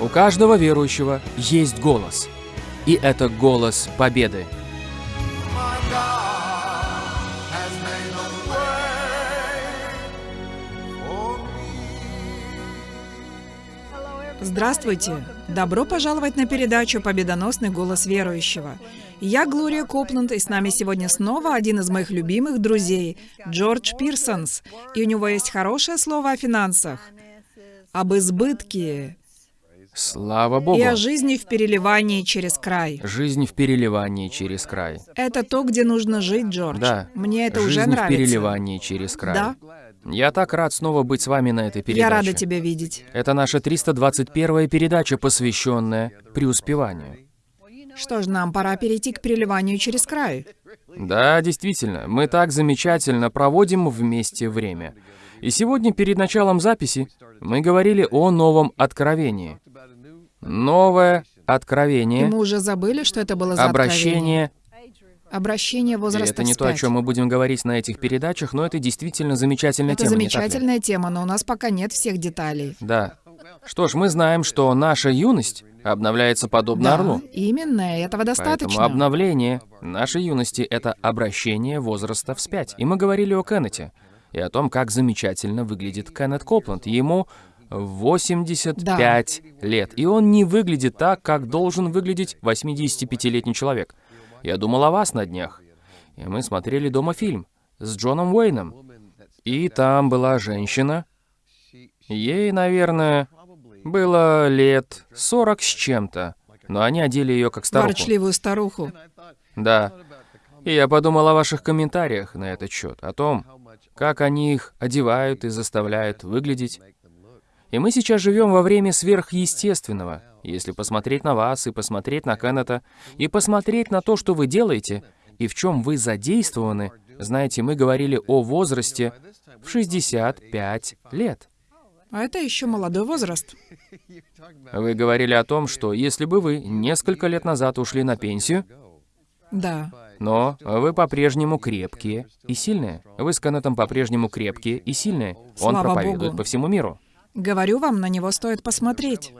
У каждого верующего есть голос. И это голос победы. Здравствуйте! Добро пожаловать на передачу «Победоносный голос верующего». Я Глория Копланд, и с нами сегодня снова один из моих любимых друзей, Джордж Пирсонс. И у него есть хорошее слово о финансах, об избытке, Слава Богу. И о жизни в переливании через край. Жизнь в переливании через край. Это то, где нужно жить, Джордж. Да. Мне это Жизнь уже нравится. в переливании через край. Да. Я так рад снова быть с вами на этой передаче. Я рада тебя видеть. Это наша 321-я передача, посвященная преуспеванию. Что ж, нам пора перейти к переливанию через край. Да, действительно, мы так замечательно проводим вместе время. И сегодня перед началом записи мы говорили о новом откровении. Новое И откровение, мы уже забыли, что это было за обращение откровение. Обращение И возраста это не то, о вспять. чем мы будем говорить на этих передачах, но это действительно замечательная Это тема, ли? замечательная тема, но у нас пока нет всех деталей. Да. Что ж, мы знаем, что наша юность обновляется подобно Да, орлу. именно, этого достаточно. Поэтому обновление нашей юности — это обращение возраста вспять. И мы говорили о Кеннете и о том, как замечательно выглядит Кеннет Копланд. Ему 85 лет, и он не выглядит так, как должен выглядеть 85-летний человек. Я думал о вас на днях, и мы смотрели дома фильм с Джоном Уэйном. И там была женщина, ей, наверное, было лет 40 с чем-то, но они одели ее как старуху. Ворчливую старуху. Да. И я подумал о ваших комментариях на этот счет, о том, как они их одевают и заставляют выглядеть. И мы сейчас живем во время сверхъестественного. Если посмотреть на вас, и посмотреть на Кеннета, и посмотреть на то, что вы делаете, и в чем вы задействованы, знаете, мы говорили о возрасте в 65 лет. А это еще молодой возраст. Вы говорили о том, что если бы вы несколько лет назад ушли на пенсию, Да. Но вы по-прежнему крепкие и сильные. Вы с Кеннетом по-прежнему крепкие и сильные. Он Слава проповедует Богу. по всему миру. Говорю вам, на него стоит посмотреть.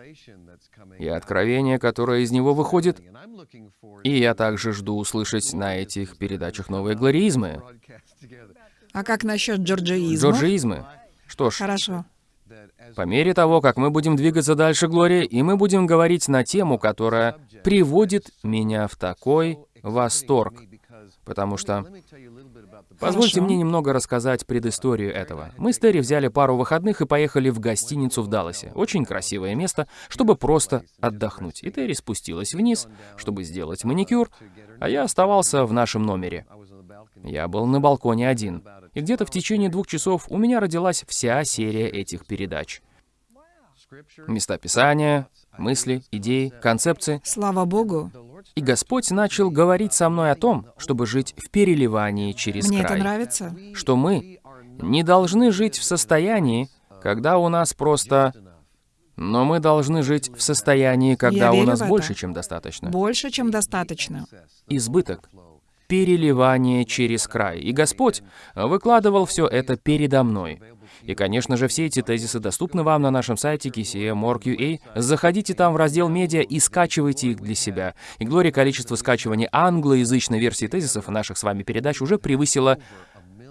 И откровение, которое из него выходит. И я также жду услышать на этих передачах новые глориизмы, А как насчет джорджиизма? джорджиизмы. Что ж, Хорошо. по мере того, как мы будем двигаться дальше, Глория, и мы будем говорить на тему, которая приводит меня в такой восторг. Потому что Позвольте Хорошо. мне немного рассказать предысторию этого. Мы с Терри взяли пару выходных и поехали в гостиницу в Далласе. Очень красивое место, чтобы просто отдохнуть. И Терри спустилась вниз, чтобы сделать маникюр, а я оставался в нашем номере. Я был на балконе один. И где-то в течение двух часов у меня родилась вся серия этих передач. Места Писания, мысли, идеи, концепции. Слава Богу. И Господь начал говорить со мной о том, чтобы жить в переливании через Мне край это нравится. что мы не должны жить в состоянии, когда у нас просто... Но мы должны жить в состоянии, когда у нас больше, чем достаточно. Больше, чем достаточно. Избыток. Переливание через край. И Господь выкладывал все это передо мной. И, конечно же, все эти тезисы доступны вам на нашем сайте kcm.org.ua. Заходите там в раздел «Медиа» и скачивайте их для себя. И, Глория, количество скачиваний англоязычной версии тезисов наших с вами передач уже превысило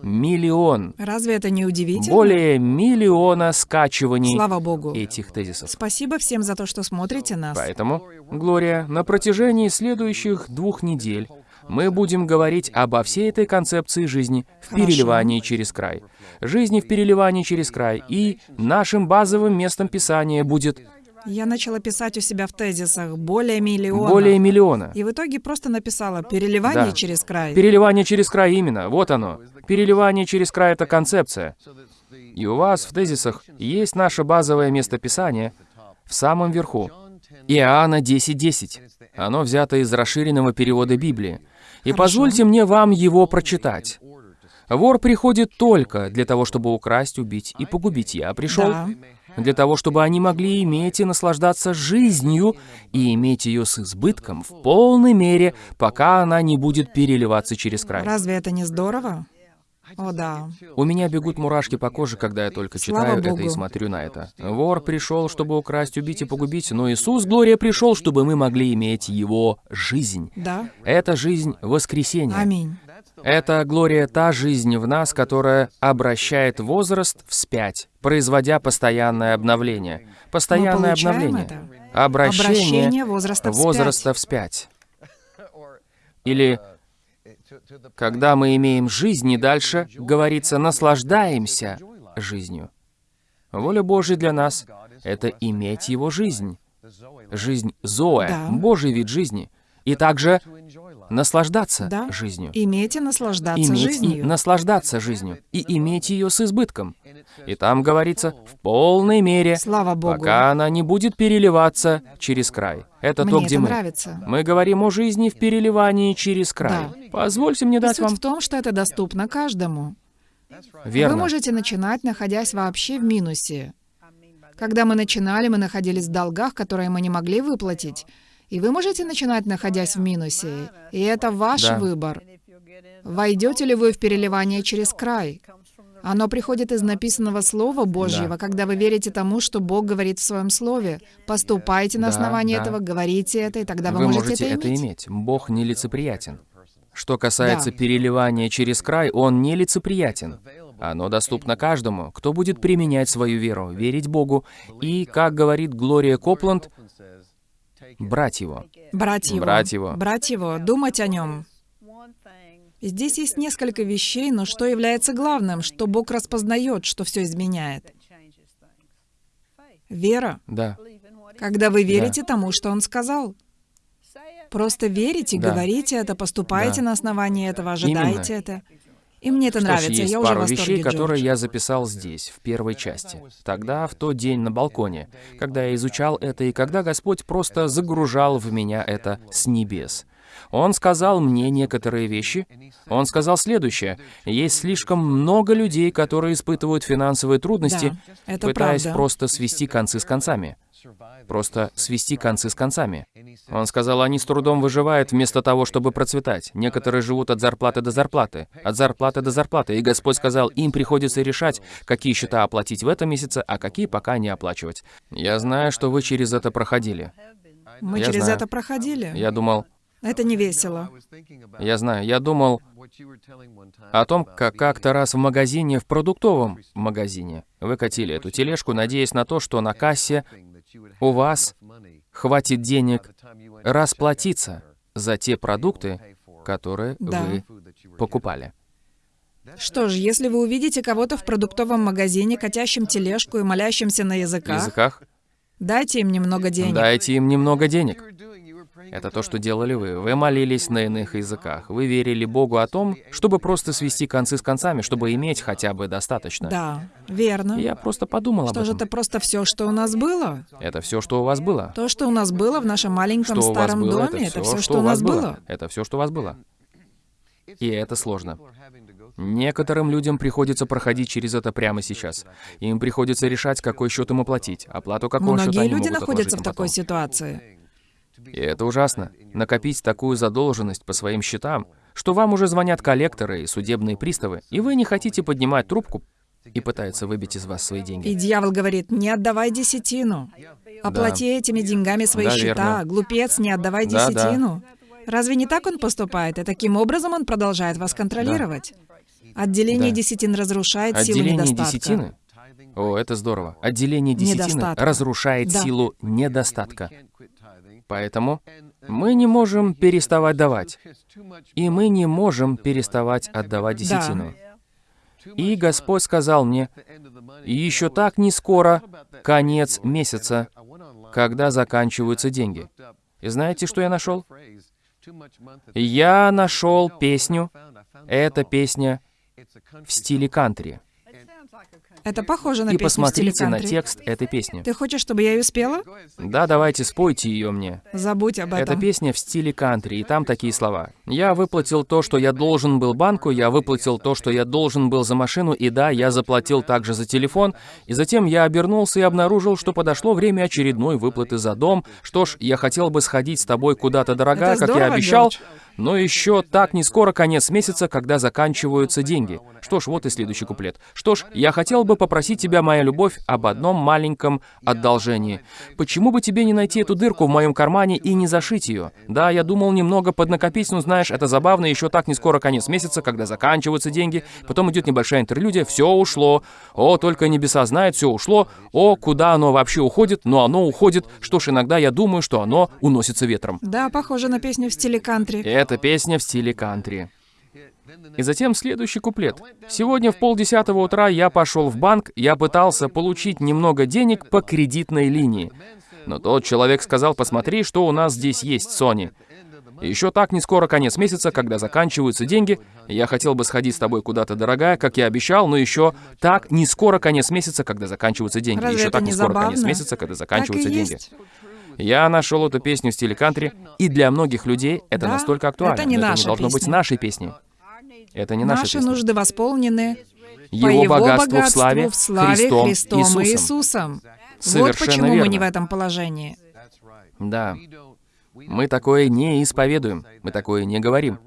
миллион. Разве это не удивительно? Более миллиона скачиваний Слава Богу. этих тезисов. Спасибо всем за то, что смотрите нас. Поэтому, Глория, на протяжении следующих двух недель мы будем говорить обо всей этой концепции жизни в переливании через край. Жизни в переливании через край. И нашим базовым местом Писания будет Я начала писать у себя в тезисах более миллиона. более миллиона. И в итоге просто написала «переливание Да. через край». Переливание через край именно, вот оно. Переливание через край — это концепция. И у вас в тезисах есть наше базовое место Писания в самом верху. Иоанна 10.10. Оно взято из расширенного перевода Библии. И Хорошо. позвольте мне вам его прочитать. Вор приходит только для того, чтобы украсть, убить и погубить. Я пришел Да. для того, чтобы они могли иметь и наслаждаться жизнью, и иметь ее с избытком в полной мере, пока она не будет переливаться через край. Разве это не здорово? О, да. У меня бегут мурашки по коже, когда я только читаю это и смотрю на это. Вор пришел, чтобы украсть, убить и погубить, но Иисус, Глория, пришел, чтобы мы могли иметь Его жизнь. Да. Это жизнь воскресения. Аминь. Это, Глория, та жизнь в нас, которая обращает возраст вспять, производя постоянное обновление. Постоянное обновление. это. Обращение, Обращение возраста вспять. возраста вспять. Или когда мы имеем жизнь, и дальше, говорится, наслаждаемся жизнью. Воля Божья для нас — это иметь Его жизнь. Жизнь Зоэ, Да. Божий вид жизни. И также наслаждаться Да. жизнью. Иметь и наслаждаться Иметь жизнью. и наслаждаться жизнью. И иметь ее с избытком. И там говорится, в полной мере, Слава Богу. пока она не будет переливаться через край. Это Мне то, где это мы. нравится. Мы говорим о жизни в переливании через край. Да. Позвольте мне И дать суть вам... в том, что это доступно каждому. Верно. Вы можете начинать, находясь вообще в минусе. Когда мы начинали, мы находились в долгах, которые мы не могли выплатить. И вы можете начинать, находясь в минусе. И это ваш Да. выбор. Войдете ли вы в переливание через край? Оно приходит из написанного Слова Божьего, Да. когда вы верите тому, что Бог говорит в Своем Слове. Поступайте на Да, основании да. этого, говорите это, и тогда вы, Вы можете, это иметь. иметь. Бог нелицеприятен. Что касается Да. переливания через край, он нелицеприятен. Оно доступно каждому, кто будет применять свою веру, верить Богу и, как говорит Глория Копланд, брать его. Брать его. Брать его. Брать его, думать о нем. Здесь есть несколько вещей, но что является главным, что Бог распознает, что все изменяет? Вера. Да, Когда вы верите тому, что Он сказал. Просто верите, Да. говорите это, поступайте Да. на основании этого, ожидаете Именно. это. И мне это Что ж, нравится, есть я уже пару восторге, вещей, которые Джордж. я записал здесь, в первой части. Тогда, в тот день на балконе, когда я изучал это, и когда Господь просто загружал в меня это с небес. Он сказал мне некоторые вещи. Он сказал следующее. Есть слишком много людей, которые испытывают финансовые трудности, Да, пытаясь правда. просто свести концы с концами. Просто свести концы с концами. Он сказал, они с трудом выживают вместо того, чтобы процветать. Некоторые живут от зарплаты до зарплаты, от зарплаты до зарплаты. И Господь сказал, им приходится решать, какие счета оплатить в этом месяце, а какие пока не оплачивать. Я знаю, что вы через это проходили. Мы Я через знаю. это проходили. Я думал, Это не весело. я знаю, я думал о том, как как-то раз в магазине, в продуктовом магазине, вы катили эту тележку, надеясь на то, что на кассе у вас хватит денег расплатиться за те продукты, которые Да. вы покупали. Что ж, если вы увидите кого-то в продуктовом магазине, катящим тележку и молящимся на языках, языках дайте им немного денег. дайте им немного денег. Это то, что делали вы. Вы молились на иных языках. Вы верили Богу о том, чтобы просто свести концы с концами, чтобы иметь хотя бы достаточно. Да, верно. Я просто подумал об Что же этом. это просто все, что у нас было? Это все, что у вас было. То, что у нас было в нашем маленьком Что старом было, доме, это это все, все, что у нас было. Это все, что у вас было. И это сложно. Некоторым людям приходится проходить через это прямо сейчас. Им приходится решать, какой счет им оплатить, оплату какого счета Многие они люди могут находятся в такой потом. ситуации. И это ужасно. Накопить такую задолженность по своим счетам, что вам уже звонят коллекторы и судебные приставы, и вы не хотите поднимать трубку и пытаются выбить из вас свои деньги. И дьявол говорит, не отдавай десятину. Оплати этими деньгами свои Да, счета. верно. Глупец, не отдавай Да, да. десятину. Разве не так он поступает? И таким образом он продолжает вас контролировать. Отделение Да. десятин разрушает силу Отделение недостатка. десятины? О, это здорово. Отделение десятины Недостатка. разрушает Да. силу недостатка. Поэтому мы не можем переставать давать. И мы не можем переставать отдавать Да. десятину. И Господь сказал мне, «И еще так не скоро конец месяца, когда заканчиваются деньги. И знаете, что я нашел? Я нашел песню. Эта песня в стиле кантри. Это похоже на И песню посмотрите на текст этой песни. Ты хочешь, чтобы я ее спела? Да, давайте спойте ее мне. Забудь об Это этом. песня в стиле кантри, и там такие слова. «Я выплатил то, что я должен был банку, я выплатил то, что я должен был за машину, и да, я заплатил также за телефон, и затем я обернулся и обнаружил, что подошло время очередной выплаты за дом. Что ж, я хотел бы сходить с тобой куда-то, дорогая, Это как я здорово, обещал, Джордж. Но еще так не скоро конец месяца, когда заканчиваются деньги. Что ж, вот и следующий куплет. Что ж, я хотел бы попросить тебя, моя любовь, об одном маленьком одолжении. Почему бы тебе не найти эту дырку в моем кармане и не зашить ее? Да, я думал немного поднакопить, но знаешь, это забавно, еще так не скоро конец месяца, когда заканчиваются деньги. Потом идет небольшая интерлюдия, все ушло. О, только небеса знают, все ушло. О, куда оно вообще уходит? Но оно уходит. Что ж, иногда я думаю, что оно уносится ветром. Да, похоже на песню в стиле кантри. Это песня в стиле кантри. И затем следующий куплет. «Сегодня в полдесятого утра я пошел в банк, я пытался получить немного денег по кредитной линии. Но тот человек сказал, посмотри, что у нас здесь есть, Сони. Еще так не скоро конец месяца, когда заканчиваются деньги. Я хотел бы сходить с тобой куда-то, дорогая, как я обещал, но еще так не скоро конец месяца, когда заканчиваются деньги. Разве еще это так не не скоро забавно? конец месяца, когда заканчиваются деньги. есть. Я нашел эту песню в стиле кантри, и для многих людей это Да, настолько актуально. это не но наша должно быть песня. нашей песней. Это не наша Наши песня. нужды восполнены Его, по Его богатству, в славе, в славе Христом, Христом и Иисусом. Иисусом. Вот Совершенно почему мы верно. не в этом положении. Да. Мы такое не исповедуем, мы такое не говорим.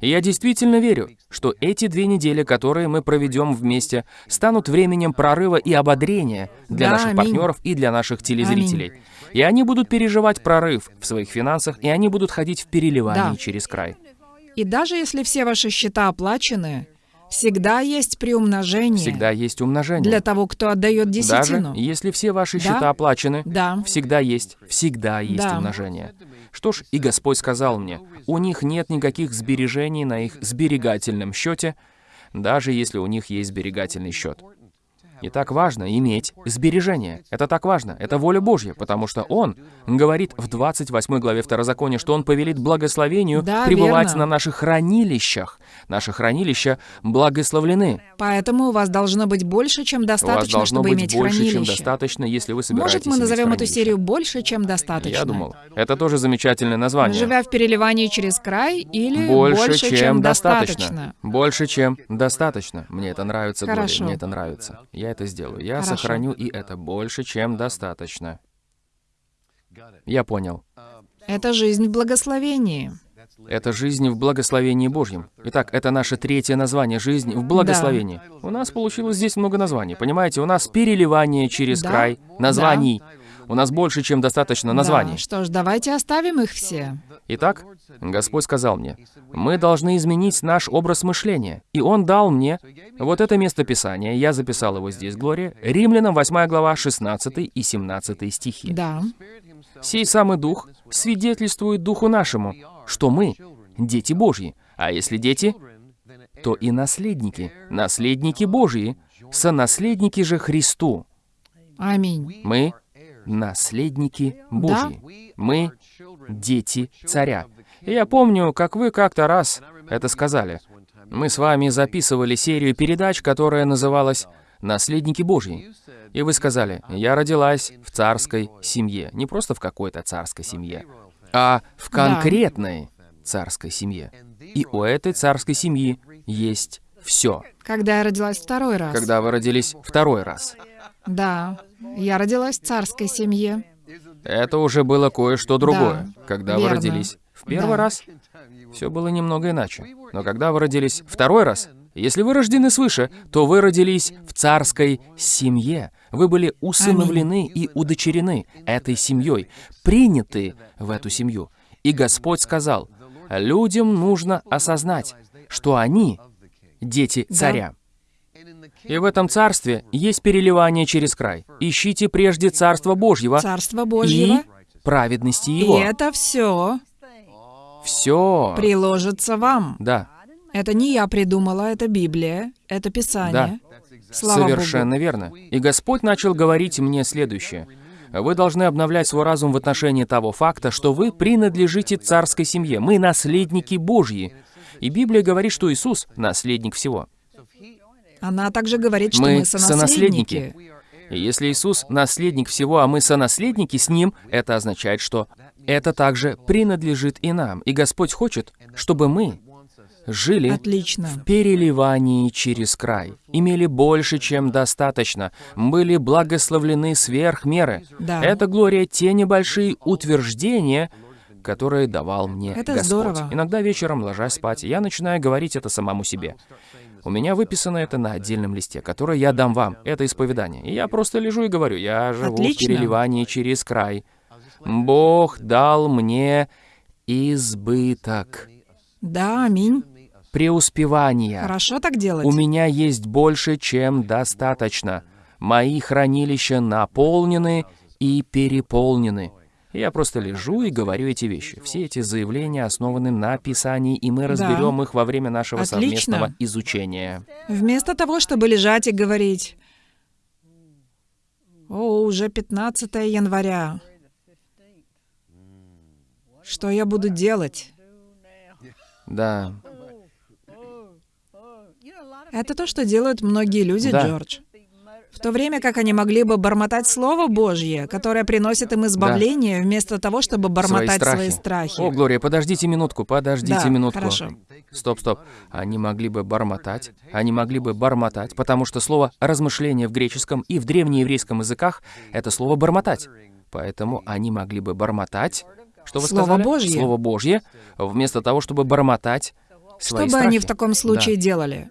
И я действительно верю, что эти две недели, которые мы проведем вместе, станут временем прорыва и ободрения для Да, наших аминь. партнеров и для наших телезрителей. И они будут переживать прорыв в своих финансах, и они будут ходить в переливании Да. через край. И даже если все ваши счета оплачены, всегда есть приумножение Всегда есть умножение. для того, кто отдает Даже десятину. если все ваши Да. счета оплачены, Да. всегда есть, всегда есть Да. умножение. Что ж, и Господь сказал мне, у них нет никаких сбережений на их сберегательном счете, даже если у них есть сберегательный счет. И так важно иметь сбережения. Это так важно. Это воля Божья, потому что Он говорит в 28 главе Второзакония, что Он повелит благословению Да, пребывать верно. на наших хранилищах. Наши хранилища благословлены. Поэтому у вас должно быть больше, чем У вас достаточно, должно чтобы быть иметь больше, чем хранилище. достаточно, если вы собираетесь Может, мы назовем эту серию «Больше, чем достаточно»? Я думал, это тоже замечательное название. Живя в переливании через край или Больше, чем, достаточно? достаточно. Больше, чем достаточно. Мне это нравится, Глория, Хорошо. мне это нравится. Я это сделаю. Я Хорошо. сохраню и это больше, чем достаточно. Я понял. Это жизнь в благословении. Это жизнь в благословении Божьем. Итак, это наше третье название «Жизнь в благословении». У нас получилось здесь много названий. Понимаете, у нас переливание через Да, край названий. У нас больше, чем достаточно названий. Да, что ж, давайте оставим их все. Итак, Господь сказал мне, мы должны изменить наш образ мышления. И Он дал мне вот это место Писания, я записал его здесь, Глория, Римлянам 8 глава, 16 и 17 стихи. Да. «Сей самый Дух свидетельствует Духу нашему, что мы — дети Божьи, а если дети, то и наследники, наследники Божьи, сонаследники же Христу. Аминь. Мы — наследники Божьи. Мы — дети царя. И я помню, как вы как-то раз это сказали. Мы с вами записывали серию передач, которая называлась «Наследники Божьи». И вы сказали, я родилась в царской семье. Не просто в какой-то царской семье, а в Да. конкретной царской семье. И у этой царской семьи есть все. Когда я родилась второй раз. Когда вы родились второй раз. Да. Я родилась в царской семье. Это уже было кое-что другое. Да, когда вы верно. родились в первый Да. раз, все было немного иначе. Но когда вы родились второй раз, если вы рождены свыше, то вы родились в царской семье. Вы были усыновлены и удочерены этой семьей, приняты в эту семью. И Господь сказал, людям нужно осознать, что они дети царя. И в этом царстве есть переливание через край. Ищите прежде Царство Божьего Царство и Божьего. праведности И Его. это все Все. приложится вам. Да, Это не я придумала, это Библия, это Писание. Слава совершенно Богу. верно. И Господь начал говорить мне следующее. Вы должны обновлять свой разум в отношении того факта, что вы принадлежите царской семье. Мы наследники Божьи. И Библия говорит, что Иисус — наследник всего. Она также говорит, что Мы мы сонаследники. И если Иисус — наследник всего, а мы сонаследники с Ним, это означает, что это также принадлежит и нам. И Господь хочет, чтобы мы жили Отлично. в переливании через край, имели больше, чем достаточно, были благословлены сверх меры. Да. Это, Глория, те небольшие утверждения, которые давал мне Это Господь. здорово. Иногда вечером, ложась спать, я начинаю говорить это самому себе. У меня выписано это на отдельном листе, который я дам вам. Это исповедание. И я просто лежу и говорю, я живу Отлично. в переливании через край. Бог дал мне избыток, Да, аминь. Преуспевания. Хорошо так делать. У меня есть больше, чем достаточно. Мои хранилища наполнены и переполнены. Я просто лежу и говорю эти вещи. Все эти заявления основаны на Писании, и мы разберем их во время нашего Отлично. совместного изучения. Вместо того, чтобы лежать и говорить, «О, уже 15 января. Что я буду делать?» Да, Это то, что делают многие люди, Да. Джордж. В то время как они могли бы бормотать Слово Божье, которое приносит им избавление, вместо того, чтобы бормотать свои страхи. О, Глория, подождите минутку, подождите Да, минутку. хорошо. Стоп, стоп. Они могли бы бормотать, они могли бы бормотать, потому что слово «размышление» в греческом и в древнееврейском языках — это слово «бормотать». Поэтому они могли бы бормотать, что вы Слово сказали? Божье. Слово Божье, вместо того, чтобы бормотать Что свои бы они в страхи. таком случае делали?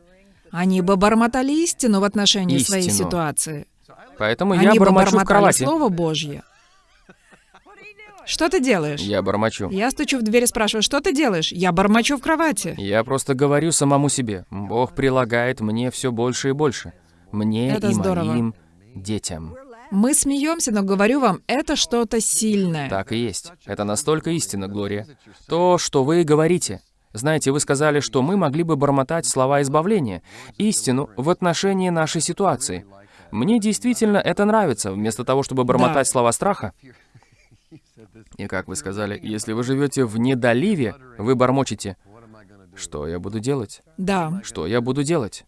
Они бы бормотали истину в отношении своей Истину. ситуации. Да. Поэтому Они я бы бормочу в кровати. Слово Божье. Что ты делаешь? Я бормочу. Я стучу в дверь и спрашиваю, что ты делаешь? Я бормочу в кровати. Я просто говорю самому себе. Бог прилагает мне все больше и больше. Мне Это и здорово. моим детям. Мы смеемся, но говорю вам, это что-то сильное. Так и есть. Это настолько истина, Глория. То, что вы говорите. Знаете, вы сказали, что мы могли бы бормотать слова избавления, истину в отношении нашей ситуации. Мне действительно это нравится, вместо того, чтобы бормотать слова страха. И как вы сказали, если вы живете в недоливе, вы бормочете. Что я буду делать? Да. Что я буду делать?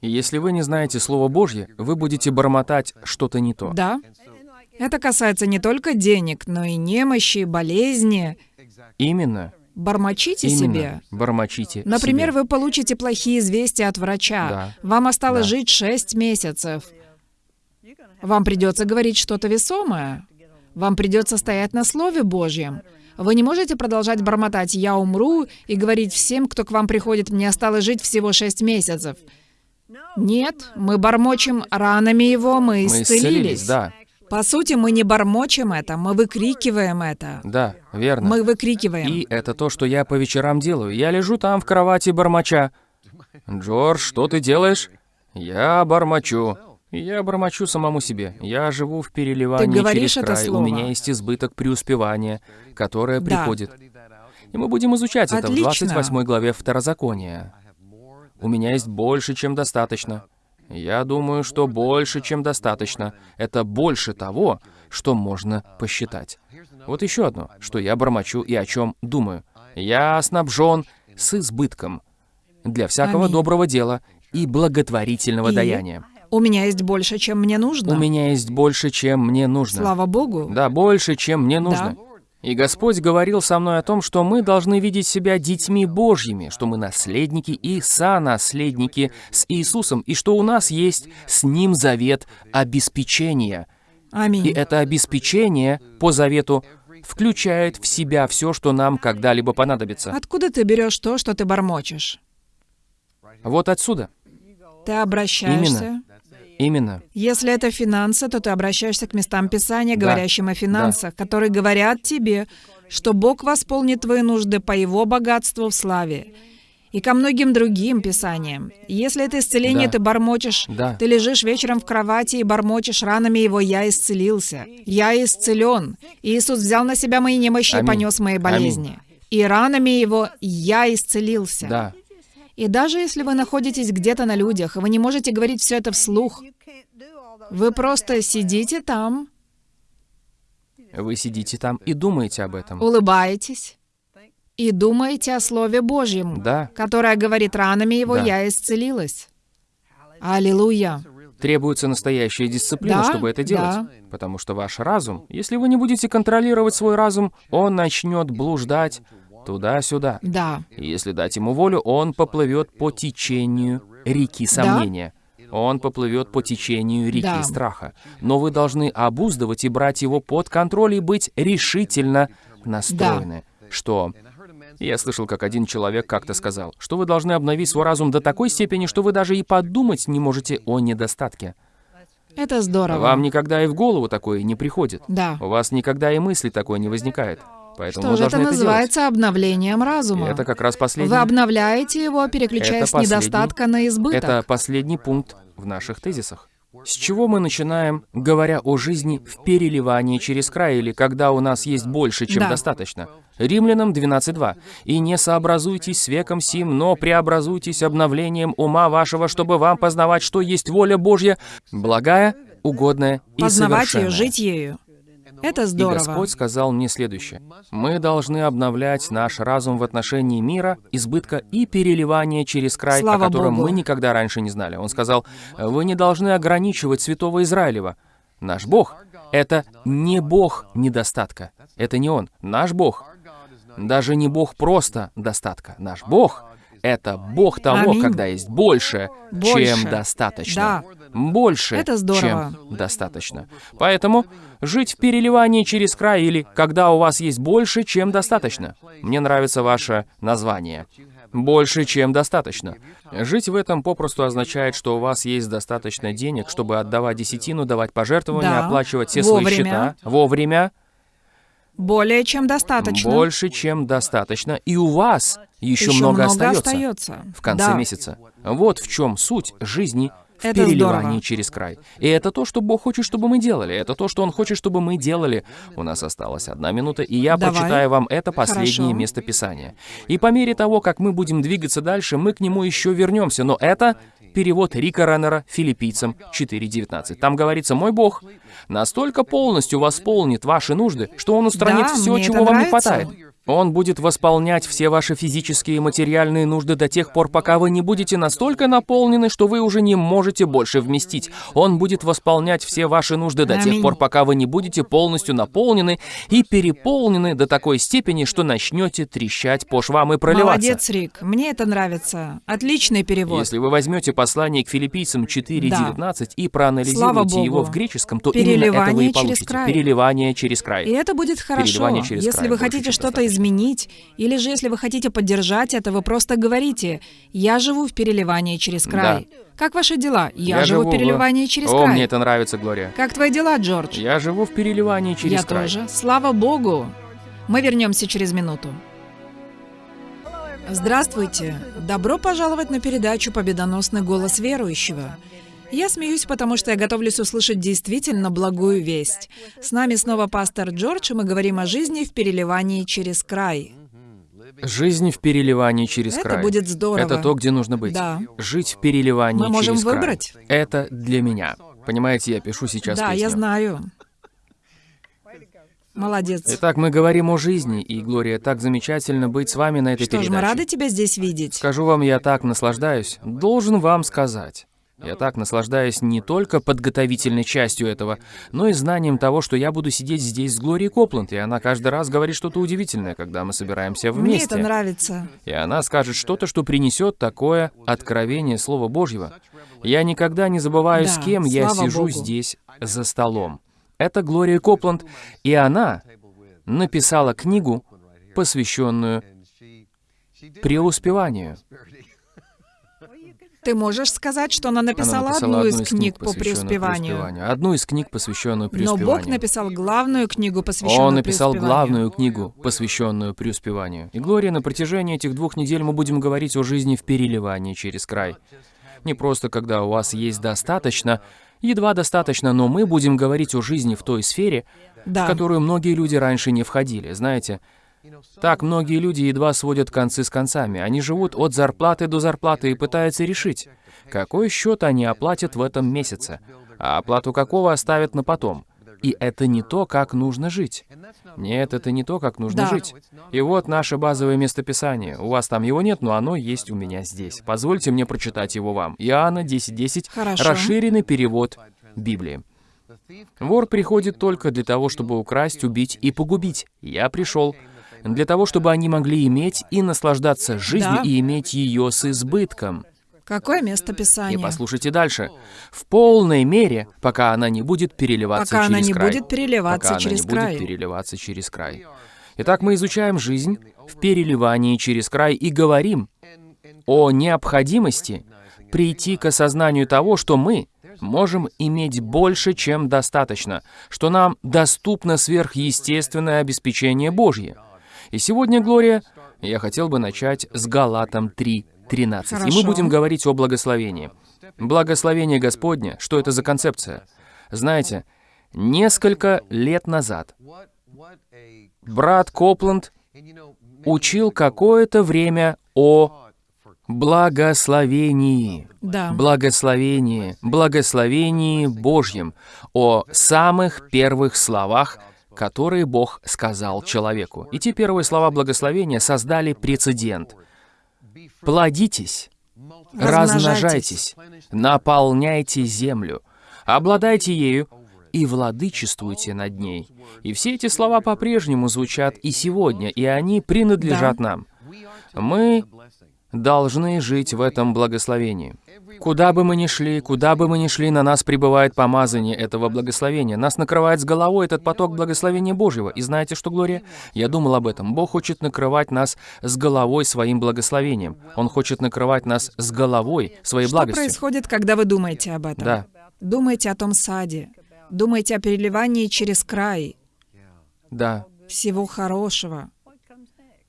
И если вы не знаете Слово Божье, вы будете бормотать что-то не то. Да. Это касается не только денег, но и немощи, болезни. Именно. Бормочите Именно. себе. Бормочите Например, себе. вы получите плохие известия от врача. Да. Вам осталось Да. жить 6 месяцев. Вам придется говорить что-то весомое. Вам придется стоять на Слове Божьем. Вы не можете продолжать бормотать «я умру» и говорить всем, кто к вам приходит «мне осталось жить всего 6 месяцев». Нет, мы бормочем ранами его, мы Мы исцелились. исцелились, да. По сути, мы не бормочем это, мы выкрикиваем это. Да, верно. Мы выкрикиваем. И это то, что я по вечерам делаю. Я лежу там в кровати бормоча. Джордж, что ты делаешь? Я бормочу. Я бормочу самому себе. Я живу в переливании Ты говоришь через это край. У слово? меня есть избыток преуспевания, которое Да. приходит. И мы будем изучать это в Отлично. 28 главе Второзакония. У меня есть больше, чем достаточно. Я думаю, что больше, чем достаточно. Это больше того, что можно посчитать. Вот еще одно, что я бормочу и о чем думаю. Я снабжен с избытком для всякого Аминь. доброго дела и благотворительного И? даяния. У меня есть больше, чем мне нужно. У меня есть больше, чем мне нужно. Слава Богу. Да, больше, чем мне нужно. И Господь говорил со мной о том, что мы должны видеть себя детьми Божьими, что мы наследники и сонаследники с Иисусом, и что у нас есть с Ним завет обеспечения. Аминь. И это обеспечение по завету включает в себя все, что нам когда-либо понадобится. Откуда ты берешь то, что ты бормочешь? Вот отсюда. Ты обращаешься. Именно. Если это финансы, то ты обращаешься к местам Писания, Да. говорящим о финансах, которые говорят тебе, что Бог восполнит твои нужды по Его богатству в славе. И ко многим другим писаниям. Если это исцеление Да. ты бормочешь, Да. ты лежишь вечером в кровати и бормочешь ранами его «Я исцелился», «Я исцелен». Иисус взял на себя мои немощи и Аминь. понес мои Аминь. болезни. И ранами его «Я исцелился». Да. И даже если вы находитесь где-то на людях, вы не можете говорить все это вслух, вы просто сидите там, Вы сидите там и думаете об этом. улыбаетесь и думаете о Слове Божьем, Да. которое говорит ранами его Да. «Я исцелилась». Аллилуйя. Требуется настоящая дисциплина, Да, чтобы это делать. да. Потому что ваш разум, если вы не будете контролировать свой разум, он начнет блуждать туда-сюда. Да. Если дать ему волю, он поплывет по течению реки сомнения. Он поплывет по течению реки Да. страха. Но вы должны обуздывать и брать его под контроль и быть решительно настроены, что... Я слышал, как один человек как-то сказал, что вы должны обновить свой разум до такой степени, что вы даже и подумать не можете о недостатке. Это здорово. Вам никогда и в голову такое не приходит. Да. У вас никогда и мысли такой не возникает. Поэтому Что вы же это называется обновлением делать. разума? И это как раз последний... Вы обновляете его, переключаясь с последний- недостатка на избыток. Это последний пункт в наших тезисах. С чего мы начинаем, говоря о жизни в переливании через край, или когда у нас есть больше, чем Да. достаточно? Римлянам 12.2. «И не сообразуйтесь с веком сим, но преобразуйтесь обновлением ума вашего, чтобы вам познавать, что есть воля Божья, благая, угодная и Познавать совершенная». ее, жить ею. Это И здорово. Господь сказал мне следующее. Мы должны обновлять наш разум в отношении мира, избытка и переливания через край, Слава о котором Богу. мы никогда раньше не знали. Он сказал, вы не должны ограничивать святого Израилева. Наш Бог — это не Бог недостатка. Это не Он. Наш Бог даже не Бог просто достатка. Наш Бог — это Бог того, Аминь. когда есть больше, Больше. чем достаточно. Да. Больше, Это здорово. чем достаточно. Поэтому жить в переливании через край или когда у вас есть больше, чем достаточно. Мне нравится ваше название. Больше, чем достаточно. Жить в этом попросту означает, что у вас есть достаточно денег, чтобы отдавать десятину, давать пожертвования, Да. оплачивать все свои Вовремя. счета вовремя, Более чем достаточно. больше, чем достаточно, и у вас еще, Еще много, много остается остается. в конце Да. месяца. Вот в чем суть жизни в Это переливании здорово. через край. И это то, что Бог хочет, чтобы мы делали. Это то, что Он хочет, чтобы мы делали. У нас осталась одна минута, и я Давай. прочитаю вам это последнее Хорошо. место Писания. И по мере того, как мы будем двигаться дальше, мы к нему еще вернемся. Но это перевод Рика Реннера филиппийцам 4.19. Там говорится, «Мой Бог настолько полностью восполнит ваши нужды, что Он устранит Да, все, чего вам не хватает. Он будет восполнять все ваши физические и материальные нужды до тех пор, пока вы не будете настолько наполнены, что вы уже не можете больше вместить. Он будет восполнять все ваши нужды до тех пор, пока вы не будете полностью наполнены и переполнены до такой степени, что начнете трещать по швам и проливаться. Молодец, Рик. Мне это нравится. Отличный перевод. Если вы возьмете послание к филиппийцам 4.19 и Слава проанализируете его в греческом, то именно этого Переливание и получите. край. Переливание через край. И это будет хорошо. Переливание через Если край вы хотите что-то достаточно. Изменить, или же если вы хотите поддержать это, вы просто говорите «Я живу в переливании через край». Как ваши дела? Я, живу в переливании через О, край. мне это нравится, Глория. Как твои дела, Джордж? Я живу в переливании через Я край. тоже. Слава Богу. Мы вернемся через минуту. Здравствуйте. Добро пожаловать на передачу «Победоносный голос верующего». Я смеюсь, потому что я готовлюсь услышать действительно благую весть. С нами снова пастор Джордж, и мы говорим о жизни в переливании через край. Жизнь в переливании через Это край. будет здорово. Это то, где нужно быть. Да. Жить в переливании Мы можем через край. выбрать. Это для меня. Понимаете, я пишу сейчас да, я песню. знаю. Молодец. Итак, мы говорим о жизни, и, Глория, так замечательно быть с вами на этой Что ж, передаче. мы рады тебя здесь видеть. Скажу вам, я так наслаждаюсь. Должен вам сказать. Я так наслаждаюсь не только подготовительной частью этого, но и знанием того, что я буду сидеть здесь с Глорией Копланд, и она каждый раз говорит что-то удивительное, когда мы собираемся Мне вместе. это нравится. И она скажет что-то, что принесет такое откровение Слова Божьего. Я никогда не забываю, с Да, кем я сижу Богу. здесь за столом. Это Глория Копланд, и она написала книгу, посвященную преуспеванию. Ты можешь сказать, что она написала, Она написала одну из книг по посвященную преуспеванию. Одну из книг, посвященную Но преуспеванию. Бог написал главную книгу, посвященную Он написал преуспеванию. главную книгу, посвященную преуспеванию. И, Глория, на протяжении этих двух недель мы будем говорить о жизни в переливании через край. Не просто когда у вас есть достаточно, едва достаточно, но мы будем говорить о жизни в той сфере, Да. в которую многие люди раньше не входили. Знаете, так многие люди едва сводят концы с концами. Они живут от зарплаты до зарплаты и пытаются решить, какой счет они оплатят в этом месяце, а оплату какого оставят на потом. И это не то, как нужно жить. Нет, это не то, как нужно Да. жить. И вот наше базовое местописание. У вас там его нет, но оно есть у меня здесь. Позвольте мне прочитать его вам. Иоанна 10.10. Хорошо. Расширенный перевод Библии. Вор приходит только для того, чтобы украсть, убить и погубить. Я пришел для того, чтобы они могли иметь и наслаждаться жизнью Да. и иметь ее с избытком. Какое место И Писания? послушайте дальше. В полной мере, пока она не будет переливаться Пока она через не край. будет переливаться пока через она не край. будет переливаться через край. Итак, мы изучаем жизнь в переливании через край и говорим о необходимости прийти к осознанию того, что мы можем иметь больше, чем достаточно, что нам доступно сверхъестественное обеспечение Божье. И сегодня, Глория, я хотел бы начать с Галатам 3.13. И мы будем говорить о благословении. Благословение Господне, что это за концепция? Знаете, несколько лет назад брат Копланд учил какое-то время о благословении. Да. Благословении, благословении Божьем, о самых первых словах, которые Бог сказал человеку. И те первые слова благословения создали прецедент. Плодитесь, размножайтесь, наполняйте землю, обладайте ею и владычествуйте над ней. И все эти слова по-прежнему звучат и сегодня, и они принадлежат нам. Мы должны жить в этом благословении. Куда бы мы ни шли, куда бы мы ни шли, на нас пребывает помазание этого благословения. Нас накрывает с головой этот поток благословения Божьего. И знаете что, Глория? Я думал об этом. Бог хочет накрывать нас с головой своим благословением. Он хочет накрывать нас с головой своей Что благостью. происходит, когда вы думаете об этом? Да, Думаете о том саде. Думаете о переливании через край. да, Всего хорошего.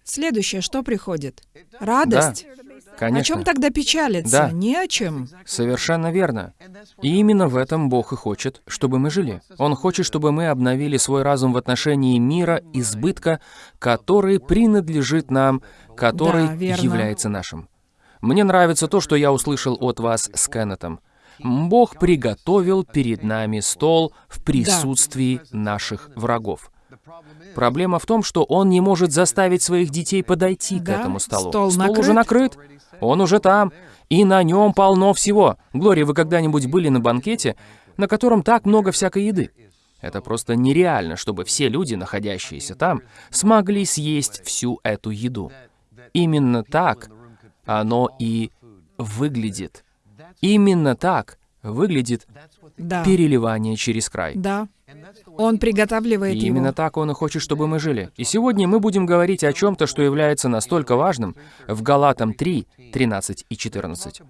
Следующее, что приходит? Радость. О чем конечно. тогда печалиться? Да. Ни о чем. Совершенно верно. И именно в этом Бог и хочет, чтобы мы жили. Он хочет, чтобы мы обновили свой разум в отношении мира, избытка, который принадлежит нам, который Да, верно. является нашим. Мне нравится то, что я услышал от вас с Кеннетом. Бог приготовил перед нами стол в присутствии наших врагов. Проблема в том, что он не может заставить своих детей подойти к этому столу. стол уже накрыт, он уже там, и на нем полно всего. Глория, вы когда-нибудь были на банкете, на котором так много всякой еды? Это просто нереально, чтобы все люди, находящиеся там, смогли съесть всю эту еду. Именно так оно и выглядит. Именно так выглядит Да. переливание через край. Да. Он приготавливает И именно его. так он и хочет, чтобы мы жили. И сегодня мы будем говорить о чем-то, что является настолько важным в Галатам 3, 13 и 14.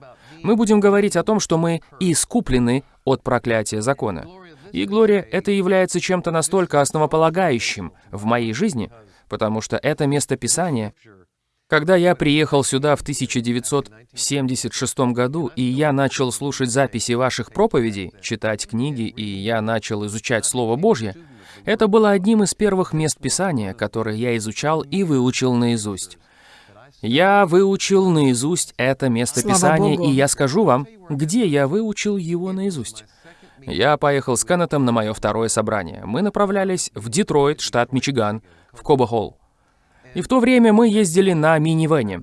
Мы будем говорить о том, что мы искуплены от проклятия закона. И, Глория, это является чем-то настолько основополагающим в моей жизни, потому что это место Писания когда я приехал сюда в 1976 году, и я начал слушать записи ваших проповедей, читать книги, и я начал изучать Слово Божье, это было одним из первых мест Писания, которые я изучал и выучил наизусть. Я выучил наизусть это место Писания, и я скажу вам, где я выучил его наизусть. Я поехал с Кеннетом на мое второе собрание. Мы направлялись в Детройт, штат Мичиган, в Коба-Холл. И в то время мы ездили на минивэне.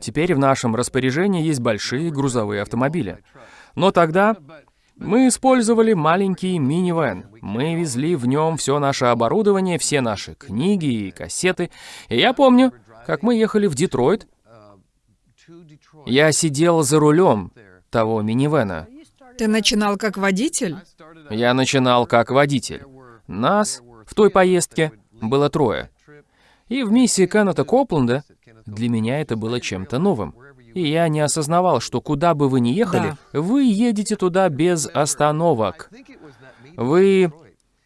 Теперь в нашем распоряжении есть большие грузовые автомобили. Но тогда мы использовали маленький минивэн. Мы везли в нем все наше оборудование, все наши книги и кассеты. И я помню, как мы ехали в Детройт, я сидел за рулем того минивэна. Ты начинал как водитель? Я начинал как водитель. Нас в той поездке было трое. И в миссии Кеннета Копленда для меня это было чем-то новым. И я не осознавал, что куда бы вы ни ехали, вы едете туда без остановок. Вы...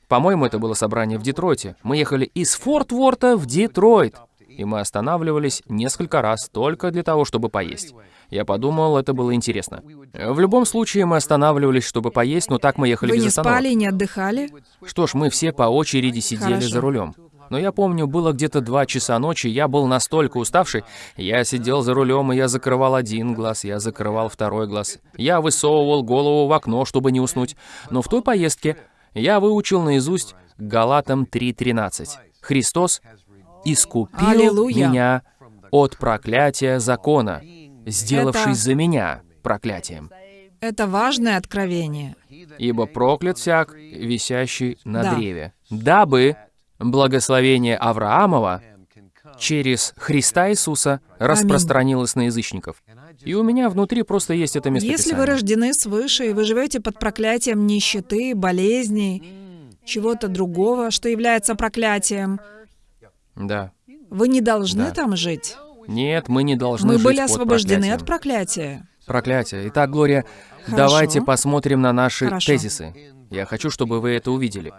По-моему, это было собрание в Детройте. Мы ехали из Форт Ворта в Детройт. И мы останавливались несколько раз только для того, чтобы поесть. Я подумал, это было интересно. В любом случае, мы останавливались, чтобы поесть, но так мы ехали Вы без не остановок. спали, не отдыхали? Что ж, мы все по очереди сидели Хорошо. за рулем. Но я помню, было где-то два часа ночи, я был настолько уставший, я сидел за рулем, и я закрывал один глаз, я закрывал второй глаз. Я высовывал голову в окно, чтобы не уснуть. Но в той поездке я выучил наизусть Галатам 3.13. Христос искупил Аллилуйя. меня от проклятия закона, сделавшись Это- за меня проклятием. Это важное откровение. Ибо проклят всяк, висящий на Да. древе, дабы благословение Авраамова через Христа Иисуса распространилось на язычников. И у меня внутри просто есть это место Если вы рождены свыше, и вы живете под проклятием нищеты, болезней, чего-то другого, что является проклятием, Да. Вы не должны Да. там жить. Нет, мы не должны Мы жить были освобождены от проклятия. Проклятие. Итак, Глория, Хорошо. давайте посмотрим на наши Хорошо. тезисы. Я хочу, чтобы вы это увидели.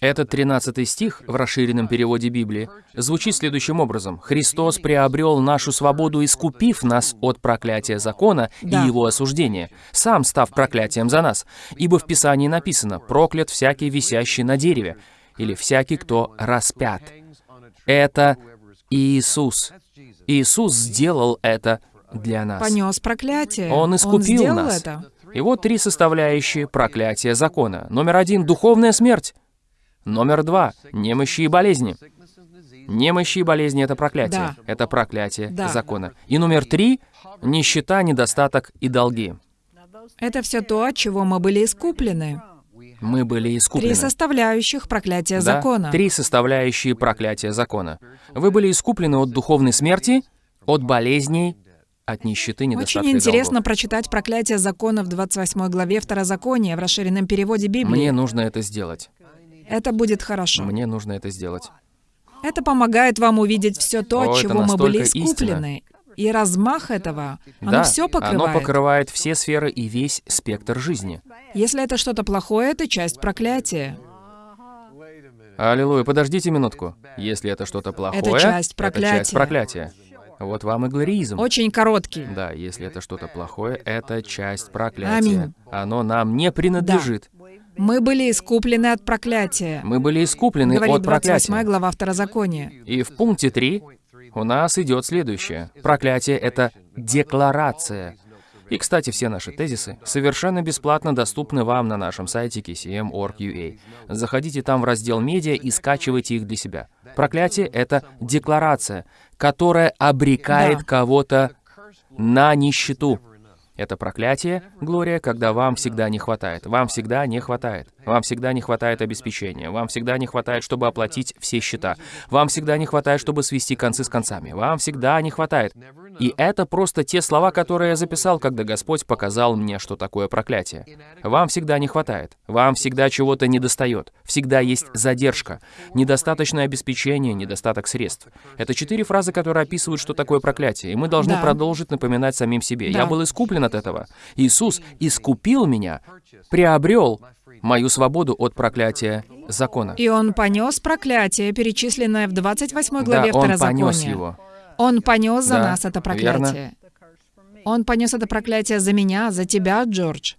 Этот 13 стих в расширенном переводе Библии звучит следующим образом. «Христос приобрел нашу свободу, искупив нас от проклятия закона Да. и его осуждения, сам став проклятием за нас. Ибо в Писании написано, проклят всякий, висящий на дереве, или всякий, кто распят». Это Иисус. Иисус сделал это для нас. Понес проклятие. Он искупил сделал нас. это. И вот три составляющие проклятия закона. Номер один — духовная смерть. Номер два — немощи и болезни. Немощи и болезни — это проклятие. Да. Это проклятие Да. закона. И номер три — нищета, недостаток и долги. Это все то, от чего мы были искуплены. Мы были искуплены. Три составляющих проклятия Да, закона. Три составляющие проклятия закона. Вы были искуплены от духовной смерти, от болезней, от нищеты, недостатка Очень интересно долгов. прочитать проклятие закона в 28 главе Второзакония в расширенном переводе Библии. Мне нужно это сделать. Это будет хорошо. Мне нужно это сделать. Это помогает вам увидеть все то, О, от чего мы были искуплены. И размах этого, оно да, все оно покрывает. покрывает все сферы и весь спектр жизни. Если это что-то плохое, это часть проклятия. Аллилуйя, подождите минутку. Если это что-то плохое, Это часть это часть проклятия. Вот вам и глоризм. Очень короткий. Да, если это что-то плохое, это часть проклятия. Аминь. Оно нам не принадлежит. Мы были искуплены от проклятия. Мы были искуплены Говорит от 28 проклятия. глава Второзакония. И в пункте 3 у нас идет следующее. Проклятие — это декларация. И, кстати, все наши тезисы совершенно бесплатно доступны вам на нашем сайте kcm.org.ua. Заходите там в раздел «Медиа» и скачивайте их для себя. Проклятие — это декларация, которая обрекает кого-то на нищету. Это проклятие, Глория, когда вам всегда не хватает. Вам всегда не хватает. Вам всегда не хватает обеспечения. Вам всегда не хватает, чтобы оплатить все счета. Вам всегда не хватает, чтобы свести концы с концами. Вам всегда не хватает. И это просто те слова, которые я записал, когда Господь показал мне, что такое проклятие. Вам всегда не хватает. Вам всегда чего-то недостает. Всегда есть задержка. Недостаточное обеспечение, недостаток средств. Это четыре фразы, которые описывают, что такое проклятие. И мы должны Да. продолжить напоминать самим себе. Да. Я был искуплен от этого. Иисус искупил меня, приобрел мою свободу от проклятия закона. И он понес проклятие, перечисленное в 28 Да, главе он Второзакония. понес его. Он понес за Да, нас это проклятие. Он понес это проклятие за меня, за тебя, Джордж.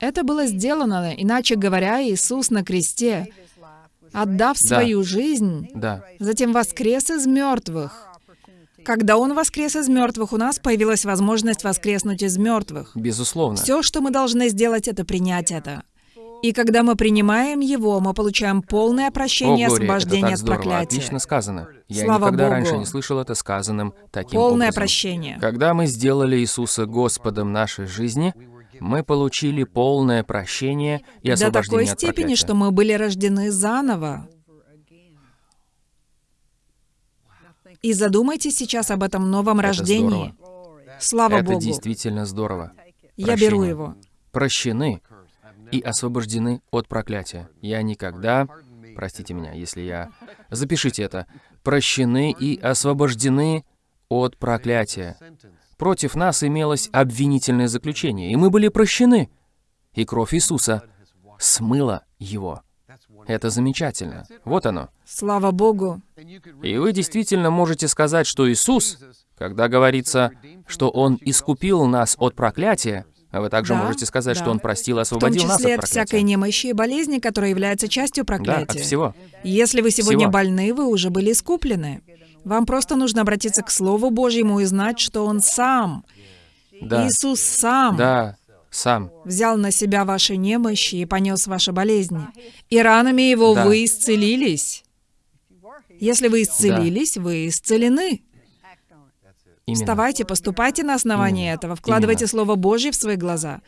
Это было сделано, иначе говоря, Иисус на кресте, отдав Да. свою жизнь, Да. затем воскрес из мертвых. Когда Он воскрес из мертвых, у нас появилась возможность воскреснуть из мертвых. Безусловно. Все, что мы должны сделать, это принять это. И когда мы принимаем его, мы получаем полное прощение и О, Глория, это освобождение так от здорово. проклятия. Отлично сказано. Я Слава никогда Богу. раньше не слышал это сказанным таким Полное образом. прощение. Когда мы сделали Иисуса Господом нашей жизни, мы получили полное прощение и До освобождение такой от степени, проклятия. что мы были рождены заново. И задумайтесь сейчас об этом новом Это рождении. Слава Это Богу. действительно здорово. Я беру прощение. его. Прощены и освобождены от проклятия. Я никогда, простите меня, если я... Запишите это. Прощены и освобождены от проклятия. Против нас имелось обвинительное заключение, и мы были прощены. И кровь Иисуса смыла его. Это замечательно. Вот оно. Слава Богу. И вы действительно можете сказать, что Иисус, когда говорится, что Он искупил нас от проклятия, а вы также Да, можете сказать, да. что Он простил и В том освободил нас числе от от всякой немощи и болезни, которая является частью Да, проклятия. от всего. Если вы сегодня Всего. больны, вы уже были искуплены. Вам просто нужно обратиться к Слову Божьему и знать, что Он сам, Да, Иисус сам, да, сам. взял на себя ваши немощи и понес ваши болезни. И ранами Его Да. вы исцелились. Если вы исцелились, вы исцелены. Именно. Вставайте, поступайте на основании Именно. этого, вкладывайте Именно. Слово Божье в свои глаза.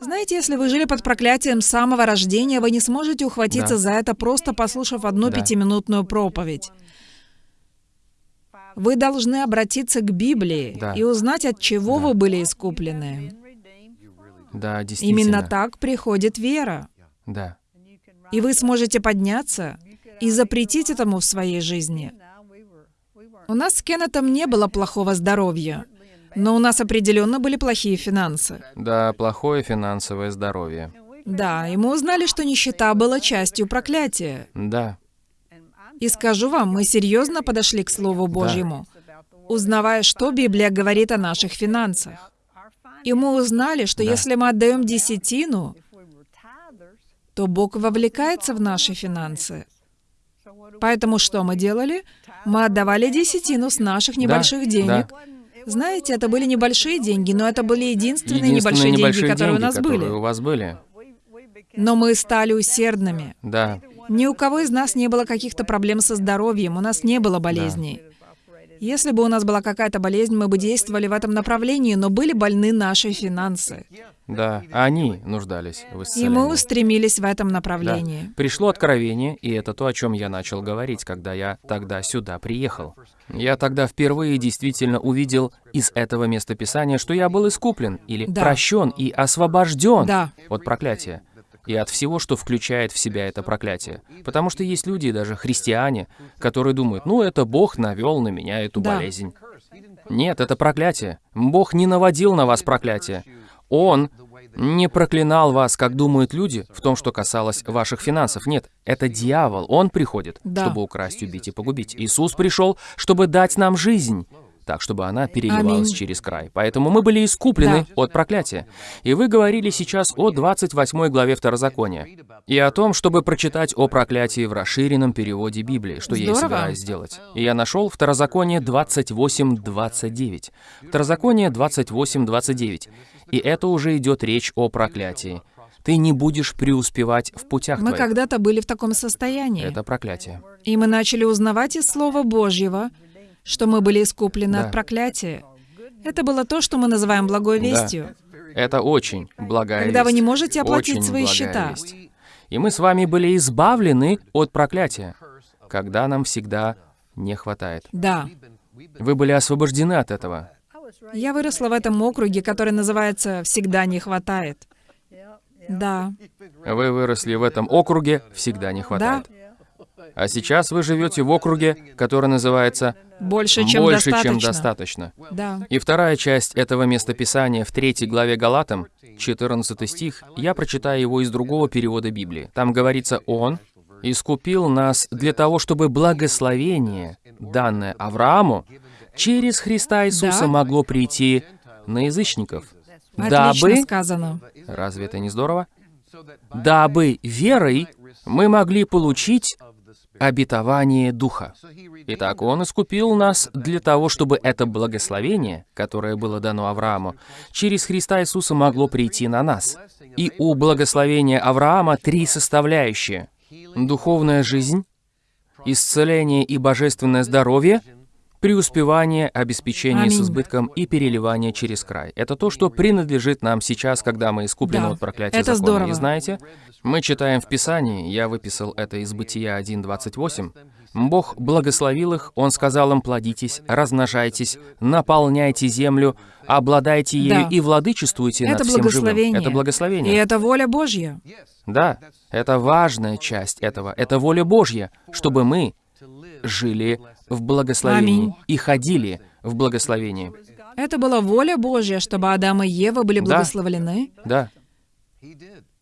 Знаете, если вы жили под проклятием с самого рождения, вы не сможете ухватиться Да. за это, просто послушав одну Да. пятиминутную проповедь. Вы должны обратиться к Библии Да. и узнать, от чего Да. вы были искуплены. Да, действительно. Именно так приходит вера. Да. И вы сможете подняться и запретить этому в своей жизни. У нас с Кеннетом не было плохого здоровья, но у нас определенно были плохие финансы. Да, плохое финансовое здоровье. Да, и мы узнали, что нищета была частью проклятия. Да. И скажу вам, мы серьезно подошли к Слову Божьему, узнавая, что Библия говорит о наших финансах. И мы узнали, что Да. если мы отдаем десятину, то Бог вовлекается в наши финансы. Поэтому что мы делали? Мы отдавали десятину с наших небольших да. денег. Знаете, это были небольшие деньги, но это были единственные, Единственные небольшие, деньги, небольшие которые деньги, у нас которые были. у вас были. Но мы стали усердными. Да. Ни у кого из нас не было каких-то проблем со здоровьем, у нас не было болезней. Если бы у нас была какая-то болезнь, мы бы действовали в этом направлении, но были больны наши финансы. Да, они нуждались в И исцелении. мы устремились в этом Да. направлении. Пришло откровение, и это то, о чем я начал говорить, когда я тогда сюда приехал. Я тогда впервые действительно увидел из этого места Писания, что я был искуплен, или Да. прощен и освобожден Да. от проклятия. И от всего, что включает в себя это проклятие. Потому что есть люди, даже христиане, которые думают, ну это Бог навел на меня эту Да. болезнь. Нет, это проклятие. Бог не наводил на вас проклятие. Он не проклинал вас, как думают люди, в том, что касалось ваших финансов. Нет, это дьявол. Он приходит, Да. чтобы украсть, убить и погубить. Иисус пришел, чтобы дать нам жизнь, так, чтобы она переливалась Аминь. через край. Поэтому мы были искуплены Да. от проклятия. И вы говорили сейчас о 28 главе Второзакония. И о том, чтобы прочитать о проклятии в расширенном переводе Библии, что я и Здорово. собираюсь сделать. И я нашел Второзаконие 28.29. Второзаконие 28.29. И это уже идет речь о проклятии. Ты не будешь преуспевать в путях Мы когда-то были в таком состоянии. Это проклятие. И мы начали узнавать из Слова Божьего, что мы были искуплены Да. от проклятия. Это было то, что мы называем благой Да. вестью. Это очень благая Когда вы весть. не можете оплатить Очень свои счета. весть. И мы с вами были избавлены от проклятия, когда нам всегда не хватает. Да. Вы были освобождены от этого. Я выросла в этом округе, который называется «Всегда не хватает». Да. Вы выросли в этом округе, всегда не хватает. А сейчас вы живете в округе, который называется Больше, чем «Больше, достаточно. чем достаточно». Да. И вторая часть этого местописания в третьей главе Галатам, 14 стих, я прочитаю его из другого перевода Библии. Там говорится «Он искупил нас для того, чтобы благословение, данное Аврааму, через Христа Иисуса Да. могло прийти на язычников, Отлично дабы...» сказано. Разве это не здорово? «Дабы верой мы могли получить обетование Духа». Итак, Он искупил нас для того, чтобы это благословение, которое было дано Аврааму, через Христа Иисуса могло прийти на нас. И у благословения Авраама три составляющие. Духовная жизнь, исцеление и божественное здоровье, преуспевание, обеспечение с избытком и переливание через край. Это то, что принадлежит нам сейчас, когда мы искуплены Да, от проклятия это закона. здорово. И знаете, мы читаем в Писании, я выписал это из Бытия 1.28, Бог благословил их, Он сказал им, плодитесь, размножайтесь, наполняйте землю, обладайте ею Да. и владычествуйте Это над всем живым. благословение. Это И благословение. это воля Божья. Да, это важная часть этого. Это воля Божья, чтобы мы жили в благословении Аминь. и ходили в благословении. Это была воля Божья, чтобы Адам и Ева были Да. благословлены. Да,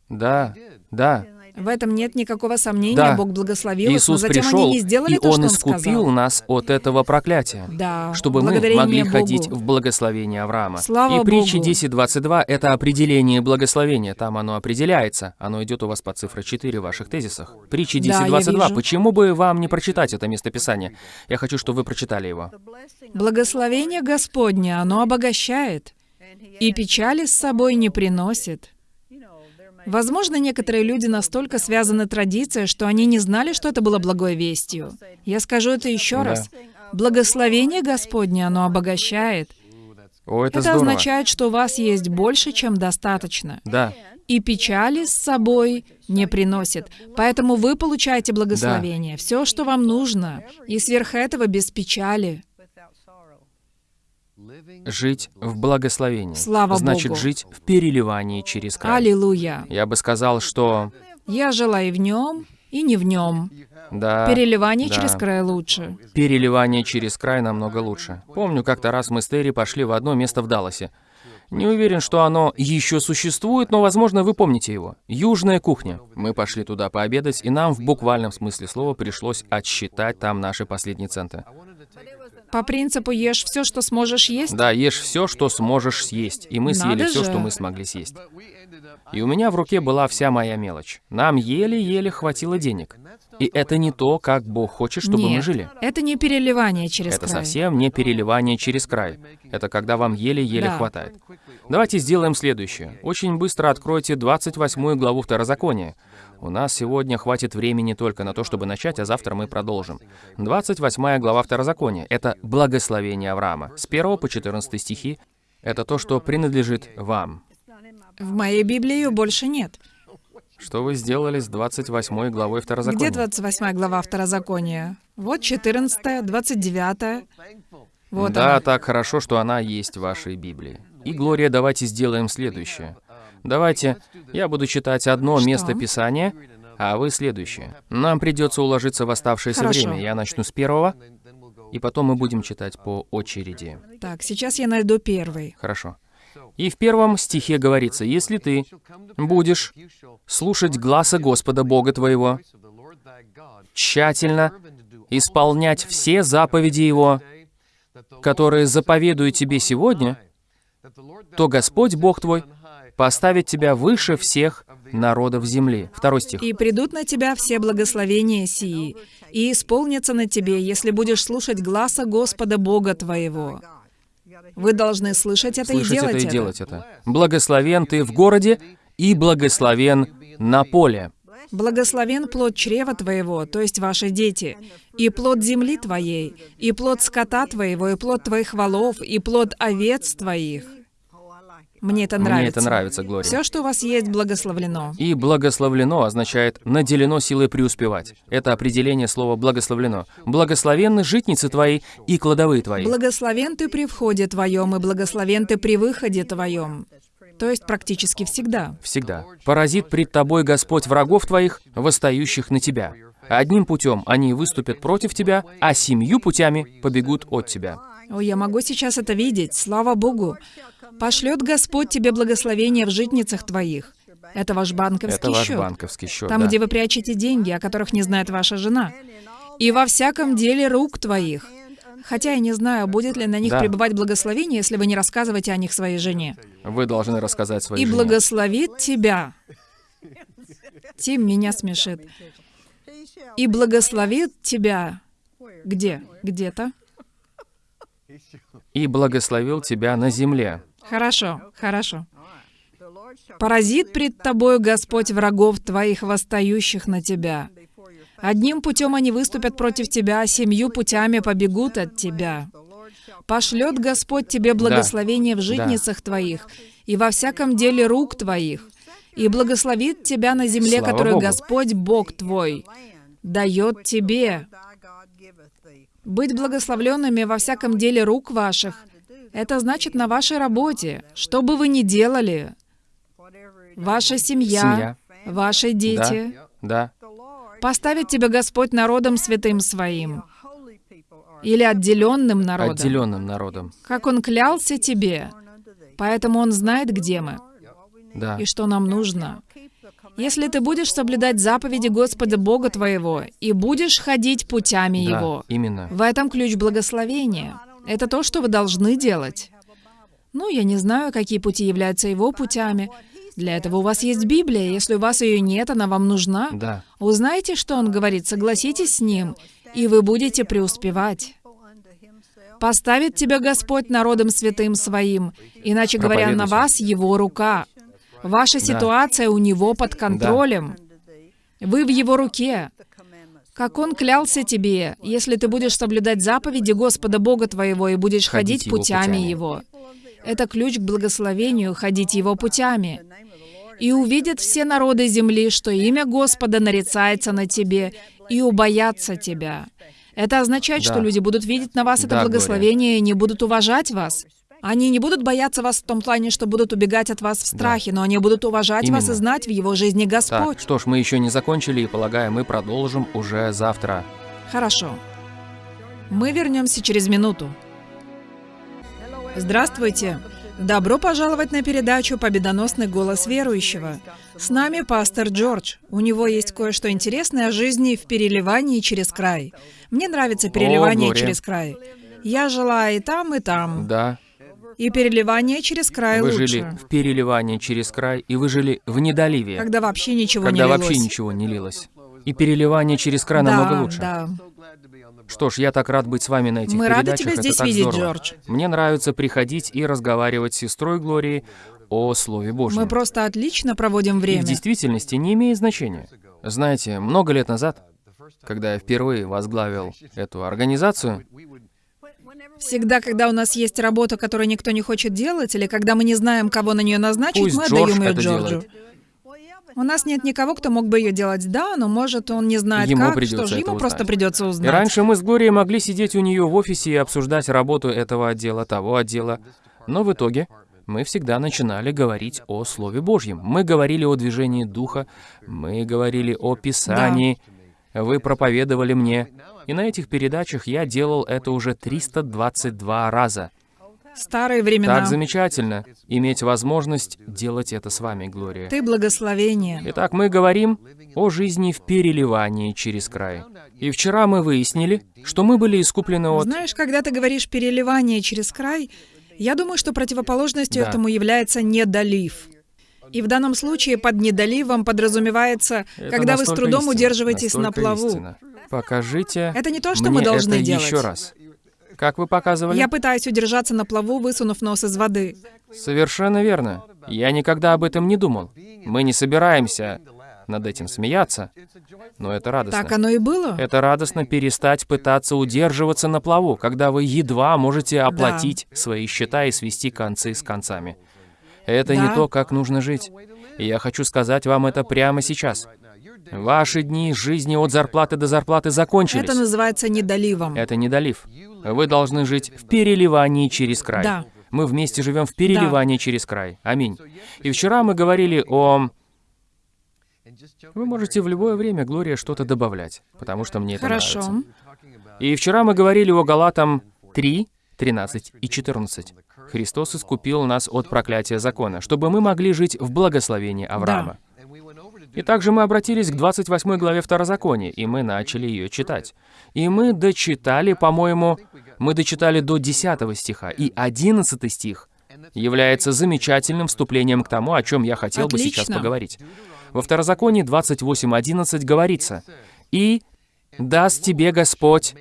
да, да. В этом нет никакого сомнения, Да. Бог благословил их, но Иисус затем пришел, они не сделали и то, Он что Он искупил сказал. нас от этого проклятия. Да, чтобы мы могли Богу. ходить в благословение Авраама. Слава и притча Богу. 10.22 — это определение благословения. Там оно определяется. Оно идет у вас по цифре 4 в ваших тезисах. Притча Да, я 10.22. вижу. Почему бы вам не прочитать это местописание? Я хочу, чтобы вы прочитали его. Благословение Господне, оно обогащает, и печали с собой не приносит. Возможно, некоторые люди настолько связаны традицией, что они не знали, что это было благой вестью. Я скажу это еще Да. раз. Благословение Господне, оно обогащает. О, это, Это здорово. означает, что у вас есть больше, чем достаточно. Да, И печали с собой не приносит. Поэтому вы получаете благословение. Все, что вам нужно. И сверх этого без печали. Жить в благословении. Слава Значит, Богу. жить в переливании через край. Аллилуйя. Я бы сказал, что Я жила и в нем, и не в нем. Да. Переливание да. через край лучше. Переливание через край намного лучше. Помню, как-то раз мы с Терри пошли в одно место в Далласе. Не уверен, что оно еще существует, но, возможно, вы помните его. Южная кухня. Мы пошли туда пообедать, и нам в буквальном смысле слова пришлось отсчитать там наши последние центы. По принципу ешь все, что сможешь есть. Да, ешь все, что сможешь съесть. И мы съели Надо все, же. что мы смогли съесть. И у меня в руке была вся моя мелочь. Нам еле-еле хватило денег. И это не то, как Бог хочет, чтобы Нет, мы жили. это не переливание через Это край. совсем не переливание через край. Это когда вам еле-еле Да. хватает. Давайте сделаем следующее. Очень быстро откройте 28 главу Второзакония. У нас сегодня хватит времени только на то, чтобы начать, а завтра мы продолжим. 28 глава Второзакония — это благословение Авраама. С 1 по 14 стихи — это то, что принадлежит вам. В моей Библии ее больше нет. Что вы сделали с 28 главой Второзакония? Где 28 глава Второзакония? Вот 14, 29. Вот да, она. так хорошо, что она есть в вашей Библии. И, Глория, давайте сделаем следующее. Давайте, я буду читать одно Что? место Писания, а вы следующее. Нам придется уложиться в оставшееся Хорошо. время. Я начну с первого, и потом мы будем читать по очереди. Так, сейчас я найду первый. Хорошо. И в первом стихе говорится, «Если ты будешь слушать гласа Господа Бога твоего, тщательно исполнять все заповеди Его, которые заповедую тебе сегодня, то Господь Бог твой поставит тебя выше всех народов земли». Второй стих. «И придут на тебя все благословения сии, и исполнятся на тебе, если будешь слушать гласа Господа Бога твоего». Вы должны слышать это Слышать и делать это и делать это. «Благословен ты в городе, и благословен на поле». Благословен плод чрева твоего, то есть ваши дети, и плод земли твоей, и плод скота твоего, и плод твоих волов, и плод овец твоих. Мне это нравится. Мне это нравится, Глория. Все, что у вас есть, благословлено. И благословлено означает наделено силой преуспевать. Это определение слова благословлено. Благословенны житницы твои и кладовые твои. Благословен ты при входе твоем, и благословен ты при выходе твоем. То есть практически всегда. Всегда. Поразит пред тобой Господь врагов твоих, восстающих на тебя. Одним путем они выступят против тебя, а семью путями побегут от тебя. О, я могу сейчас это видеть, слава Богу. Пошлет Господь тебе благословение в житницах твоих. Это ваш банковский Это ваш счет. банковский счет. Там, да. где вы прячете деньги, о которых не знает ваша жена. И во всяком деле рук твоих. Хотя я не знаю, будет ли на них Да. пребывать благословение, если вы не рассказываете о них своей жене. Вы должны рассказать своей И жене. благословит тебя. Тим меня смешит. И благословит тебя. Где? Где-то? И благословил тебя на земле. Хорошо, хорошо. Поразит пред тобою Господь врагов твоих, восстающих на тебя. Одним путем они выступят против тебя, а семью путями побегут от тебя. Пошлет Господь тебе благословение в житницах твоих и во всяком деле рук твоих, и благословит тебя на земле, Слава которую Богу. Господь Бог твой дает тебе. Быть благословленными во всяком деле рук ваших — это значит на вашей работе, что бы вы ни делали, ваша семья, Семья. ваши дети. Да. Поставит тебя Господь народом святым своим или отделенным народом, Отделенным народом. как Он клялся тебе. Поэтому Он знает, где мы Да. и что нам нужно. Если ты будешь соблюдать заповеди Господа Бога твоего и будешь ходить путями Да, Его, именно. в этом ключ благословения. Это то, что вы должны делать. Ну, я не знаю, какие пути являются Его путями. Для этого у вас есть Библия. Если у вас ее нет, она вам нужна. Да. Узнаете, что Он говорит, согласитесь с Ним, и вы будете преуспевать. Поставит тебя Господь народом святым своим, иначе говоря, на вас Его рука. Ваша ситуация у Него под контролем. Вы в Его руке. Как Он клялся тебе, если ты будешь соблюдать заповеди Господа Бога твоего и будешь Ходить ходить путями. Его. Это ключ к благословению, ходить Его путями. И увидят все народы земли, что имя Господа нарицается на тебе, и убоятся тебя. Это означает, что Да. люди будут видеть на вас это Да, благословение и не будут уважать вас. Они не будут бояться вас в том плане, что будут убегать от вас в страхе, но они будут уважать вас и Именно. знать в его жизни Так, Господь. что ж, мы еще не закончили и, полагаю, мы продолжим уже завтра. Хорошо. Мы вернемся через минуту. Здравствуйте. Добро пожаловать на передачу «Победоносный голос верующего». С нами пастор Джордж. У него есть кое-что интересное о жизни в переливании через край. Мне нравится переливание Глория. через край. Я жила и там, и там. Да, И переливание через край вы лучше. жили в переливании через край, и вы жили в недоливии, Когда вообще ничего когда не вообще лилось. ничего не лилось. И переливание через край да, намного лучше. Да. Что ж, я так рад быть с вами на этих Мы рады передачах, тебя это здесь так видеть, здорово. Джордж. Мне нравится приходить и разговаривать с сестрой Глорией о Слове Божьем. Мы просто отлично проводим И время. в действительности не имеет значения. Знаете, много лет назад, когда я впервые возглавил эту организацию, Всегда, когда у нас есть работа, которую никто не хочет делать, или когда мы не знаем, кого на нее назначить, Пусть мы Джордж отдаем ее Джорджу. делает. У нас нет никого, кто мог бы ее делать, да, но может он не знает Ему как, что же, ему просто узнать. придется и узнать. раньше мы с Глорией могли сидеть у нее в офисе и обсуждать работу этого отдела, того отдела, но в итоге мы всегда начинали говорить о Слове Божьем. Мы говорили о движении Духа, мы говорили о Писании, вы проповедовали мне. И на этих передачах я делал это уже 322 раза. Старые времена. Так замечательно иметь возможность делать это с вами, Глория. Ты благословение. Итак, мы говорим о жизни в переливании через край. И вчера мы выяснили, что мы были искуплены от... Знаешь, когда ты говоришь переливание через край, я думаю, что противоположностью Да. этому является недолив. И в данном случае под недоливом подразумевается, Это когда вы с трудом истинно, удерживаетесь на плаву. истинно. Покажите Это не то, что мы должны это делать. еще раз. Как вы показывали? Я пытаюсь удержаться на плаву, высунув нос из воды. Совершенно верно. Я никогда об этом не думал. Мы не собираемся над этим смеяться, но это радостно. Так оно и было. Это радостно перестать пытаться удерживаться на плаву, когда вы едва можете оплатить свои счета и свести концы с концами. Это не Да. то, как нужно жить. И я хочу сказать вам это прямо сейчас. Ваши дни жизни от зарплаты до зарплаты закончились. Это называется недоливом. Это не долив. Вы должны жить в переливании через край. Да. Мы вместе живем в переливании через край. Аминь. И вчера мы говорили о... Вы можете в любое время, Глория, что-то добавлять, потому что мне это Хорошо. нравится. И вчера мы говорили о Галатам 3, 13 и 14. Христос искупил нас от проклятия закона, чтобы мы могли жить в благословении Авраама. И также мы обратились к 28 главе Второзакония, и мы начали ее читать. И мы дочитали, по-моему, мы дочитали до 10 стиха, и 11 стих является замечательным вступлением к тому, о чем я хотел бы сейчас Отлично. поговорить. Во Второзаконии 28.11 говорится, «И даст тебе Господь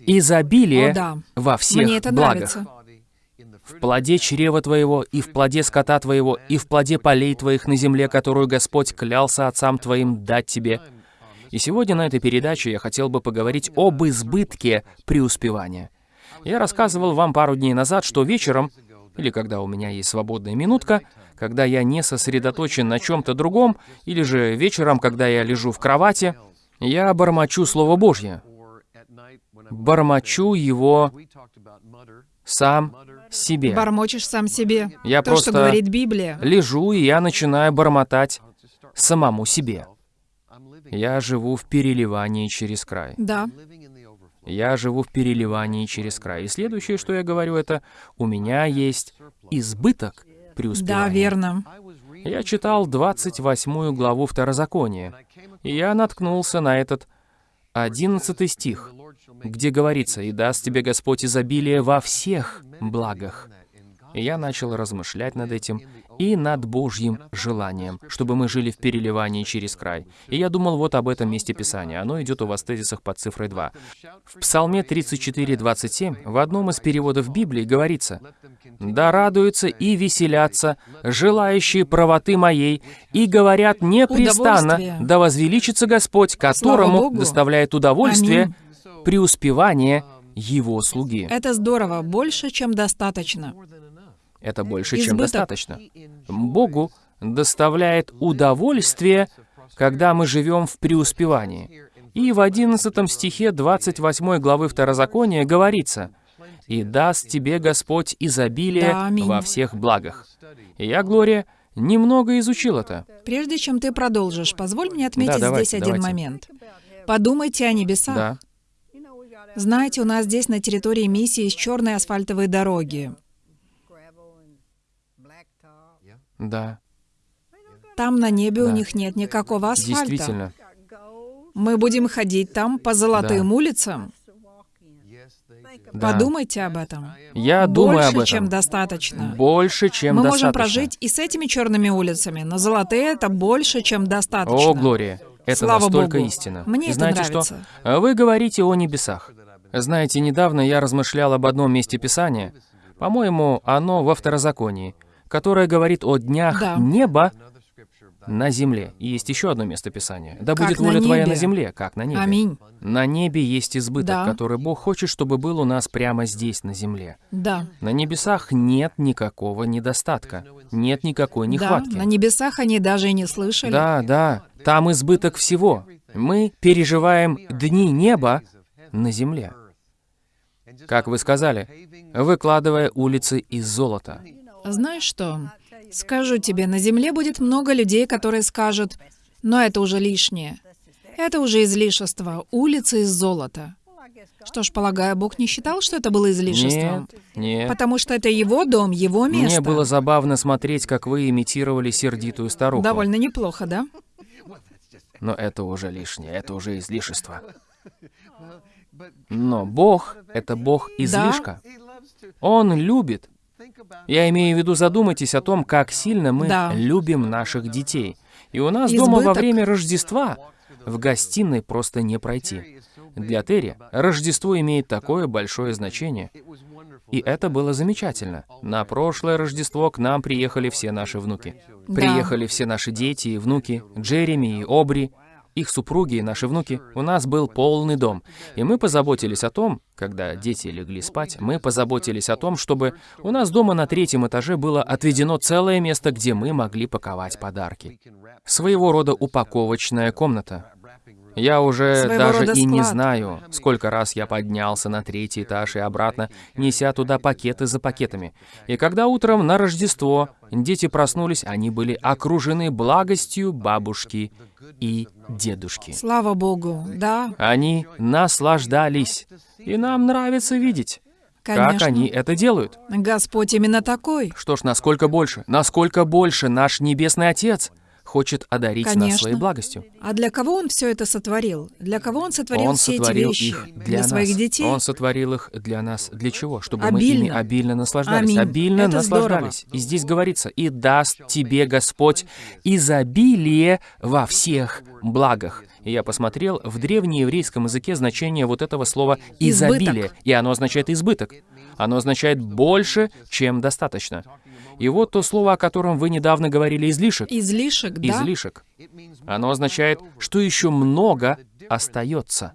изобилие О, да. во всех Мне это благах, нравится. В плоде чрева твоего, и в плоде скота твоего, и в плоде полей твоих на земле, которую Господь клялся отцам твоим дать тебе». И сегодня на этой передаче я хотел бы поговорить об избытке преуспевания. Я рассказывал вам пару дней назад, что вечером, или когда у меня есть свободная минутка, когда я не сосредоточен на чем-то другом, или же вечером, когда я лежу в кровати, я бормочу Слово Божье. Бормочу его сам себе. Бормочешь сам себе. Я То, просто что говорит Библия. лежу, и я начинаю бормотать самому себе. Я живу в переливании через край. Да. Я живу в переливании через край. И следующее, что я говорю, это «у меня есть избыток преуспевания». Да, верно. Я читал 28 главу Второзакония, и я наткнулся на этот 11 стих, где говорится «И даст тебе Господь изобилие во всех благах». И я начал размышлять над этим и над Божьим желанием, чтобы мы жили в переливании через край. И я думал вот об этом месте Писания. Оно идет у вас в тезисах под цифрой 2. В Псалме 34:27 в одном из переводов Библии говорится «Да радуются и веселятся, желающие правоты моей, и говорят непрестанно, да возвеличится Господь, которому доставляет удовольствие Аминь. Преуспевание Его слуги». Это здорово, больше, чем достаточно. Это больше, чем Избыток. достаточно. Богу доставляет удовольствие, когда мы живем в преуспевании. И в 11 стихе 28 главы Второзакония говорится, и даст тебе Господь изобилие Да, аминь. во всех благах. Я, Глория, немного изучил это. Прежде чем ты продолжишь, позволь мне отметить давайте, здесь один давайте. момент. Подумайте о небесах. Да, Знаете, у нас здесь на территории миссии есть черные асфальтовые дороги. да, Там на небе у Да. них нет никакого асфальта. действительно. Мы будем ходить там по золотым Да. улицам. Да. Думайте об этом. Я думаю Больше, об этом. чем достаточно. Больше, чем Мы достаточно. можем прожить и с этими черными улицами, но золотые это больше, чем достаточно. О, Глория, это Слава настолько Богу. истина. Мне И это знаете нравится. что? Вы говорите о небесах. Знаете, недавно я размышлял об одном месте Писания, по-моему, оно во Второзаконии, которое говорит о днях Да. неба на земле. И есть еще одно место Писания. Да Как будет воля твоя небе. на земле, как на небе. Аминь. На небе есть избыток, Да. который Бог хочет, чтобы был у нас прямо здесь, на земле. Да. На небесах нет никакого недостатка, нет никакой нехватки. Да, на небесах они даже и не слышали. Да, да, там избыток всего. Мы переживаем дни неба на земле. Как вы сказали, выкладывая улицы из золота. Знаешь что? Скажу тебе, на земле будет много людей, которые скажут, но это уже лишнее. Это уже излишество. Улицы из золота. Что ж, полагаю, Бог не считал, что это было излишеством? Нет, нет. Потому что это его дом, его место. Мне было забавно смотреть, как вы имитировали сердитую старуху. Довольно неплохо, да? Но это уже лишнее, это уже излишество. Но Бог — это Бог излишка. Он любит. Я имею в виду, задумайтесь о том, как сильно мы Да. любим наших детей. И у нас дома во Избыток. время Рождества в гостиной просто не пройти. Для Терри Рождество имеет такое большое значение. И это было замечательно. На прошлое Рождество к нам приехали все наши внуки. Да. Приехали все наши дети и внуки, Джереми и Обри, их супруги и наши внуки. У нас был полный дом. И мы позаботились о том, когда дети легли спать, мы позаботились о том, чтобы у нас дома на третьем этаже было отведено целое место, где мы могли паковать подарки. Своего рода упаковочная комната. Я уже даже и не знаю, сколько раз я поднялся на третий этаж и обратно, неся туда пакеты за пакетами. И когда утром на Рождество дети проснулись, они были окружены благостью бабушки и дедушки. Слава Богу, да, Они наслаждались. И нам нравится видеть, конечно. как они это делают. Господь именно такой. Что ж, насколько больше, насколько больше наш Небесный Отец хочет одарить нас Конечно. своей благостью. А для кого Он все это сотворил? Для кого Он сотворил Он все сотворил эти вещи? их для, нас. своих детей? Он сотворил их для нас. Для чего? Чтобы мы ими Обильно. обильно наслаждались. Аминь. Обильно Это наслаждались. И здесь говорится, и даст тебе Господь изобилие во всех благах. И я посмотрел в древнееврейском языке значение вот этого слова Избыток. изобилие. И оно означает избыток. Оно означает больше, чем достаточно. И вот то слово, о котором вы недавно говорили, излишек. Излишек, да? Излишек. Оно означает, что еще много остается.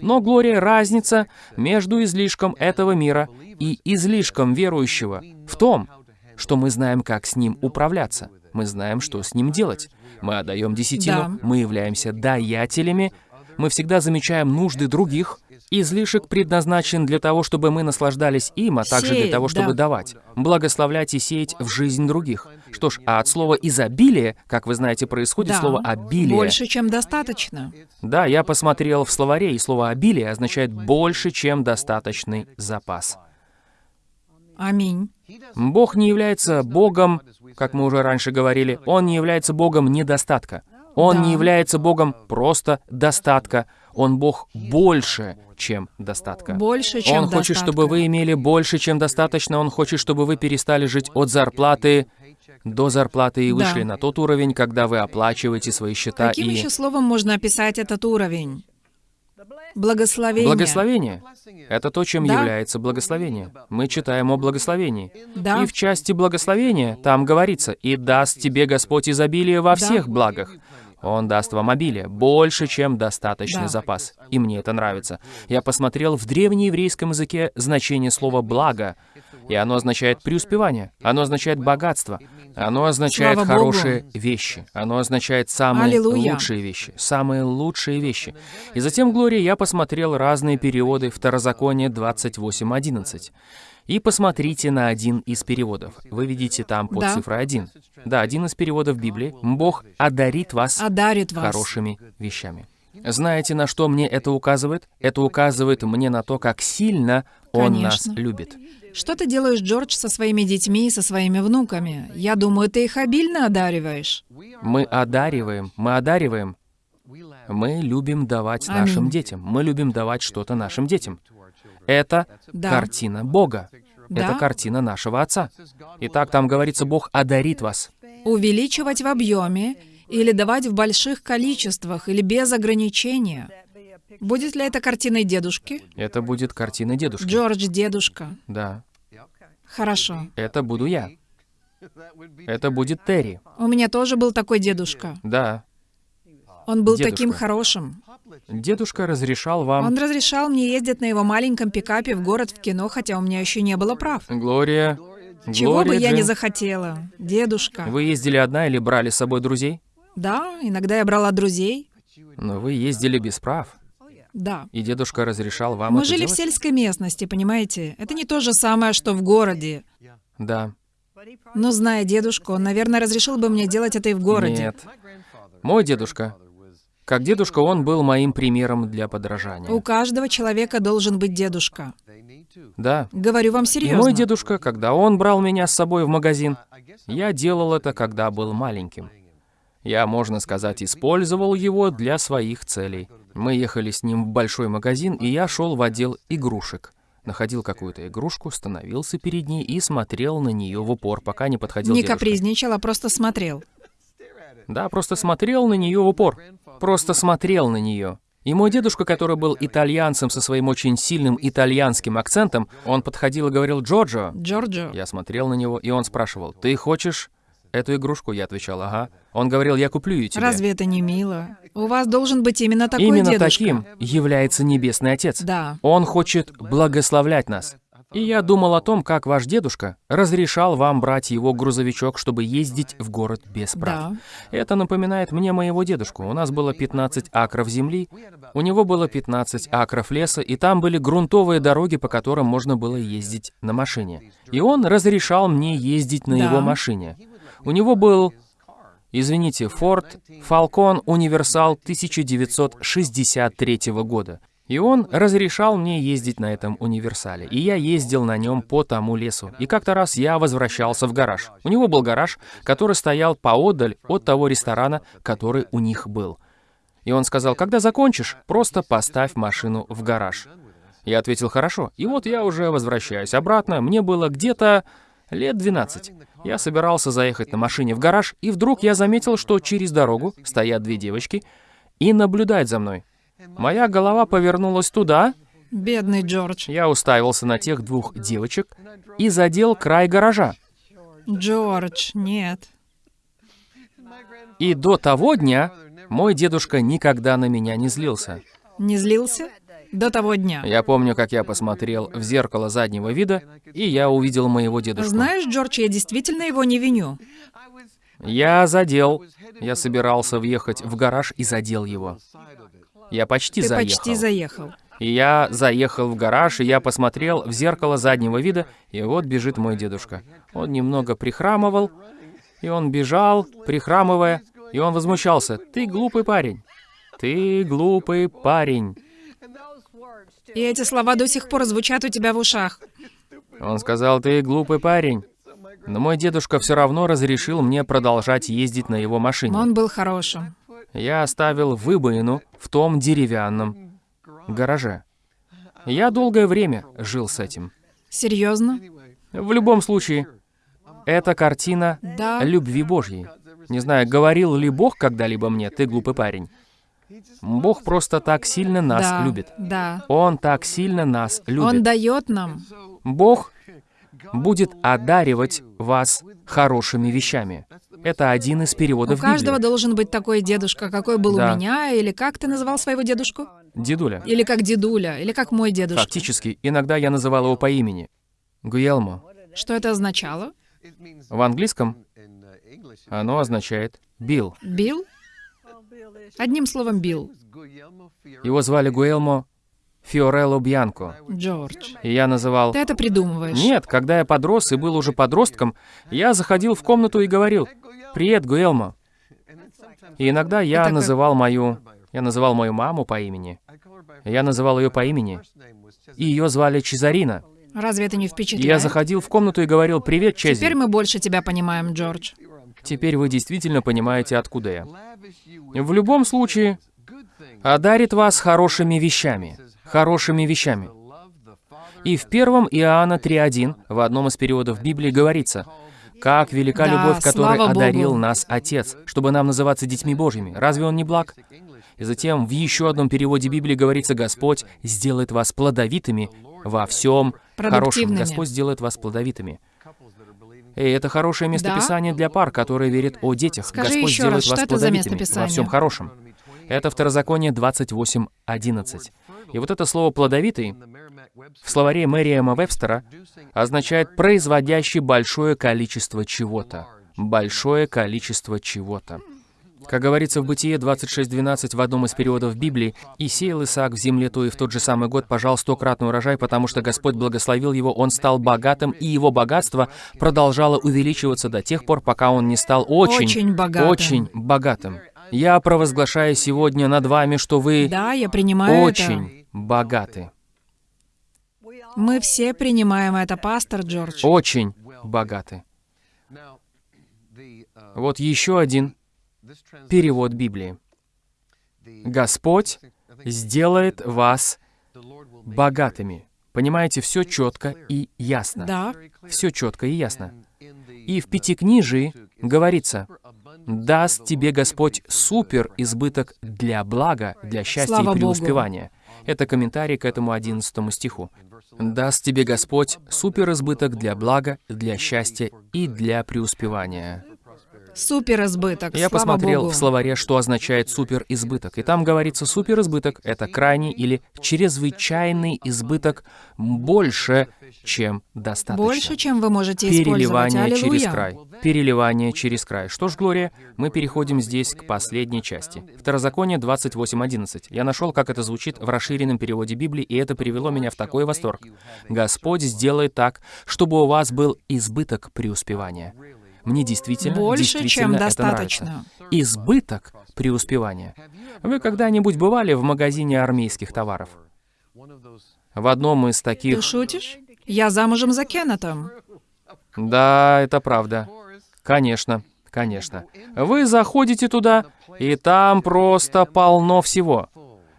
Но, Глория, разница между излишком этого мира и излишком верующего в том, что мы знаем, как с ним управляться. Мы знаем, что с ним делать. Мы отдаем десятину, Да. мы являемся даятелями, мы всегда замечаем нужды других. Излишек предназначен для того, чтобы мы наслаждались им, а также для того, чтобы да. давать, благословлять и сеять в жизнь других. Что ж, а от слова «изобилие», как вы знаете, происходит Да. слово «обилие». Больше, чем достаточно. Да, я посмотрел в словаре, и слово «обилие» означает «больше, чем достаточный запас». Аминь. Бог не является Богом, как мы уже раньше говорили, Он не является Богом недостатка. Он Да. не является Богом просто достатка. Он Бог больше, чем достатка. Больше, чем Он хочет, чтобы достатка. вы имели больше, чем достаточно. Он хочет, чтобы вы перестали жить от зарплаты до зарплаты и Да. вышли на тот уровень, когда вы оплачиваете свои счета Каким и... еще словом можно описать этот уровень? Благословение. Благословение. Это то, чем Да. является благословение. Мы читаем о благословении. Да. И в части благословения там говорится, «И даст тебе Господь изобилие во Да. всех благах». Он даст вам обилие, больше, чем достаточный Да. запас. И мне это нравится. Я посмотрел в древнееврейском языке значение слова «благо». И оно означает преуспевание, оно означает богатство, оно означает Слава хорошие вещи, оно означает самые Аллилуйя. лучшие вещи, самые лучшие вещи. И затем, Глория, я посмотрел разные переводы Второзакония 28.11. И посмотрите на один из переводов. Вы видите там под Да. цифрой 1. Да, один из переводов Библии. Бог одарит вас Одарит вас. хорошими вещами. Знаете, на что мне это указывает? Это указывает мне на то, как сильно Он нас любит. Что ты делаешь, Джордж, со своими детьми и со своими внуками? Я думаю, ты их обильно одариваешь. Мы одариваем, мы одариваем. Мы любим давать Аминь. нашим детям. Мы любим давать что-то нашим детям. Это Да. картина Бога. Да. Это картина нашего Отца. Итак, там говорится, Бог одарит вас. Увеличивать в объеме или давать в больших количествах или без ограничения. Будет ли это картиной дедушки? Это будет картина дедушки. Джордж, дедушка. Да. Хорошо. Это буду я. Это будет Терри. У меня тоже был такой дедушка. Да. Он был Дедушка. таким хорошим. Дедушка разрешал вам... Он разрешал мне ездить на его маленьком пикапе в город в кино, хотя у меня еще не было прав. Глория... Чего бы Глория я не Джин, захотела. Дедушка. Вы ездили одна или брали с собой друзей? Да, иногда я брала друзей. Но вы ездили без прав. Да. И дедушка разрешал вам Мы жили в делать? сельской местности, понимаете? Это не то же самое, что в городе. Да. Но зная дедушку, он, наверное, разрешил бы мне делать это и в городе. Нет. Мой дедушка. Как дедушка, он был моим примером для подражания. У каждого человека должен быть дедушка. Да. Говорю вам И серьезно. мой дедушка, когда он брал меня с собой в магазин, я делал это, когда был маленьким. Я, можно сказать, использовал его для своих целей. Мы ехали с ним в большой магазин, и я шел в отдел игрушек. Находил какую-то игрушку, становился перед ней и смотрел на нее в упор, пока не подходил Не дедушка. капризничал, а просто смотрел. Да, просто смотрел на нее в упор. Просто смотрел на нее. И мой дедушка, который был итальянцем со своим очень сильным итальянским акцентом, он подходил и говорил «Джорджо». Джорджо. Я смотрел на него, и он спрашивал «Ты хочешь эту игрушку?» Я отвечал «Ага». Он говорил «Я куплю ее тебе». Разве это не мило? У вас должен быть именно такой Именно дедушка. таким является Небесный Отец. Да. Он хочет благословлять нас. И я думал о том, как ваш дедушка разрешал вам брать его грузовичок, чтобы ездить в город без прав. Да. Это напоминает мне моего дедушку. У нас было 15 акров земли, у него было 15 акров леса, и там были грунтовые дороги, по которым можно было ездить на машине. И он разрешал мне ездить на Да. его машине. У него был, извините, Ford Falcon Универсал 1963 года. И он разрешал мне ездить на этом универсале. И я ездил на нем по тому лесу. И как-то раз я возвращался в гараж. У него был гараж, который стоял поодаль от того ресторана, который у них был. И он сказал, когда закончишь, просто поставь машину в гараж. Я ответил, хорошо. И вот я уже возвращаюсь обратно. Мне было где-то лет 12. Я собирался заехать на машине в гараж, и вдруг я заметил, что через дорогу стоят две девочки и наблюдают за мной. Моя голова повернулась туда, Бедный Джордж. я уставился на тех двух девочек и задел край гаража. Джордж, нет. И до того дня мой дедушка никогда на меня не злился. Не злился? До того дня. Я помню, как я посмотрел в зеркало заднего вида, и я увидел моего дедушку. Знаешь, Джордж, я действительно его не виню. Я задел. Я собирался въехать в гараж и задел его. Я почти Ты заехал. почти заехал. И я заехал в гараж, и я посмотрел в зеркало заднего вида, и вот бежит мой дедушка. Он немного прихрамывал, и он бежал, прихрамывая, и он возмущался. «Ты глупый парень! Ты глупый парень!» И эти слова до сих пор звучат у тебя в ушах. Он сказал, «Ты глупый парень!» Но мой дедушка все равно разрешил мне продолжать ездить на его машине. Он был хорошим. Я оставил выбоину в том деревянном гараже. Я долгое время жил с этим. Серьезно? В любом случае, это картина Да. любви Божьей. Не знаю, говорил ли Бог когда-либо мне, ты глупый парень. Бог просто так сильно нас да. любит. Да. Он так сильно нас Он любит. дает нам. Бог будет одаривать вас хорошими вещами. Это один из У переводов каждого Библии. должен быть такой дедушка, какой был Да. у меня, или как ты называл своего дедушку? Дедуля. Или как дедуля, или как мой дедушка. Фактически, иногда я называл его по имени. Гуелмо. Что это означало? В английском оно означает «бил». Билл? Одним словом, Билл. Его звали Гуэлмо Фиорелло Бьянко. Джордж. И я называл... Ты это придумываешь. Нет, когда я подрос и был уже подростком, я заходил в комнату и говорил «Привет, Гуэлмо». И иногда я называл мою... Я называл мою маму по имени. Я называл ее по имени. И ее звали Чезарина. Разве это не впечатляет? я заходил в комнату и говорил «Привет, Теперь Чези». мы больше тебя понимаем, Джордж. Теперь вы действительно понимаете, откуда я. В любом случае, одарит вас хорошими вещами. Хорошими вещами. И в первом Иоанна 3.1, в одном из периодов Библии, говорится, «Как велика Да, любовь, которой слава Богу. одарил нас Отец, чтобы нам называться детьми Божьими. Разве Он не благ?» И затем в еще одном переводе Библии говорится, «Господь сделает вас плодовитыми во всем хорошем». Господь сделает вас плодовитыми. Эй, это хорошее местописание для пар, которые верят о детях. Скажи Господь еще сделает раз, вас плодовитыми во всем хорошем. Это Второзаконие 28.11. И вот это слово «плодовитый» в словаре Мэриэма Вебстера означает «производящий большое количество чего-то». Большое количество чего-то. Как говорится в Бытие 26.12 в одном из переводов Библии, «И сеял Исаак в земле то и в тот же самый год пожал стократный урожай, потому что Господь благословил его, он стал богатым, и его богатство продолжало увеличиваться до тех пор, пока он не стал очень, Очень богатым. очень богатым». Я провозглашаю сегодня над вами, что вы Да, я принимаю очень богаты. Мы все принимаем это, пастор Джордж. Очень богаты. Вот еще один перевод Библии. Господь сделает вас богатыми. Понимаете, все четко и ясно. Да, Все четко и ясно. И в Пятикнижии говорится, даст тебе Господь супер избыток для блага, для счастья Слава и Богу. преуспевания. Это комментарий к этому 11 стиху. Даст тебе Господь супер избыток для блага, для счастья и для преуспевания. Супер избыток. Я слава посмотрел Богу. в словаре, что означает суперизбыток. И там говорится, суперизбыток — это крайний или чрезвычайный избыток больше, чем достаточно. Больше, чем вы можете использовать. Переливание Аллилуйя. через край. Переливание через край. Что ж, Глория, мы переходим здесь к последней части. Второзаконие 28.11. Я нашел, как это звучит в расширенном переводе Библии, и это привело меня в такой восторг. Господь сделает так, чтобы у вас был избыток преуспевания. Мне действительно, Больше, чем действительно это достаточно. нравится. Избыток преуспевания. Вы когда-нибудь бывали в магазине армейских товаров? В одном из Ты таких... шутишь? Я замужем за Кеннетом. Да, это правда. Конечно, конечно. Вы заходите туда, и там просто полно всего.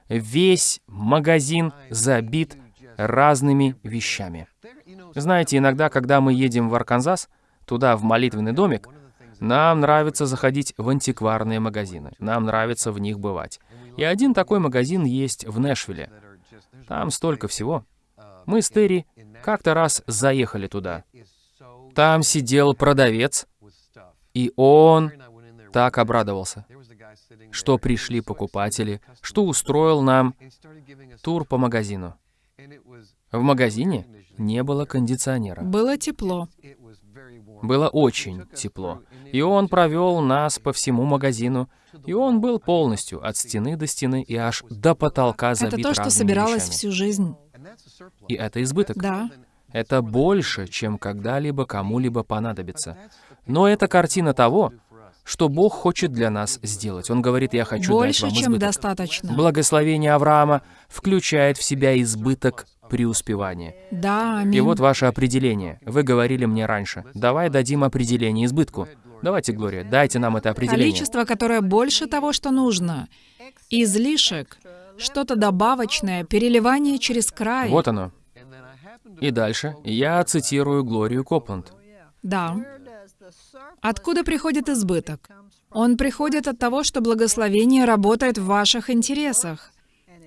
Весь магазин забит разными вещами. Знаете, иногда, когда мы едем в Арканзас, туда, в молитвенный домик, нам нравится заходить в антикварные магазины. Нам нравится в них бывать. И один такой магазин есть в Нэшвилле. Там столько всего. Мы с Терри как-то раз заехали туда. Там сидел продавец, и он так обрадовался, что пришли покупатели, что устроил нам тур по магазину. В магазине не было кондиционера. Было тепло. Было очень тепло. И он провел нас по всему магазину, и он был полностью от стены до стены и аж до потолка забит Это то, что собиралось вещами. всю жизнь. И это избыток. Да. Это больше, чем когда-либо кому-либо понадобится. Но это картина того, что Бог хочет для нас сделать. Он говорит, я хочу Больше, дать вам чем избыток. достаточно. Благословение Авраама включает в себя избыток преуспевания. Да, И аминь. вот ваше определение. Вы говорили мне раньше. Давай дадим определение избытку. Давайте, Глория, дайте нам это определение. Количество, которое больше того, что нужно. Излишек. Что-то добавочное, переливание через край. Вот оно. И дальше я цитирую Глорию Копланд. Да. Откуда приходит избыток? Он приходит от того, что благословение работает в ваших интересах.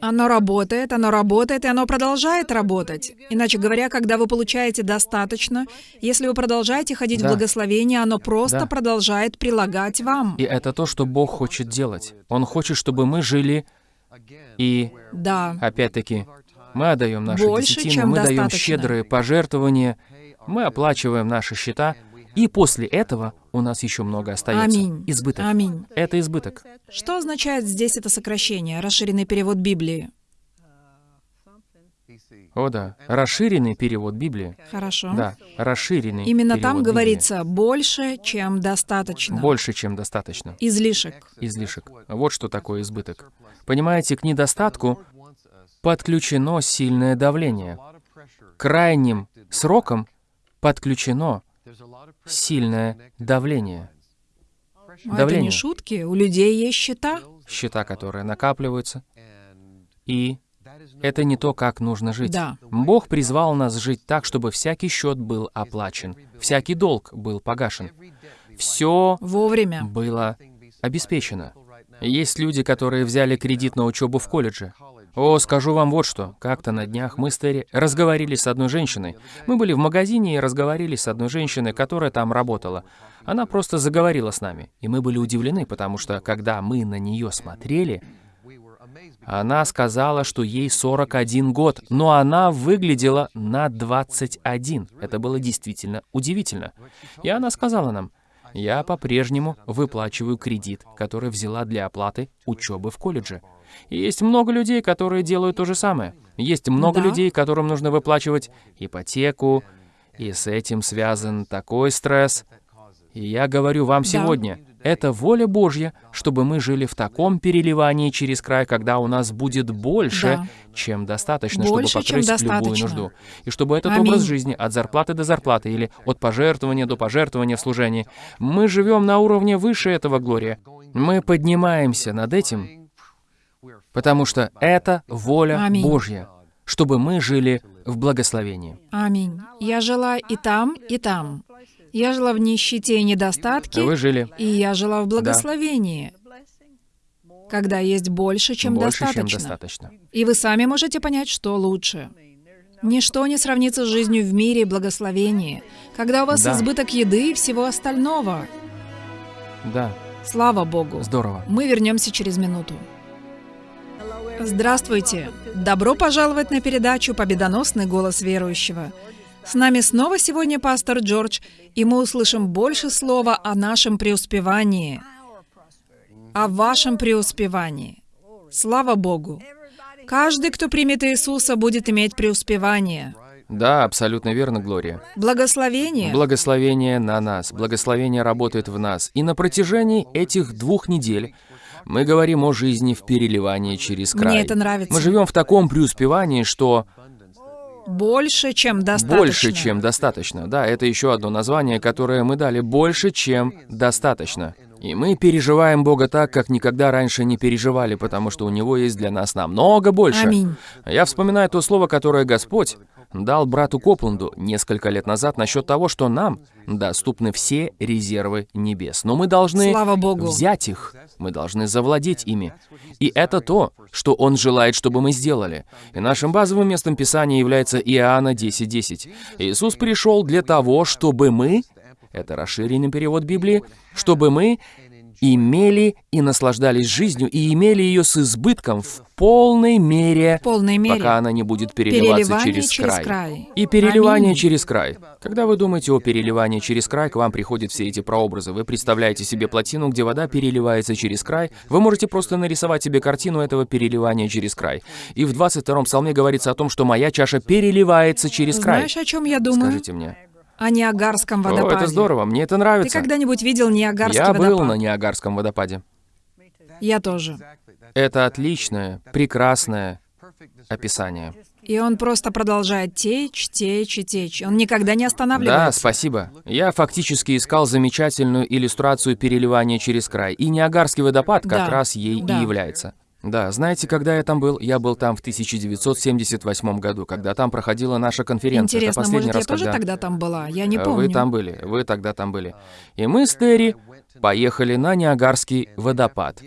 Оно работает, оно работает, и оно продолжает работать. Иначе говоря, когда вы получаете достаточно, если вы продолжаете ходить Да. в благословение, оно просто Да. продолжает прилагать вам. И это то, что Бог хочет делать. Он хочет, чтобы мы жили и Да. Опять-таки, мы отдаем наши Больше, десятины, мы даем достаточно. щедрые пожертвования, Мы оплачиваем наши счета, и после этого у нас еще много остается. Аминь. Избыток. Аминь. Это избыток. Что означает здесь это сокращение, расширенный перевод Библии? О да, расширенный перевод Библии. Хорошо. Да, расширенный Именно там Библии. говорится больше, чем достаточно. Больше, чем достаточно. Излишек. Излишек. Вот что такое избыток. Понимаете, к недостатку подключено сильное давление. Крайним срокам подключено сильное давление. Но это Давление. не шутки. У людей есть счета. Счета, которые накапливаются. И это не то, как нужно жить. Да. Бог призвал нас жить так, чтобы всякий счет был оплачен, всякий долг был погашен. Все Вовремя. было обеспечено. Есть люди, которые взяли кредит на учебу в колледже. О, скажу вам вот что. Как-то на днях мы с Терри разговаривали с одной женщиной. Мы были в магазине и разговаривали с одной женщиной, которая там работала. Она просто заговорила с нами. И мы были удивлены, потому что, когда мы на нее смотрели, она сказала, что ей 41 год, но она выглядела на 21. Это было действительно удивительно. И она сказала нам, я по-прежнему выплачиваю кредит, который взяла для оплаты учебы в колледже. И есть много людей, которые делают то же самое. Есть много Да. людей, которым нужно выплачивать ипотеку, и с этим связан такой стресс. И я говорю вам Да. сегодня, это воля Божья, чтобы мы жили в таком переливании через край, когда у нас будет больше, Да. чем достаточно, Больше, чтобы покрыть любую достаточно. нужду. И чтобы этот Аминь. образ жизни от зарплаты до зарплаты или от пожертвования до пожертвования в служении, мы живем на уровне выше этого, Глория. Мы поднимаемся над этим, потому что это воля Аминь. Божья, чтобы мы жили в благословении. Аминь. Я жила и там, и там. Я жила в нищете и недостатке, Вы жили и я жила в благословении, когда есть больше, чем больше, чем достаточно. достаточно. И вы сами можете понять, что лучше. Ничто не сравнится с жизнью в мире и благословении, когда у вас Да. избыток еды и всего остального. Да, Слава Богу. здорово. Мы вернемся через минуту. Здравствуйте! Добро пожаловать на передачу «Победоносный голос верующего». С нами снова сегодня пастор Джордж, и мы услышим больше слова о нашем преуспевании, о вашем преуспевании. Слава Богу! Каждый, кто примет Иисуса, будет иметь преуспевание. Да, абсолютно верно, Глория. Благословение. Благословение на нас, благословение работает в нас. И на протяжении этих двух недель мы говорим о жизни в переливании через край. Мне это нравится. Мы живем в таком преуспевании, что Больше, чем достаточно. больше, чем достаточно. Да, это еще одно название, которое мы дали. Больше, чем достаточно. И мы переживаем Бога так, как никогда раньше не переживали, потому что у Него есть для нас намного больше. Аминь. Я вспоминаю то слово, которое Господь дал брату Копланду несколько лет назад насчет того, что нам доступны все резервы небес. Но мы должны Слава Богу. взять их, мы должны завладеть ими. И это то, что Он желает, чтобы мы сделали. И нашим базовым местом Писания является Иоанна 10.10. Иисус пришел для того, чтобы мы, это расширенный перевод Библии, чтобы мы имели и наслаждались жизнью, и имели ее с избытком в полной мере, В полной мере. пока она не будет переливаться через, через край. край. И переливание Аминь. через край. Когда вы думаете о переливании через край, к вам приходят все эти прообразы. Вы представляете себе плотину, где вода переливается через край. Вы можете просто нарисовать себе картину этого переливания через край. И в 22-м псалме говорится о том, что моя чаша переливается через край. Знаешь, о чем я думаю? Скажите мне. О Ниагарском О, водопаде. это здорово, мне это Ты нравится. когда-нибудь видел Ниагарский Я водопад? был на Ниагарском водопаде. Я тоже. Это отличное, прекрасное описание. И он просто продолжает течь, течь и течь. Он никогда не останавливается. Да, спасибо. Я фактически искал замечательную иллюстрацию переливания через край, и Ниагарский водопад как Да, раз ей да. и является. Да, знаете, когда я там был? Я был там в 1978 году, когда там проходила наша конференция. Интересно, последний может, я раз, тоже когда... тогда там была? Я не Э, помню. Вы там были, вы тогда там были. И мы с Терри поехали на Ниагарский водопад.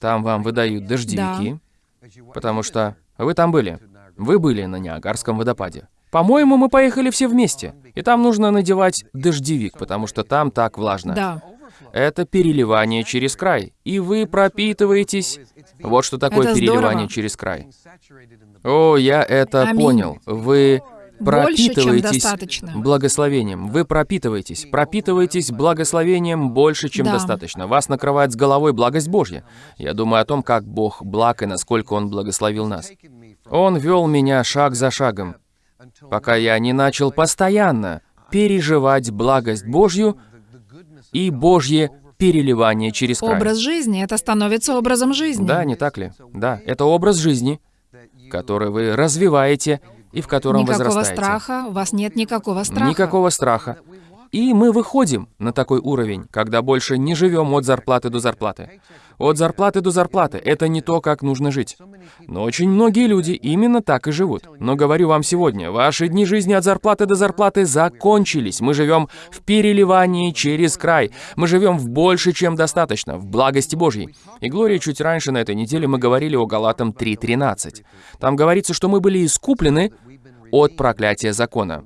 Там вам выдают дождевики, потому что вы там были. Вы были на Ниагарском водопаде. По-моему, мы поехали все вместе. И там нужно надевать дождевик, потому что там так влажно. Да. Это переливание через край. И вы пропитываетесь. Вот что такое Это переливание здорово. через край. О, я это Аминь. понял. Вы пропитываетесь благословением. Вы пропитываетесь, пропитываетесь благословением больше, чем Да. достаточно. Вас накрывает с головой благость Божья. Я думаю о том, как Бог благ и насколько Он благословил нас. Он вел меня шаг за шагом, пока я не начал постоянно переживать благость Божью и Божье переливание через край. Образ жизни, это становится образом жизни. Да, не так ли? Да, это образ жизни, который вы развиваете и в котором Никакого возрастаете. страха, у вас нет никакого страха. Никакого страха. И мы выходим на такой уровень, когда больше не живем от зарплаты до зарплаты. От зарплаты до зарплаты — это не то, как нужно жить. Но очень многие люди именно так и живут. Но говорю вам сегодня, ваши дни жизни от зарплаты до зарплаты закончились. Мы живем в переливании через край. Мы живем в больше, чем достаточно, в благости Божьей. И Глория, чуть раньше на этой неделе мы говорили о Галатам 3.13. Там говорится, что мы были искуплены от проклятия закона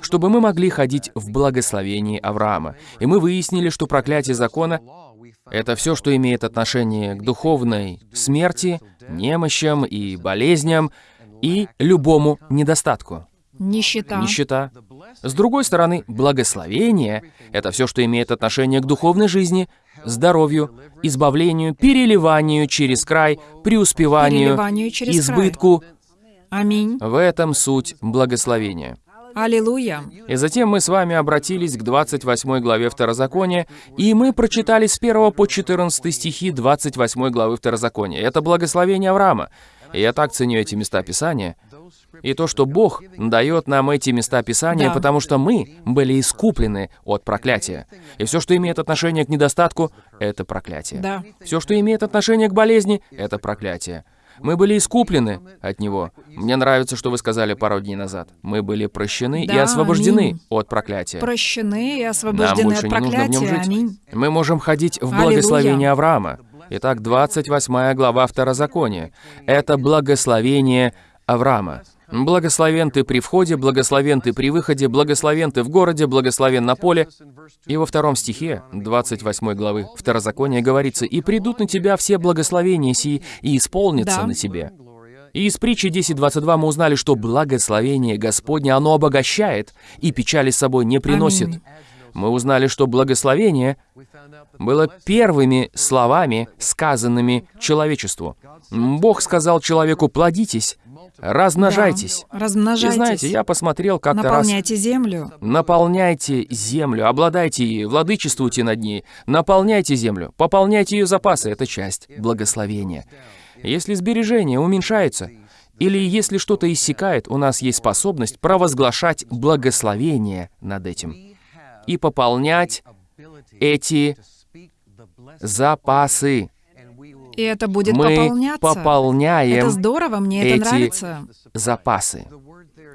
чтобы мы могли ходить в благословении Авраама. И мы выяснили, что проклятие закона — это все, что имеет отношение к духовной смерти, немощам и болезням, и любому недостатку. Нищета. Нищета. С другой стороны, благословение — это все, что имеет отношение к духовной жизни, здоровью, избавлению, переливанию через край, преуспеванию, Переливанию через избытку. Аминь. В этом суть благословения. Аллилуйя. И затем мы с вами обратились к 28 главе Второзакония, и мы прочитали с 1 по 14 стихи 28 главы Второзакония. Это благословение Авраама. И я так ценю эти места Писания. И то, что Бог дает нам эти места Писания, Да. потому что мы были искуплены от проклятия. И все, что имеет отношение к недостатку, это проклятие. Да. Все, что имеет отношение к болезни, это проклятие. Мы были искуплены от него. Мне нравится, что вы сказали пару дней назад. Мы были прощены и Да, освобождены аминь. от проклятия. Прощены и Нам освобождены больше от не нужно в нем проклятия. жить. Аминь. Мы можем ходить в Аллилуйя. благословение Авраама. Итак, 28 глава Второзакония. Это благословение Авраама. Благословен ты при входе, благословен ты при выходе, благословен ты в городе, благословен на поле. И во втором стихе 28 главы Второзакония говорится, «И придут на тебя все благословения сии, и исполнятся Да. на тебе». И из притчи 10.22 мы узнали, что благословение Господне, оно обогащает и печали с собой не приносит. Аминь. Мы узнали, что благословение было первыми словами, сказанными человечеству. Бог сказал человеку «плодитесь, размножайтесь». Да. Размножайтесь. И знаете, я посмотрел как-то раз... Наполняйте землю. Наполняйте землю, обладайте ей, владычествуйте над ней, наполняйте землю, пополняйте ее запасы, это часть благословения. Если сбережение уменьшается, или если что-то иссякает, у нас есть способность провозглашать благословение над этим и пополнять эти запасы. И это будет Мы пополняться. пополняем Это здорово, мне это эти нравится. запасы.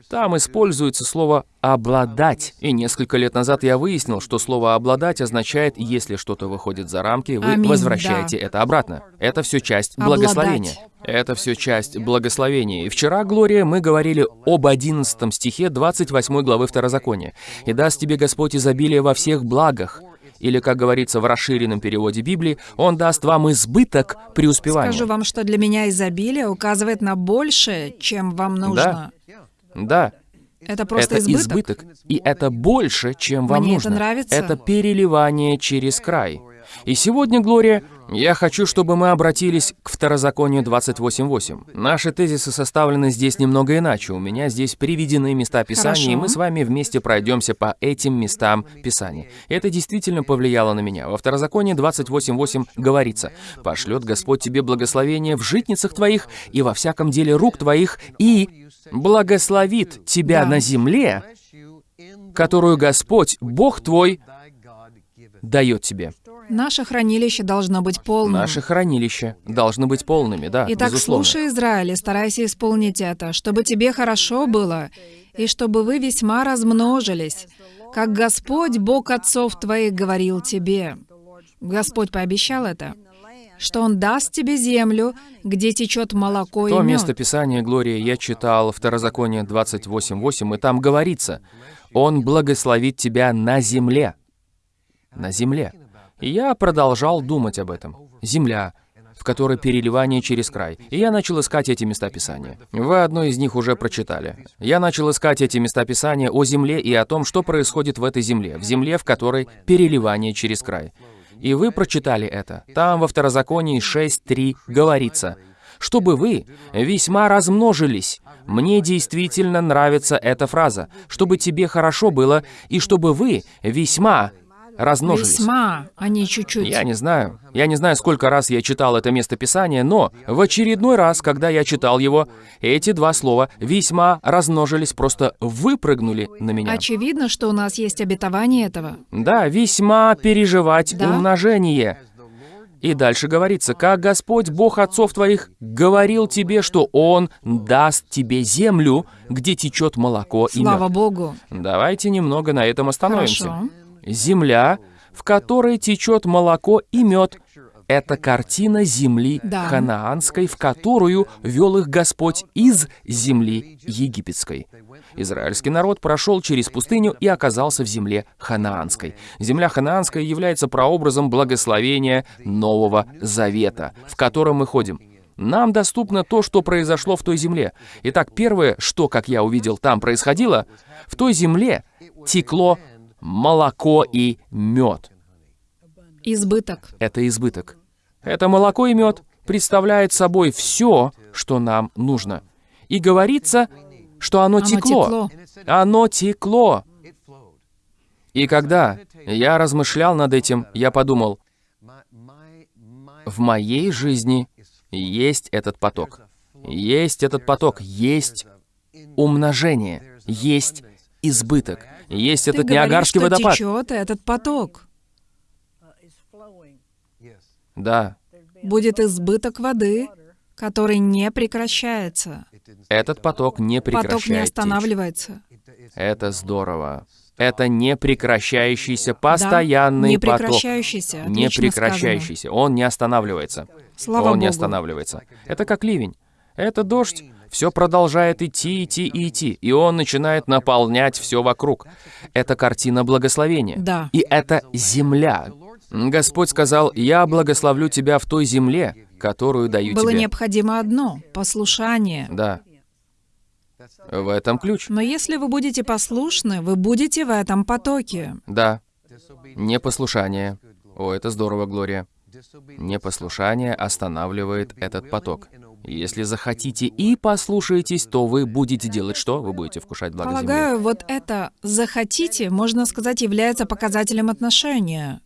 Там используется слово «обладать». И несколько лет назад я выяснил, что слово «обладать» означает, если что-то выходит за рамки, вы Аминь, возвращаете да. это обратно. Это все часть Обладать. благословения. Это все часть благословения. И вчера, Глория, мы говорили об 11 стихе 28 главы Второзакония. «И даст тебе Господь изобилие во всех благах». Или, как говорится в расширенном переводе Библии, «Он даст вам избыток преуспевания». Скажу вам, что для меня изобилие указывает на большее, чем вам нужно. Да, Это просто это избыток. избыток. И это больше, чем вам Мне это нужно. нравится. Это переливание через край. И сегодня, Глория, я хочу, чтобы мы обратились к Второзаконию 28.8. Наши тезисы составлены здесь немного иначе. У меня здесь приведены места Писания, Хорошо. и мы с вами вместе пройдемся по этим местам Писания. Это действительно повлияло на меня. Во Второзаконии 28.8 говорится, «Пошлет Господь тебе благословение в житницах твоих и во всяком деле рук твоих, и благословит тебя Да. на земле, которую Господь, Бог твой, дает тебе». Наше хранилище должно быть полным. Наши хранилища должны быть полными, да, Итак, безусловно. слушай, Израиль, и старайся исполнить это, чтобы тебе хорошо было, и чтобы вы весьма размножились, как Господь, Бог отцов твоих, говорил тебе. Господь пообещал это, что Он даст тебе землю, где течет молоко и То мед. место Писания, Глория, я читал Второзаконие 28.8, и там говорится, «Он благословит тебя на земле». На земле. Я продолжал думать об этом. Земля. в которой переливание через край. И я начал искать эти места Писания. Вы одно из них уже прочитали. Я начал искать эти места Писания о земле и о том, что происходит в этой земле, в земле, в которой переливание через край. И вы прочитали это. Там во Второзаконии 6.3 говорится, «Чтобы вы весьма размножились». Мне действительно нравится эта фраза. «Чтобы тебе хорошо было, и чтобы вы весьма размножились». Весьма, а не чуть-чуть. Я не знаю. Я не знаю, сколько раз я читал это местописание, но в очередной раз, когда я читал его, эти два слова «весьма размножились» просто выпрыгнули на меня. Очевидно, что у нас есть обетование этого. Да, весьма переживать Да. умножение. И дальше говорится, «Как Господь, Бог отцов твоих, говорил тебе, что Он даст тебе землю, где течет молоко и Слава мед». Богу. Давайте немного на этом остановимся. Хорошо. Земля, в которой течет молоко и мед, это картина земли Да. ханаанской, в которую вел их Господь из земли египетской. Израильский народ прошел через пустыню и оказался в земле ханаанской. Земля ханаанская является прообразом благословения Нового Завета, в котором мы ходим. Нам доступно то, что произошло в той земле. Итак, первое, что, как я увидел, там происходило, в той земле текло молоко и мед. Избыток. Это избыток. Это молоко и мед представляет собой все, что нам нужно. И говорится, что оно, Оно текло. текло. Оно текло. И когда я размышлял над этим, я подумал, в моей жизни есть этот поток. Есть этот поток, есть умножение, есть избыток, есть Ты этот говоришь, Ниагарский что водопад. течет этот поток. Да, Будет избыток воды, который не прекращается. этот поток не Поток не останавливается. Это здорово. Это непрекращающийся, постоянный не поток. прекращающийся. Не Отлично прекращающийся. Он не останавливается. Слава Он не Богу. останавливается. Это как ливень. Это дождь. Все продолжает идти, идти и идти. И он начинает наполнять все вокруг. Это картина благословения. Да. И это земля. Господь сказал, «Я благословлю тебя в той земле, которую даю Было тебе». необходимо одно — послушание. Да. В этом ключ. Но если вы будете послушны, вы будете в этом потоке. Да. Непослушание. О, это здорово, Глория. Непослушание останавливает этот поток. Если захотите и послушаетесь, то вы будете делать что? Вы будете вкушать благо земли. Полагаю, вот это «захотите», можно сказать, является показателем отношения.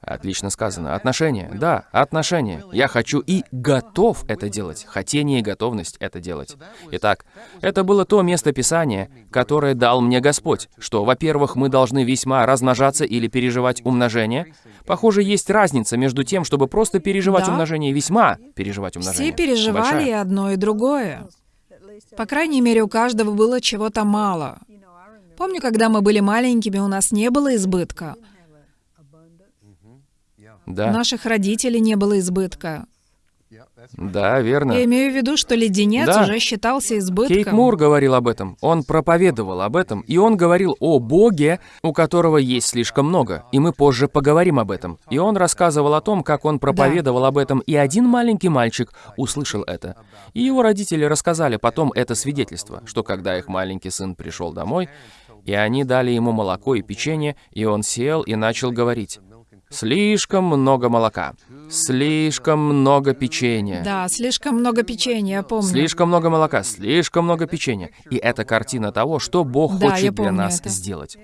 Отлично сказано. Отношения. Да, отношения. Я хочу и готов это делать. Хотение и готовность это делать. Итак, это было то место Писания, которое дал мне Господь, что, во-первых, мы должны весьма размножаться или переживать умножение. Похоже, есть разница между тем, чтобы просто переживать Да. умножение и весьма переживать умножение. Все переживали и Большая. одно, и другое. По крайней мере, у каждого было чего-то мало. Помню, когда мы были маленькими, у нас не было избытка. У Да, наших родителей не было избытка. да, верно. Я имею в виду, что леденец Да. уже считался избытком. Кейт Мур говорил об этом, он проповедовал об этом, и он говорил о Боге, у которого есть слишком много, и мы позже поговорим об этом. И он рассказывал о том, как он проповедовал об этом, и один маленький мальчик услышал это. И его родители рассказали потом это свидетельство, что когда их маленький сын пришел домой, и они дали ему молоко и печенье, и он сел и начал говорить, «Слишком много молока, слишком много печенья». Да, слишком много печенья, я помню. Слишком много молока, слишком много печенья. И это картина того, что Бог Да, хочет для нас это. сделать.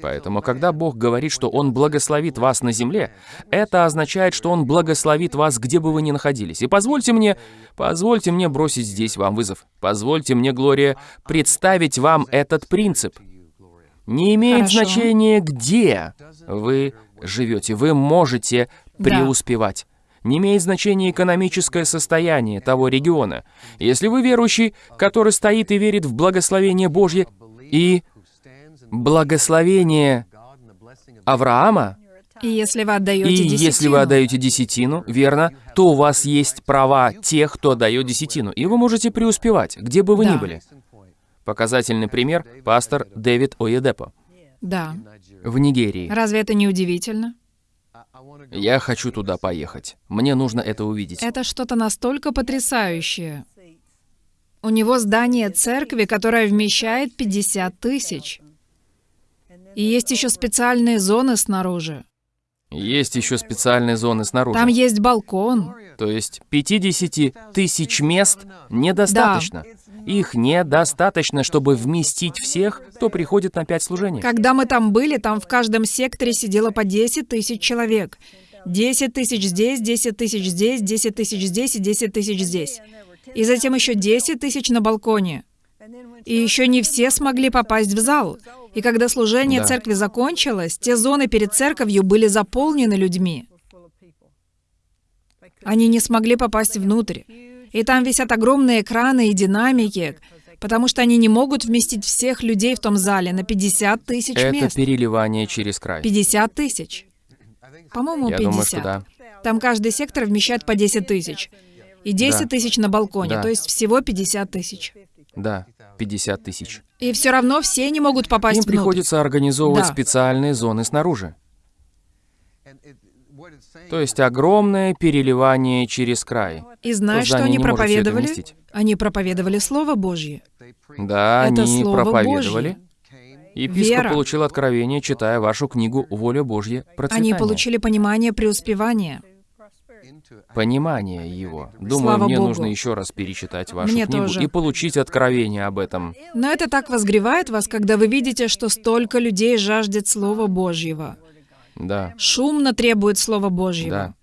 Поэтому, когда Бог говорит, что Он благословит вас на земле, это означает, что Он благословит вас, где бы вы ни находились. И позвольте мне, позвольте мне бросить здесь вам вызов. Позвольте мне, Глория, представить вам этот принцип. Не имеет Хорошо. значения, где вы живете. Вы можете Да. преуспевать. Не имеет значения экономическое состояние того региона. Если вы верующий, который стоит и верит в благословение Божье и благословение Авраама, И если вы отдаете и десятину, если вы отдаете десятину, верно, то у вас есть права тех, кто дает десятину, и вы можете преуспевать, где бы вы ни Да. были. Показательный пример – пастор Дэвид Оедепо Да. в Нигерии. Разве это не удивительно? Я хочу туда поехать. Мне нужно это увидеть. Это что-то настолько потрясающее. У него здание церкви, которое вмещает 50 тысяч. И есть еще специальные зоны снаружи. Есть еще специальные зоны снаружи. Там есть балкон. То есть 50 тысяч мест недостаточно. Их недостаточно, чтобы вместить всех, кто приходит на пять служений. Когда мы там были, там в каждом секторе сидело по 10 тысяч человек. 10 тысяч здесь, 10 тысяч здесь, 10 тысяч здесь и 10 тысяч здесь. И затем еще 10 тысяч на балконе. И еще не все смогли попасть в зал. И когда служение Да. церкви закончилось, те зоны перед церковью были заполнены людьми. Они не смогли попасть внутрь. И там висят огромные экраны и динамики, потому что они не могут вместить всех людей в том зале на 50 тысяч Это мест. переливание через край. 50 тысяч. По-моему, Я 50. думаю, что да. Там каждый сектор вмещает по 10 тысяч. И 10 Да. тысяч на балконе, Да. то есть всего 50 тысяч. Да, 50 тысяч. И все равно все не могут попасть Им внутрь. приходится организовывать Да. специальные зоны снаружи. То есть огромное переливание через край. И знаешь, То что они проповедовали? Они проповедовали Слово Божье. Да, Это они Слово проповедовали. Божье. Епископ Вера. получил откровение, читая вашу книгу «Воля Божья. Они Процветание». получили понимание преуспевания. Понимание его. Думаю, Слава мне Богу. нужно еще раз перечитать вашу Мне книгу тоже. и получить откровение об этом. Но это так возгревает вас, когда вы видите, что столько людей жаждет Слова Божьего. Да, Шумно требует Слова Божьего. да.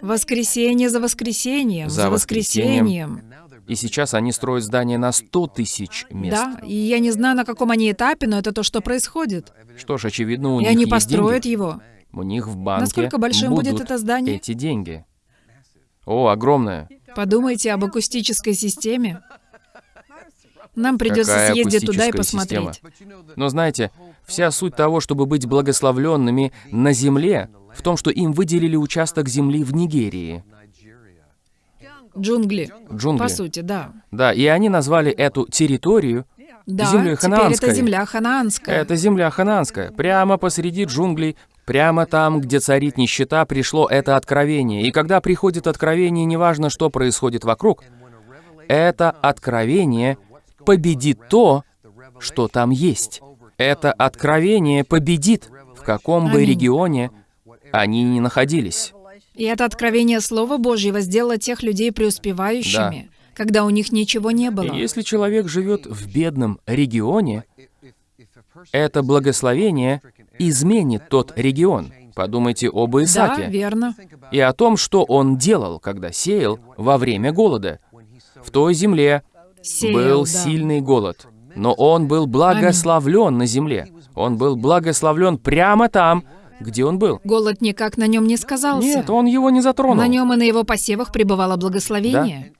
Воскресенье за воскресеньем, За за воскресеньем. И сейчас они строят здание на 100 тысяч мест. Да, и я не знаю, на каком они этапе, но это то, что происходит. Что ж, очевидно, у И них они есть построят деньги. его. У них в банке Насколько большим будет будут это здание? эти деньги. О, огромное. Подумайте об акустической системе. Нам придется Какая съездить туда и посмотреть. Но знаете, вся суть того, чтобы быть благословленными на земле, в том, что им выделили участок земли в Нигерии. Джунгли. Джунгли. По сути, да. Да, и они назвали эту территорию Да, Землей теперь ханаанской. это земля ханаанская. Это земля ханаанская. Прямо посреди джунглей, прямо там, где царит нищета, пришло это откровение. И когда приходит откровение, неважно, что происходит вокруг, это откровение победит то, что там есть. Это откровение победит, в каком бы регионе они ни находились. И это откровение Слова Божьего сделало тех людей преуспевающими, когда у них ничего не было. И если человек живет в бедном регионе, это благословение изменит тот регион. Подумайте об Да, Исааке верно. и о том, что он делал, когда сеял во время голода. В той земле Сеял, был да. сильный голод, но он был благословлен на земле. Он был благословлен прямо там, где он был. Голод никак на нем не сказался. Нет, он его не затронул. На нем и на его посевах пребывало благословение.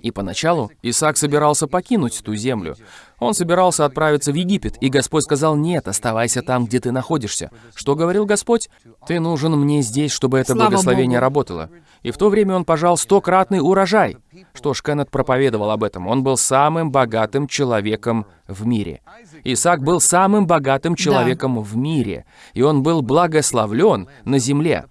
И поначалу Исаак собирался покинуть ту землю. Он собирался отправиться в Египет, и Господь сказал, «Нет, оставайся там, где ты находишься». Что говорил Господь? «Ты нужен мне здесь, чтобы это Слава благословение Богу. работало». И в то время он пожал стократный урожай. Что ж, Кеннет проповедовал об этом. Он был самым богатым человеком в мире. Исаак был самым богатым человеком в мире, и он был благословлен на земле.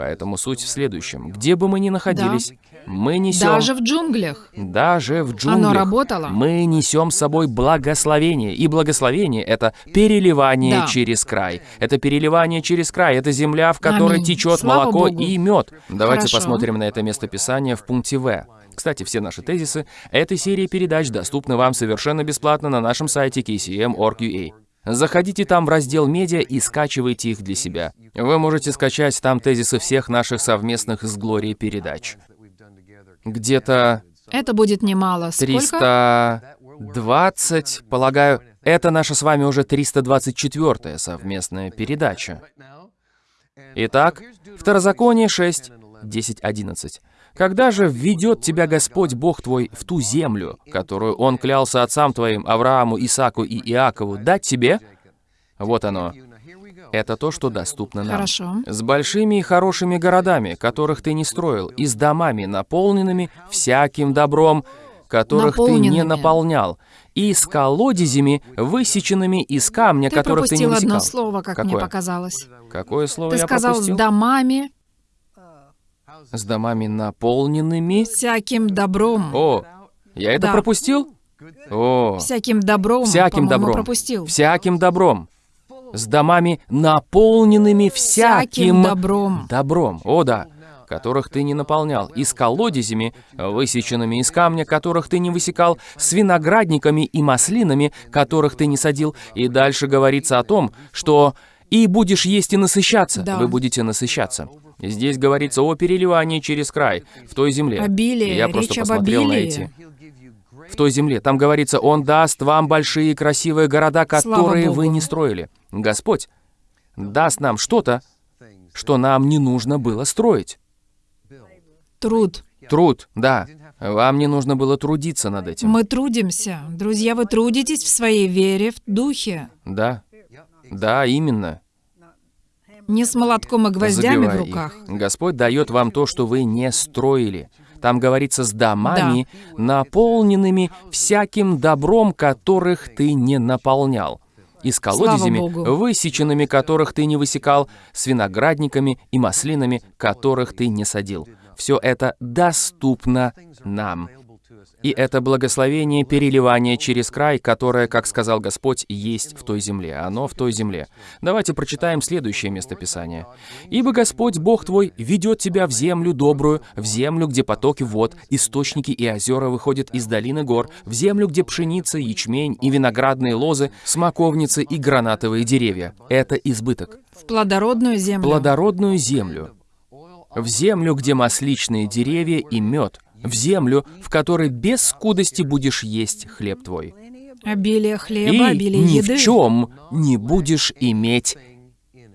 Поэтому суть в следующем. Где бы мы ни находились, мы несем Даже в джунглях. даже в джунглях Оно работало. мы несем с собой благословение. И благословение — это переливание Да. через край. Это переливание через край. Это земля, в которой Аминь. течет Слава молоко Богу. и мед. Давайте Хорошо. посмотрим на это местописание в пункте В. Кстати, все наши тезисы этой серии передач доступны вам совершенно бесплатно на нашем сайте kcm.org.ua. Заходите там в раздел «Медиа» и скачивайте их для себя. Вы можете скачать там тезисы всех наших совместных с Глорией передач. Где-то Это будет немало. Сколько? 320, полагаю, это наша с вами уже 324 совместная передача. Итак, Второзаконие 6, 10, 11. «Когда же введет тебя Господь Бог твой в ту землю, которую Он клялся отцам твоим, Аврааму, Исааку и Иакову, дать тебе?» Вот оно. Это то, что доступно нам. Хорошо. С большими и хорошими городами, которых ты не строил, и с домами, наполненными всяким добром, которых ты не наполнял, и с колодезями, высеченными из камня, Ты которых ты не пропустил высекал. одно слово, как мне Какое? показалось. Какое слово Ты я сказал пропустил? с домами, С домами наполненными. всяким добром. О, я это Да. пропустил? О, Всяким добром, всяким добром. пропустил. Всяким добром. С домами наполненными всяким, Всяким добром. добром. О, да. Которых ты не наполнял. И с колодезями, высеченными из камня, которых ты не высекал, с виноградниками и маслинами, которых ты не садил. И дальше говорится о том, что «и будешь есть и насыщаться». Да. Вы будете насыщаться. Здесь говорится о переливании через край, в той земле. Обилие, Я просто речь посмотрел на эти в той земле. Там говорится, Он даст вам большие красивые города, которые вы не строили. Господь даст нам что-то, что нам не нужно было строить. Труд. Труд, да. Вам не нужно было трудиться над этим. Мы трудимся. Друзья, вы трудитесь в своей вере, в духе. Да. Да, именно. Не с молотком и гвоздями в Забивая руках. их. Господь дает вам то, что вы не строили. Там говорится с домами, наполненными всяким добром, которых ты не наполнял. И с колодезями, высеченными которых ты не высекал, с виноградниками и маслинами, которых ты не садил. Все это доступно нам. И это благословение переливания через край, которое, как сказал Господь, есть в той земле. Оно в той земле. Давайте прочитаем следующее местописание. «Ибо Господь, Бог твой, ведет тебя в землю добрую, в землю, где потоки вод, источники и озера выходят из долины гор, в землю, где пшеница, ячмень и виноградные лозы, смоковницы и гранатовые деревья. Это избыток. В плодородную землю. Плодородную землю. В землю, где масличные деревья и мед. В землю, в которой без скудости будешь есть хлеб твой. Обилие хлеба, И обилие ни еды. в чем не будешь иметь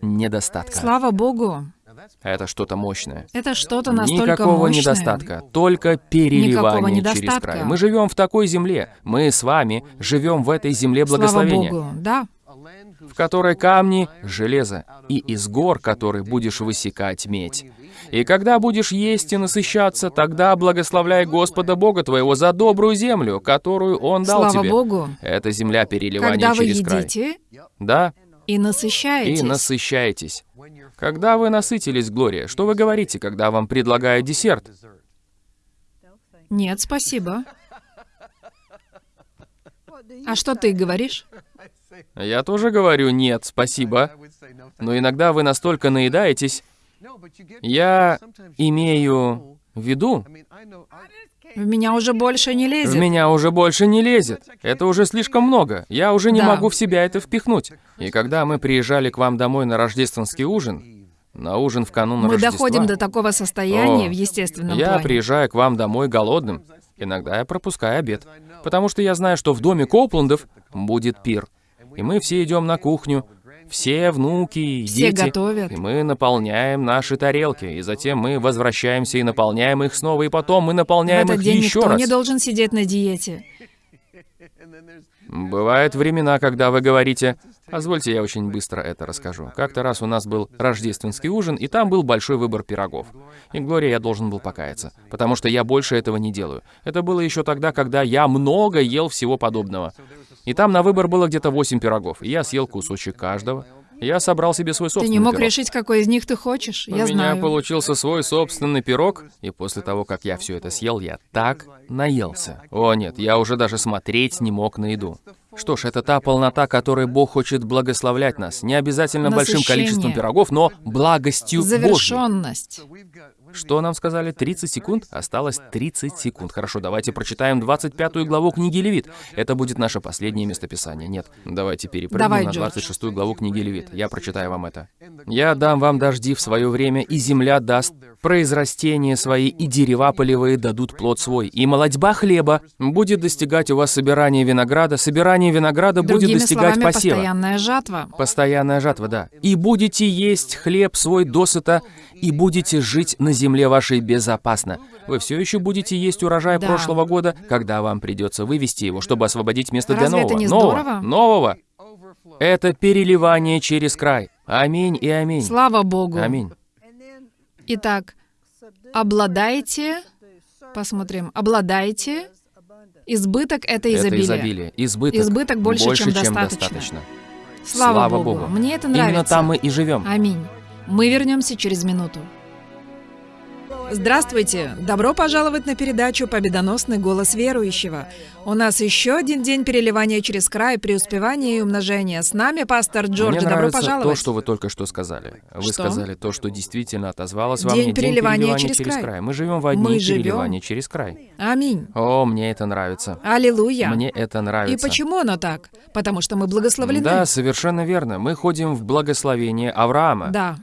недостатка. Слава Богу. Это что-то мощное. Это что-то настолько Никакого мощное. недостатка, только переливание через край. Мы живем в такой земле. Мы с вами живем в этой земле Слава благословения, Богу. Да. в которой камни — железо, и из гор, которых будешь высекать медь. И когда будешь есть и насыщаться, тогда благословляй Господа Бога твоего за добрую землю, которую Он дал Слава тебе. Богу. Это земля переливания Когда вы через край. едите Да, и насыщаетесь. и насыщаетесь. Когда вы насытились, Глория, что вы говорите, когда вам предлагают десерт? Нет, спасибо. А что ты говоришь? Я тоже говорю «нет, спасибо». Но иногда вы настолько наедаетесь, я имею в виду, В меня уже больше не в лезет. меня уже больше не лезет. Это уже слишком много. Я уже не Да. могу в себя это впихнуть. И когда мы приезжали к вам домой на рождественский ужин, на ужин в канун Мы Рождества, доходим до такого состояния О, в естественном я плане. приезжаю к вам домой голодным. Иногда я пропускаю обед. Потому что я знаю, что в доме Копландов будет пир. И мы все идем на кухню, все внуки Все дети. готовят. И мы наполняем наши тарелки. И затем мы возвращаемся и наполняем их снова. И потом мы В наполняем этот их день еще никто раз. не должен сидеть на диете. Бывают времена, когда вы говорите, позвольте я очень быстро это расскажу. Как-то раз у нас был рождественский ужин, и там был большой выбор пирогов. И, Глория, я должен был покаяться, потому что я больше этого не делаю. Это было еще тогда, когда я много ел всего подобного. И там на выбор было где-то 8 пирогов, и я съел кусочек каждого. Я собрал себе свой Ты собственный не мог пирог. решить, какой из них ты хочешь. У Я меня знаю. получился свой собственный пирог, и после того, как я все это съел, я так наелся. О нет, я уже даже смотреть не мог на еду. Что ж, это та полнота, которой Бог хочет благословлять нас. Не обязательно большим Насыщение. количеством пирогов, но благостью Божьей. Что нам сказали? 30 секунд? Осталось 30 секунд. Хорошо, давайте прочитаем 25 главу книги Левит. Это будет наше последнее местописание. Нет, давайте перепрыгнем Давай, на Джордж. 26 главу книги Левит. Я прочитаю вам это. «Я дам вам дожди в свое время, и земля даст произрастения свои, и дерева полевые дадут плод свой, и молодьба хлеба будет достигать у вас собирания винограда, собирание винограда будет Другими достигать словами, посева». постоянная жатва. Постоянная жатва, да. «И будете есть хлеб свой досыта, и будете жить на земле вашей безопасно». Вы все еще будете есть урожай Да. прошлого года, когда вам придется вывести его, чтобы освободить место для Разве это нового. не нового, здорово? нового. Это переливание через край. Аминь и аминь. Слава Богу. Аминь. Итак, обладайте, посмотрим, обладайте Избыток — это Это изобилие. изобилие. Избыток. Избыток больше, чем достаточно. достаточно. Слава, Богу. Мне это нравится. Именно там мы и живем. Аминь. Мы вернемся через минуту. Здравствуйте! Добро пожаловать на передачу «Победоносный голос верующего». У нас еще один день переливания через край, преуспевания и умножения. С нами пастор Джордж. Мне Добро нравится пожаловать. то, что вы только что сказали. Вы Что? сказали то, что действительно отозвалось во День мне. переливания через край. Мы живем в одни Мы живем. переливания через край. Аминь. О, мне это нравится. Аллилуйя. Мне это И нравится. почему оно так? Потому что мы благословлены. Да, совершенно верно. Мы ходим в благословение Авраама. Да.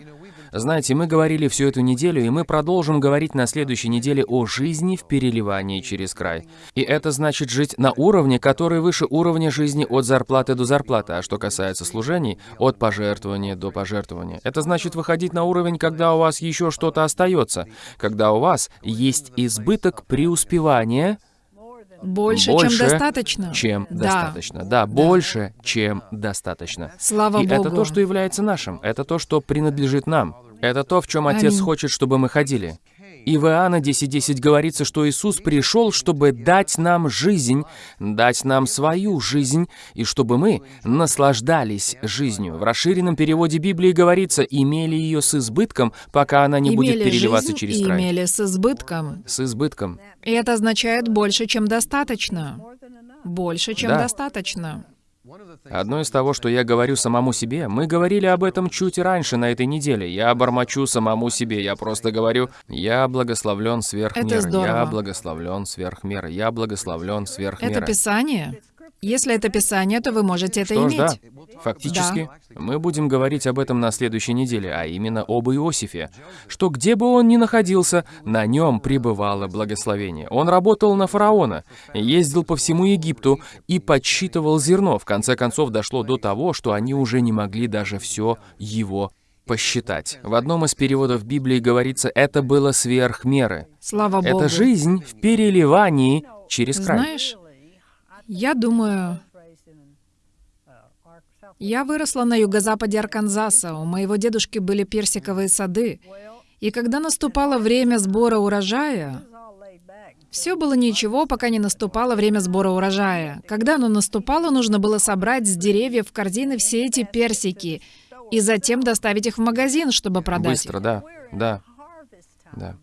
Знаете, мы говорили всю эту неделю, и мы продолжим говорить на следующей неделе о жизни в переливании через край. И это значит жить на уровне, который выше уровня жизни от зарплаты до зарплаты. А что касается служений, от пожертвования до пожертвования. Это значит выходить на уровень, когда у вас еще что-то остается, когда у вас есть избыток преуспевания, Больше, Больше, чем достаточно. чем Да. достаточно. Да, больше, чем достаточно. Слава И Богу. это то, что является нашим. Это то, что принадлежит нам. Это то, в чем Отец Аминь. хочет, чтобы мы ходили. И в Иоанна 10.10 говорится, что Иисус пришел, чтобы дать нам жизнь, дать нам свою жизнь, и чтобы мы наслаждались жизнью. В расширенном переводе Библии говорится, имели ее с избытком, пока она не будет Имели переливаться жизнь через край. имели с избытком. С избытком. И это означает больше, чем достаточно. Больше, чем Да. достаточно. Одно из того, что я говорю самому себе, мы говорили об этом чуть раньше на этой неделе. Я бормочу самому себе, я просто говорю, я благословлен сверх Это меры, я благословлен сверх меры, я благословлен сверх Это меры. Писание? Если это Писание, то вы можете это Что ж, иметь. да, фактически, мы будем говорить об этом на следующей неделе, а именно об Иосифе, что где бы он ни находился, на нем пребывало благословение. Он работал на фараона, ездил по всему Египту и подсчитывал зерно. В конце концов, дошло до того, что они уже не могли даже все его посчитать. В одном из переводов Библии говорится, это было сверх меры. Слава Богу. Это жизнь в переливании через край. Знаешь, я думаю, я выросла на юго-западе Арканзаса. У моего дедушки были персиковые сады. И когда наступало время сбора урожая, все было ничего, пока не наступало время сбора урожая. Когда оно наступало, нужно было собрать с деревьев в корзины все эти персики и затем доставить их в магазин, чтобы продать. Быстро, да, да, да.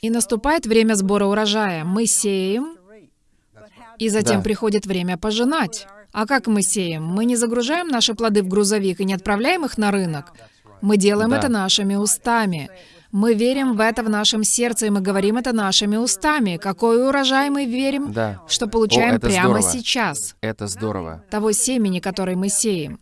И наступает время сбора урожая. Мы сеем, и затем Да. приходит время пожинать. А как мы сеем? Мы не загружаем наши плоды в грузовик и не отправляем их на рынок. Мы делаем Да. это нашими устами. Мы верим в это в нашем сердце, и мы говорим это нашими устами. Какой урожай мы верим, Да. что получаем О, прямо здорово. сейчас, Это здорово. того семени, который мы сеем.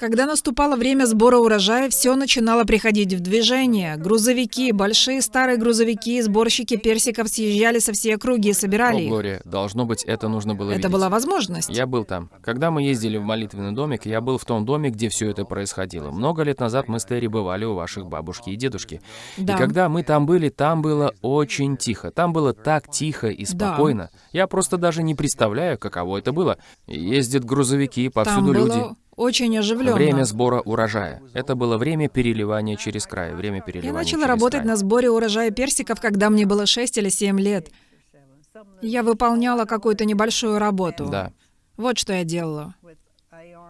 Когда наступало время сбора урожая, все начинало приходить в движение. Грузовики, большие старые грузовики, сборщики персиков съезжали со всей округи и О, собирали их. Глория, должно быть, это нужно было Это видеть. была возможность. Я был там. Когда мы ездили в молитвенный домик, я был в том доме, где все это происходило. Много лет назад мы с Терри бывали у ваших бабушки и дедушки. Да. И когда мы там были, там было очень тихо. Там было так тихо и Да. спокойно. Я просто даже не представляю, каково это было. Ездят грузовики, Там повсюду было люди. Очень оживленно. Время сбора урожая. Это было время переливания через край. Время Я переливания начала через работать край. на сборе урожая персиков, когда мне было 6 или 7 лет. Я выполняла какую-то небольшую работу. Да. Вот что я делала.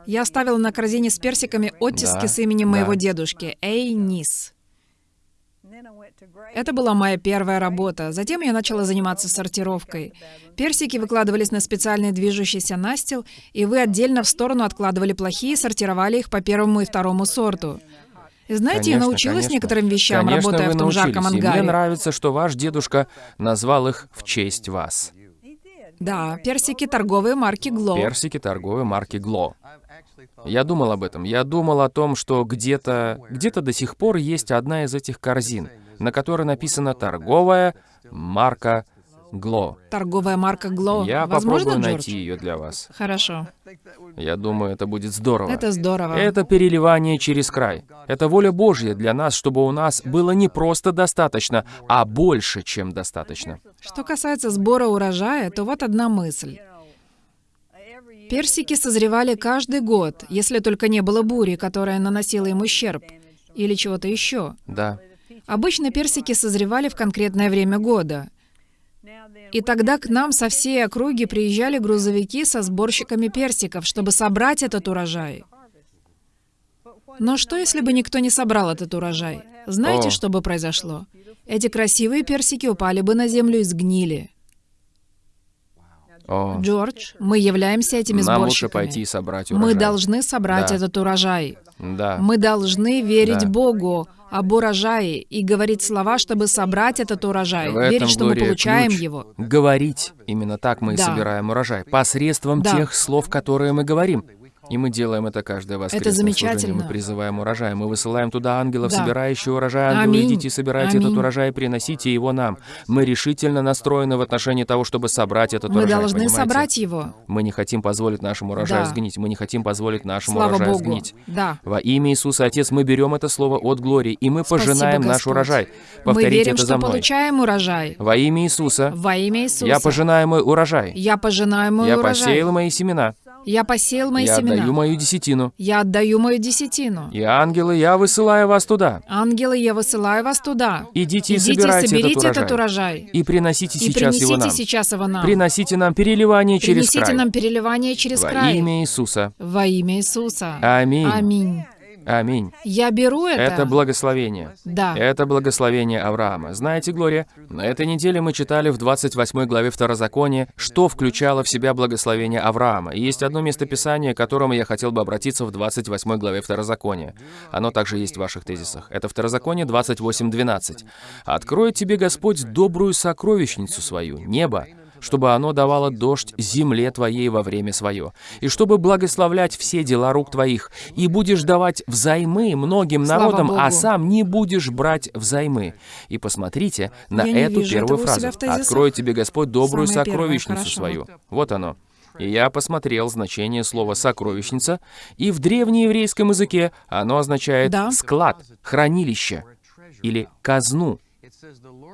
Я оставила на корзине с персиками оттиски Да, с именем да. моего дедушки, Эй Нис. Это была моя первая работа. Затем я начала заниматься сортировкой. Персики выкладывались на специальный движущийся настил, и вы отдельно в сторону откладывали плохие и сортировали их по первому и второму сорту. И знаете, я Конечно, научилась конечно. некоторым вещам, Конечно, работая в том жарком научились. И ангаре. мне нравится, что ваш дедушка назвал их в честь вас. Да, персики торговые марки Гло. Персики торговой марки Гло. Я думал об этом. Я думал о том, что где-то где-то до сих пор есть одна из этих корзин, на которой написано торговая марка Гло. Торговая марка Гло. Я Возможно, попробую Джордж? найти ее для вас. Хорошо. Я думаю, это будет здорово. Это здорово. Это переливание через край. Это воля Божья для нас, чтобы у нас было не просто достаточно, а больше, чем достаточно. Что касается сбора урожая, то вот одна мысль. Персики созревали каждый год, если только не было бури, которая наносила им ущерб, или чего-то еще. Да. Обычно персики созревали в конкретное время года. И тогда к нам со всей округи приезжали грузовики со сборщиками персиков, чтобы собрать этот урожай. Но что, если бы никто не собрал этот урожай? Знаете, О. что бы произошло? Эти красивые персики упали бы на землю и сгнили. О, Джордж, мы являемся этими нам лучше сборщиками. пойти и собрать урожай. Мы должны собрать Да. этот урожай. Да. Мы должны верить Да. Богу об урожае и говорить слова, чтобы собрать этот урожай. В этом, верить, что мы получаем ключ. его. Говорить. Именно так мы и Да. собираем урожай. Посредством Да. тех слов, которые мы говорим. И мы делаем это каждое воскресное замечательно. служение. Мы призываем урожай. Мы высылаем туда ангелов, Да. собирающих урожай. Ангелы, Аминь. идите, собирайте этот Аминь. урожай и приносите его нам. Мы решительно настроены в отношении того, чтобы собрать этот Мы урожай. должны понимаете? собрать его. Мы не хотим позволить нашему урожаю Да. сгнить. Мы не хотим позволить нашему Слава урожаю Богу. сгнить. Да. Во имя Иисуса, Отец, мы берем это слово от Глории, и мы Спасибо, пожинаем наш Господь. урожай. Мы Повторите верим, это что за мной. получаем урожай. Во имя Иисуса, Во имя Иисуса. я пожинаю мой урожай. Я пожинаю мой Я урожай. посеял мои семена. Я посеял мои я семена. отдаю мою десятину. Я отдаю мою десятину. И ангелы, я высылаю вас туда. Ангелы, я высылаю вас туда. Идите и Идите, собирайте соберите этот этот урожай. урожай. И приносите И сейчас принесите его нам. сейчас его нам. Приносите нам переливание через Принесите край. нам переливание через Во край. имя Иисуса. Во имя Иисуса. Аминь. Аминь. Аминь. Я беру это. Это благословение. Да. Это благословение Авраама. Знаете, Глория, на этой неделе мы читали в 28 главе Второзакония, что включало в себя благословение Авраама. И есть одно местописание, к которому я хотел бы обратиться в 28 главе Второзакония. Оно также есть в ваших тезисах. Это Второзаконие 28.12. «Откроет тебе Господь добрую сокровищницу свою, небо, чтобы оно давало дождь земле твоей во время свое, и чтобы благословлять все дела рук твоих, и будешь давать взаймы многим Слава народам, а сам не будешь брать взаймы. И посмотрите на Я эту первую фразу. «Откроет тебе Господь добрую Самое первое, сокровищницу хорошо. свою». Вот оно. И я посмотрел значение слова «сокровищница», и в древнееврейском языке оно означает Да. «склад», «хранилище» или «казну».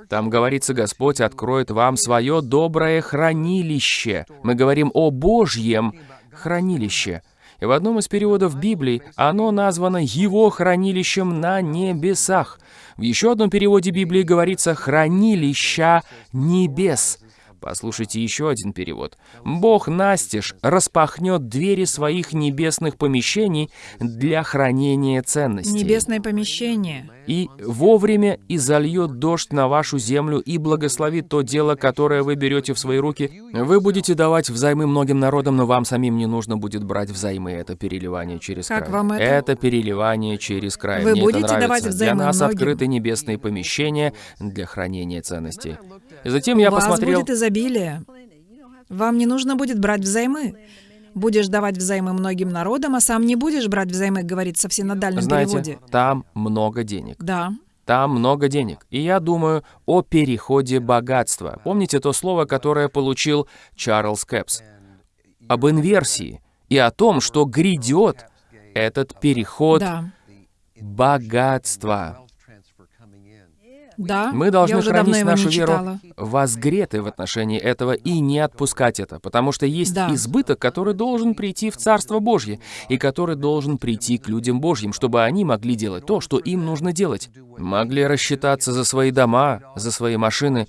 Там говорится, Господь откроет вам свое доброе хранилище. Мы говорим о Божьем хранилище. И в одном из переводов Библии оно названо Его хранилищем на небесах. В еще одном переводе Библии говорится «хранилища небес». Послушайте еще один перевод. «Бог настежь распахнет двери своих небесных помещений для хранения ценностей» Небесное помещение. и вовремя и зальет дождь на вашу землю и благословит то дело, которое вы берете в свои руки. Вы будете давать взаймы многим народам, но вам самим не нужно будет брать взаймы. Это переливание через Как край. вам это? переливание через край. Вы Мне будете это нравится. давать Для взаймы нас многим? открыты небесные помещения для хранения ценностей. И затем я вас посмотрел... будет изобилие. Вам не нужно будет брать взаймы. Будешь давать взаймы многим народам, а сам не будешь брать взаймы, говорится в синодальном Знаете, переводе. там много денег. Да. Там много денег. И я думаю о переходе богатства. Помните то слово, которое получил Чарльз Кэпс? Об инверсии и о том, что грядет этот переход Да. богатства. Да. Мы должны Я уже давно хранить его нашу не веру читала. возгретой в отношении этого и не отпускать это, потому что есть Да. избыток, который должен прийти в Царство Божье и который должен прийти к людям Божьим, чтобы они могли делать то, что им нужно делать. Могли рассчитаться за свои дома, за свои машины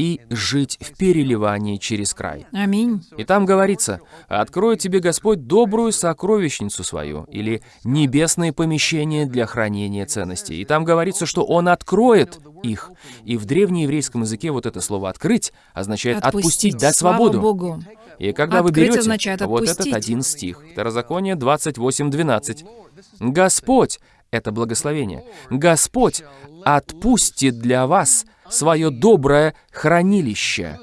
и жить в переливании через край. Аминь. И там говорится, «Откроет тебе Господь добрую сокровищницу свою» или «небесные помещения для хранения ценностей». И там говорится, что Он откроет их. И в древнееврейском языке вот это слово «открыть» означает «отпустить», дать Слава свободу. Богу. И когда вы Открыть берете означает вот этот отпустить. один стих, Второзаконие 28.12, «Господь» — это благословение, «Господь отпустит для вас свое доброе хранилище».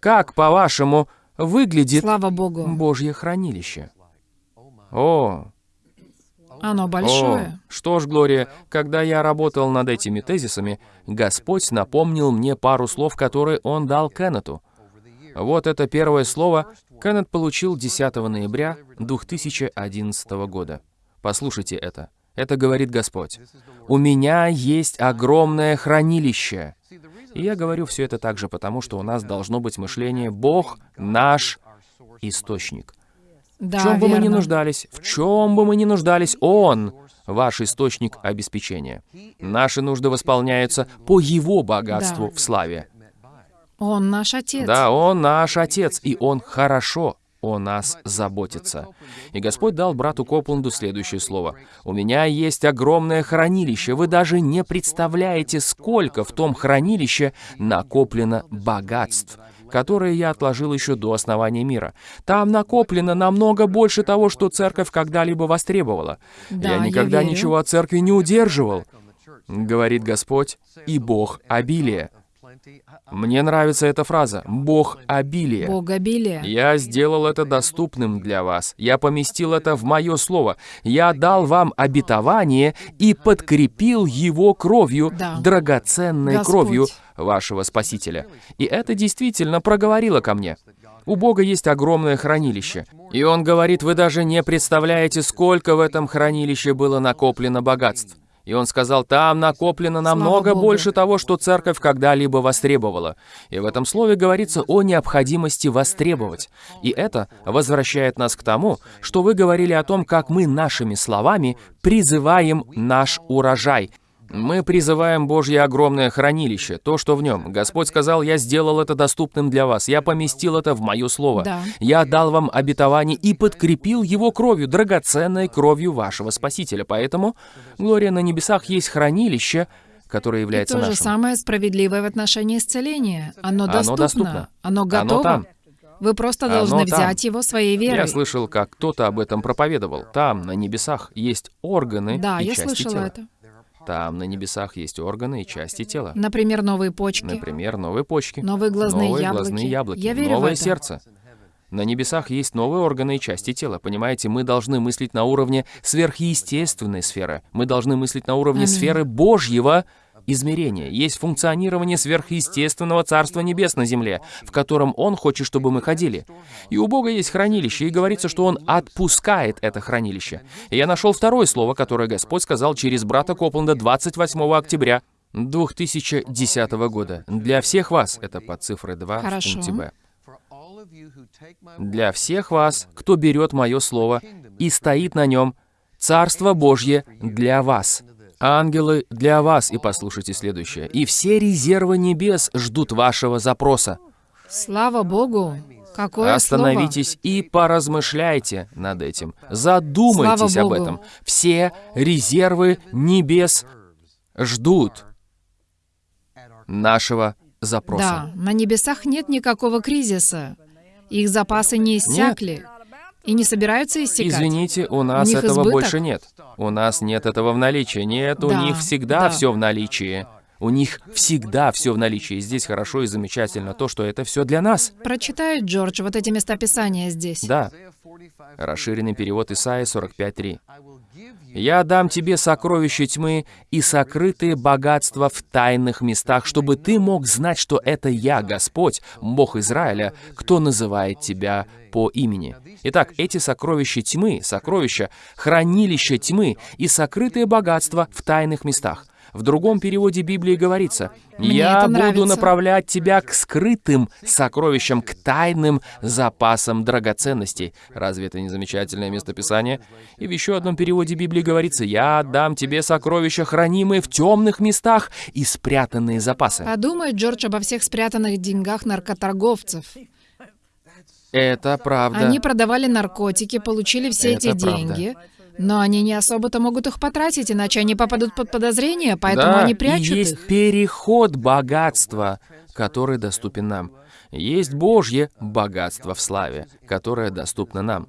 Как, по-вашему, выглядит Слава Богу. Божье хранилище? О, Оно о, большое. что ж, Глория, когда я работал над этими тезисами, Господь напомнил мне пару слов, которые Он дал Кеннету. Вот это первое слово Кеннет получил 10 ноября 2011 года. Послушайте это. Это говорит Господь. «У меня есть огромное хранилище». И я говорю все это также потому, что у нас должно быть мышление «Бог наш источник». Да, В чем бы мы ни верно. нуждались, в чем бы мы ни нуждались, Он ваш источник обеспечения. Наши нужды восполняются по Его богатству Да. в славе. Он наш Отец. Да, Он наш Отец, и Он хорошо о нас заботится. И Господь дал брату Копланду следующее слово. «У меня есть огромное хранилище. Вы даже не представляете, сколько в том хранилище накоплено богатств» которые я отложил еще до основания мира. Там накоплено намного больше того, что церковь когда-либо востребовала. Да, я никогда я верю. ничего от церкви не удерживал, говорит Господь, и Бог обилия. Мне нравится эта фраза «Бог обилия». Бог обилия. Я сделал это доступным для вас. Я поместил это в мое слово. Я дал вам обетование и подкрепил его кровью, Да. драгоценной Господь. кровью вашего Спасителя. И это действительно проговорило ко мне. У Бога есть огромное хранилище. И Он говорит, вы даже не представляете, сколько в этом хранилище было накоплено богатств. И он сказал, там накоплено намного больше того, что церковь когда-либо востребовала. И в этом слове говорится о необходимости востребовать. И это возвращает нас к тому, что вы говорили о том, как мы нашими словами призываем наш урожай. Мы призываем Божье огромное хранилище, то, что в нем. Господь сказал, я сделал это доступным для вас, я поместил это в мое слово. Да. Я дал вам обетование и подкрепил его кровью, драгоценной кровью вашего Спасителя. Поэтому, Глория, на небесах есть хранилище, которое И является то же самое справедливое в отношении исцеления. Оно Оно доступно. доступно. Оно Оно готово. там. Вы просто Оно должны там. взять его своей верой. Я слышал, как кто-то об этом проповедовал. Там, на небесах, есть органы Да, и я части слышала тела. это. Там, на небесах, есть органы и части тела. Например, новые почки. Например, новые почки, Новые глазные новые яблоки. глазные яблоки, Я верю в новое это. сердце. На небесах есть новые органы и части тела. Понимаете, мы должны мыслить на уровне сверхъестественной сферы. Мы должны мыслить на уровне Аминь. сферы Божьего измерения. Есть функционирование сверхъестественного Царства Небес на земле, в котором Он хочет, чтобы мы ходили. И у Бога есть хранилище, и говорится, что Он отпускает это хранилище. И я нашел второе слово, которое Господь сказал через брата Копланда 28 октября 2010 года. Для всех вас, это под цифрой 2 Хорошо. в пункте Б. Для всех вас, кто берет мое слово и стоит на нем, Царство Божье для вас. Ангелы для вас, и послушайте следующее. И все резервы небес ждут вашего запроса. Слава Богу! Какое Остановитесь и поразмышляйте над этим. Задумайтесь об этом. Все резервы небес ждут нашего слово! запроса. Да, на небесах нет никакого кризиса. Их запасы не иссякли и не собираются иссякать. Извините, у нас них этого избыток? больше нет. У нас нет этого в наличии. Нет, у Да, них всегда да. все в наличии. У них всегда все в наличии. И здесь хорошо и замечательно то, что это все для нас. Прочитай, Джордж, вот эти местописания здесь. Да. Расширенный перевод Исаия 45.3. «Я дам тебе сокровища тьмы и сокрытые богатства в тайных местах, чтобы ты мог знать, что это я, Господь, Бог Израиля, кто называет тебя по имени». Итак, эти сокровища тьмы, сокровища, хранилища тьмы и сокрытые богатства в тайных местах. В другом переводе Библии говорится, Мне «Я буду нравится. направлять тебя к скрытым сокровищам, к тайным запасам драгоценностей». Разве это не замечательное местописание? И в еще одном переводе Библии говорится, «Я отдам тебе сокровища, хранимые в темных местах и спрятанные запасы». Подумай, Джордж, обо всех спрятанных деньгах наркоторговцев. Это правда. Они продавали наркотики, получили все Это эти правда. деньги, но они не особо-то могут их потратить, иначе они попадут под подозрение, поэтому да, они прячут и есть их. переход богатства, который доступен нам. Есть Божье богатство в славе, которое доступно нам.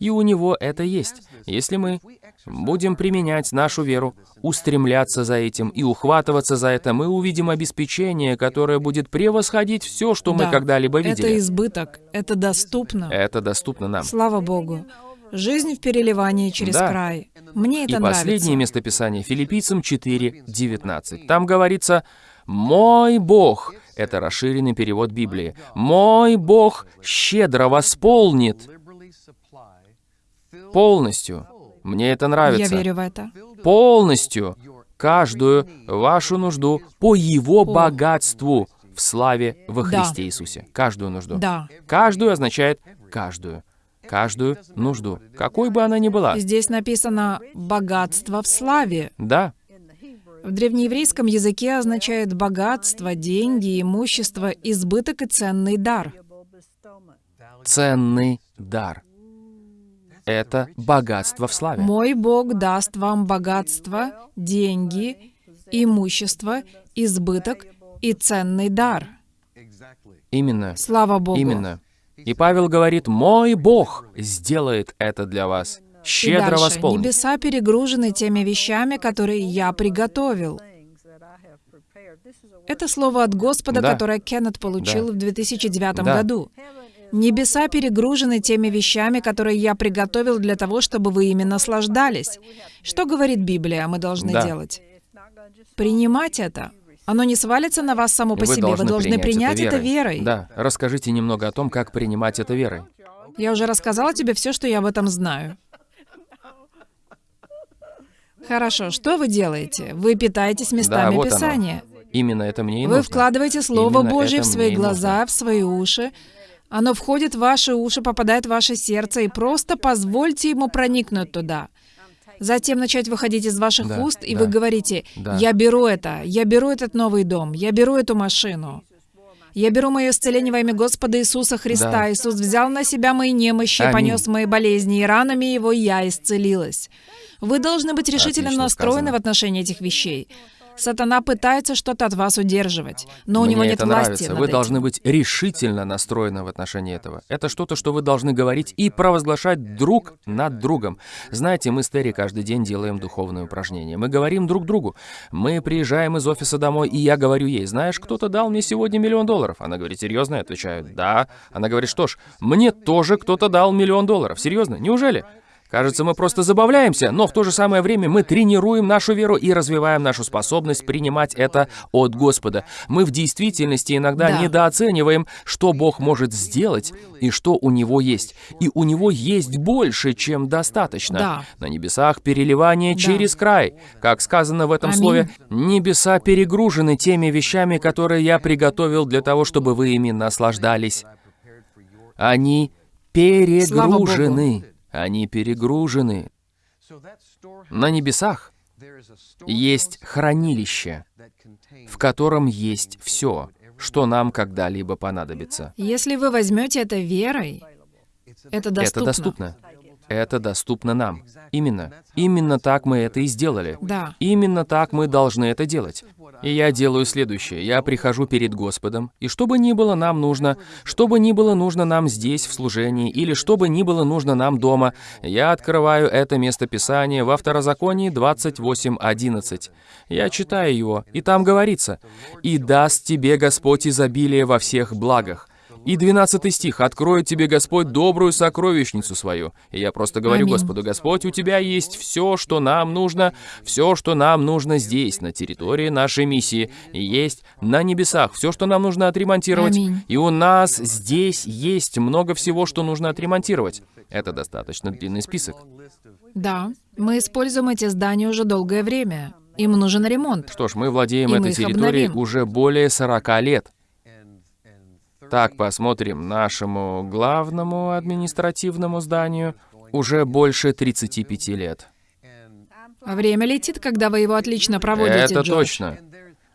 И у него это есть. Если мы будем применять нашу веру, устремляться за этим и ухватываться за это, мы увидим обеспечение, которое будет превосходить все, что мы Да, когда-либо Это видели. избыток, это доступно. Это доступно нам. Слава Богу. Жизнь в переливании через Да. край. Мне это И нравится. последнее местописание Филиппийцам 4:19. Там говорится: "Мой Бог" это расширенный перевод Библии. "Мой Бог щедро восполнит полностью". Мне это Я нравится. верю в это. Полностью каждую вашу нужду по его По- богатству в славе во Да. Христе Иисусе. Каждую нужду. Да. Каждую означает каждую. Каждую нужду, какой бы она ни была. Здесь написано «богатство в славе». Да. В древнееврейском языке означает богатство, деньги, имущество, избыток и ценный дар. Ценный дар. Это богатство в славе. Мой Бог даст вам богатство, деньги, имущество, избыток и ценный дар. Именно. Слава Богу. Именно. И Павел говорит, мой Бог сделает это для вас. Щедро дальше. восполнит. Небеса перегружены теми вещами, которые я приготовил. Это слово от Господа, Да. которое Кеннет получил Да. в 2009 Да. году. Небеса перегружены теми вещами, которые я приготовил для того, чтобы вы ими наслаждались. Что говорит Библия, мы должны Да. делать? Принимать это. Оно не свалится на вас само по Вы себе. Вы должны должны принять это верой. Да, расскажите немного о том, как принимать это верой. Я уже рассказала тебе все, что я об этом знаю. Хорошо, что вы делаете? Вы питаетесь местами вот оно. Писания. Именно это мне и Вы нужно. вкладываете Слово Именно Божье в это свои глаза, в свои уши. Оно входит в ваши уши, попадает в ваше сердце, и просто позвольте ему проникнуть туда. Затем начать выходить из ваших Да, уст, и да, вы говорите. «Я беру это, я беру этот новый дом, я беру эту машину». Я беру мое исцеление во имя Господа Иисуса Христа. Да. Иисус взял на себя мои немощи, Аминь. понес мои болезни, и ранами Его я исцелилась. Вы должны быть решительно Отлично настроены сказано. в отношении этих вещей. Сатана пытается что-то от вас удерживать, но у Мне него нет это власти нравится. Вы этим. должны быть решительно настроены в отношении этого. Это что-то, что вы должны говорить и провозглашать друг над другом. Знаете, мы с Терри каждый день делаем духовные упражнения. Мы говорим друг другу. Мы приезжаем из офиса домой, и я говорю ей, знаешь, кто-то дал мне сегодня миллион долларов. Она говорит, серьезно? Я отвечаю, да. Она говорит, что ж, мне тоже кто-то дал миллион долларов. Серьезно? Неужели? Кажется, мы просто забавляемся, но в то же самое время мы тренируем нашу веру и развиваем нашу способность принимать это от Господа. Мы в действительности иногда Да. недооцениваем, что Бог может сделать и что у Него есть. И у Него есть больше, чем достаточно. Да. На небесах переливание Да. через край. Как сказано в этом Аминь. слове, небеса перегружены теми вещами, которые я приготовил для того, чтобы вы ими наслаждались. Они перегружены. Они перегружены. На небесах есть хранилище, в котором есть все, что нам когда-либо понадобится. Если вы возьмете это верой, это доступно. Это доступно. Это доступно нам. Именно. Именно так мы это и сделали. Да. Именно так мы должны это делать. И я делаю следующее. Я прихожу перед Господом, и что бы ни было нам нужно, что бы ни было нужно нам здесь, в служении, или что бы ни было нужно нам дома, я открываю это местописание во Второзаконии 28.11. Я читаю его, и там говорится, «И даст тебе Господь изобилие во всех благах». И 12 стих. «Откроет тебе Господь добрую сокровищницу свою». И я просто говорю Аминь. Господу, Господь, у Тебя есть все, что нам нужно, все, что нам нужно здесь, на территории нашей миссии, и есть на небесах, все, что нам нужно отремонтировать. Аминь. И у нас здесь есть много всего, что нужно отремонтировать. Это достаточно длинный список. Да. Мы используем эти здания уже долгое время. Им нужен ремонт. Что ж, мы владеем И мы этой их территорией обновим. уже более 40 лет. Так, посмотрим, нашему главному административному зданию уже больше 35 лет. А Время летит, когда вы его отлично проводите, Это Джордж. точно.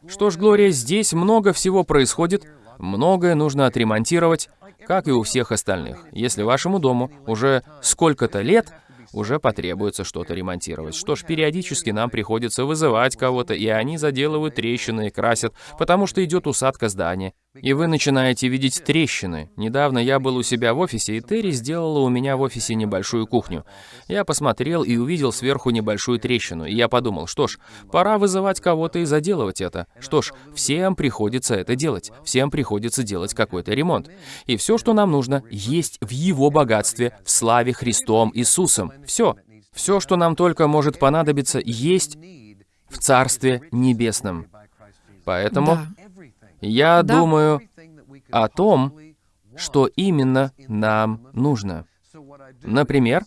Что ж, Глория, здесь много всего происходит, многое нужно отремонтировать, как и у всех остальных. Если вашему дому уже сколько-то лет, уже потребуется что-то ремонтировать. Что ж, периодически нам приходится вызывать кого-то, и они заделывают трещины и красят, потому что идет усадка здания. И вы начинаете видеть трещины. Недавно я был у себя в офисе, и Терри сделала у меня в офисе небольшую кухню. Я посмотрел и увидел сверху небольшую трещину, и я подумал, что ж, пора вызывать кого-то и заделывать это. Что ж, всем приходится это делать. Всем приходится делать какой-то ремонт. И все, что нам нужно, есть в Его богатстве, в славе Христом Иисусом. Все. Все, что нам только может понадобиться, есть в Царстве Небесном. Поэтому Да. Я Да. думаю о том, что именно нам нужно. Например,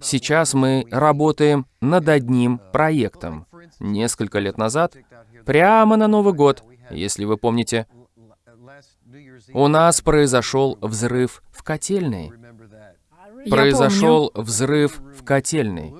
сейчас мы работаем над одним проектом. Несколько лет назад, прямо на Новый год, если вы помните, у нас произошел взрыв в котельной. Я Произошел взрыв в котельной.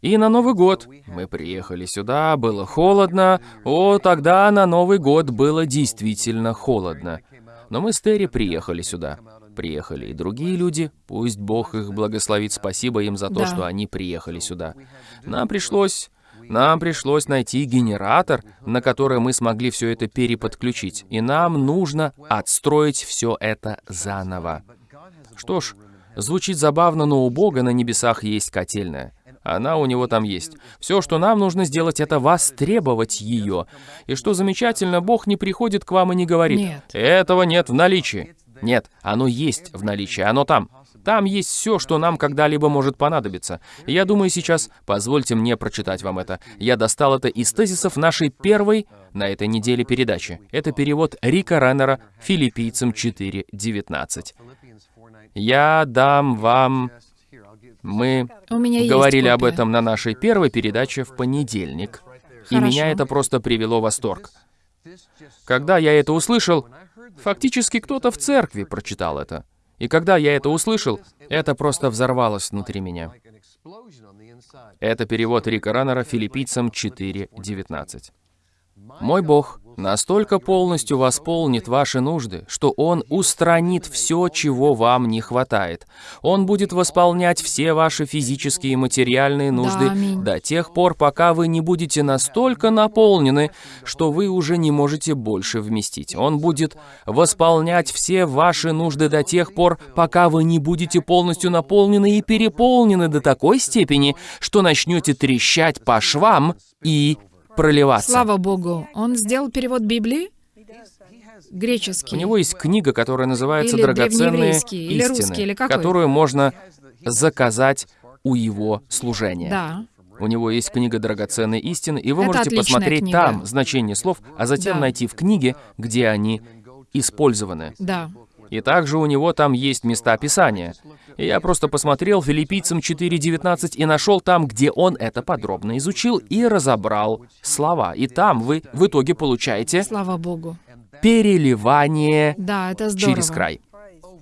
И на Новый год мы приехали сюда, было холодно. О, тогда на Новый год было действительно холодно. Но мы с Терри приехали сюда. Приехали и другие люди. Пусть Бог их благословит. Спасибо им за то, Да. что они приехали сюда. Нам пришлось... Нам пришлось найти генератор, на который мы смогли все это переподключить. И нам нужно отстроить все это заново. Что ж, звучит забавно, но у Бога на небесах есть котельная. Она у него там есть. Все, что нам нужно сделать, это востребовать ее. И что замечательно, Бог не приходит к вам и не говорит, Нет. этого нет в наличии. Нет, оно есть в наличии, оно там. Там есть все, что нам когда-либо может понадобиться. Я думаю, сейчас позвольте мне прочитать вам это. Я достал это из тезисов нашей первой на этой неделе передачи. Это перевод Рика Реннера «Филиппийцам 4.19». Я дам вам... Мы говорили об этом на нашей первой передаче в понедельник. И Хорошо. меня это просто привело в восторг. Когда я это услышал, фактически кто-то в церкви прочитал это. И когда я это услышал, это просто взорвалось внутри меня. Это перевод Рика Раннера филиппийцам 4.19. «Мой Бог настолько полностью восполнит ваши нужды, что Он устранит все, чего вам не хватает. Он будет восполнять все ваши физические и материальные нужды аминь. до тех пор, пока вы не будете настолько наполнены, что вы уже не можете больше вместить. Он будет восполнять все ваши нужды до тех пор, пока вы не будете полностью наполнены и переполнены до такой степени, что начнете трещать по швам и проливаться. Слава Богу. Он сделал перевод Библии? У Греческий. него есть книга, которая называется Или «Драгоценные древнееврейский, или истины», русский, или какой? которую можно заказать у его служения. Да. У него есть книга «Драгоценные истины», и вы Это можете посмотреть книга. там значение слов, а затем Да. найти в книге, где они использованы. Да. И также у него там есть места Писания. И я просто посмотрел филиппийцам 4.19 и нашел там, где он это подробно изучил и разобрал слова. И там вы в итоге получаете Слава Богу. переливание Да, это здорово. через край.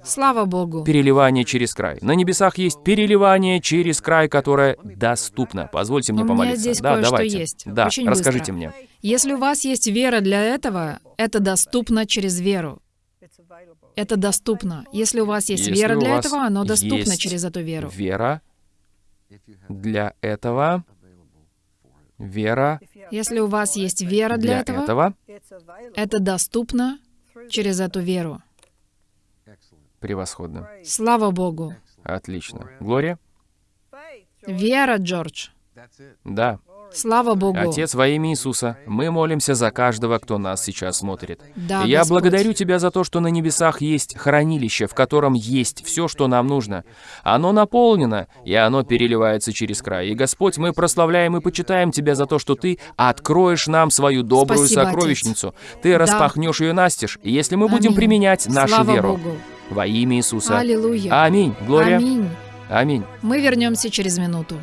Слава Богу. Переливание через край. На небесах есть переливание через край, которое доступно. Позвольте мне У меня помолиться. здесь да, давайте. есть. Да, Очень расскажите быстро. мне. Если у вас есть вера для этого, это доступно через веру. Это доступно. Если у вас есть Если вера для этого, оно доступно через эту веру. Вера для этого. Вера Если у вас есть вера для для этого, этого. это доступно через эту веру. Превосходно. Слава Богу. Отлично. Глория? Вера, Джордж. Да. Слава Богу. Отец, во имя Иисуса, мы молимся за каждого, кто нас сейчас смотрит. Да, я Господь. благодарю Тебя за то, что на небесах есть хранилище, в котором есть все, что нам нужно. Оно наполнено, и оно переливается через край. И, Господь, мы прославляем и почитаем Тебя за то, что Ты откроешь нам свою добрую Спасибо, Отец. сокровищницу. Ты распахнешь ее настежь, если мы будем Аминь. применять нашу Слава веру Богу. во имя Иисуса. Аллилуйя. Аминь. Глория. Аминь. Аминь. Мы вернемся через минуту.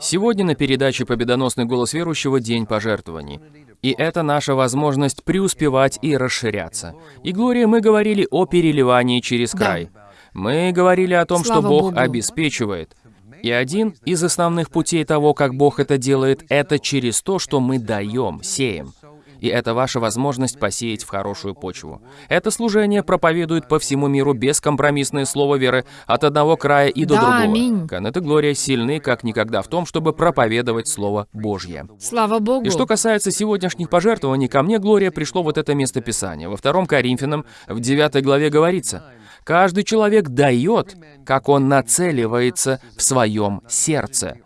Сегодня на передаче «Победоносный голос верующего» День пожертвований. И это наша возможность преуспевать и расширяться. И, Глория, мы говорили о переливании через Да. край. Мы говорили о том, что Бог Богу. обеспечивает. И один из основных путей того, как Бог это делает, это через то, что мы даем, сеем. И это ваша возможность посеять в хорошую почву. Это служение проповедует по всему миру бескомпромиссное слово веры от одного края и до Да, другого. аминь. Канет и Глория сильны как никогда в том, чтобы проповедовать Слово Божье. Слава Богу. И что касается сегодняшних пожертвований, ко мне, Глория, пришло вот это место Писания. Во втором Коринфянам, в 9 главе говорится, «Каждый человек дает, как он нацеливается в своем сердце».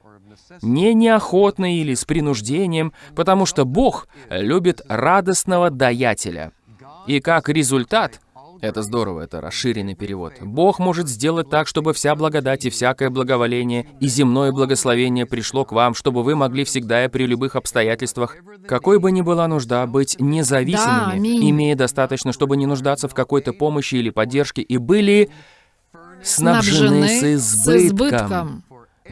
Не неохотно или с принуждением, потому что Бог любит радостного даятеля. И как результат, это здорово, это расширенный перевод. Бог может сделать так, чтобы вся благодать и всякое благоволение и земное благословение пришло к вам, чтобы вы могли всегда и при любых обстоятельствах, какой бы ни была нужда, быть Да, независимыми, аминь. имея достаточно, чтобы не нуждаться в какой-то помощи или поддержке, и были снабжены с избытком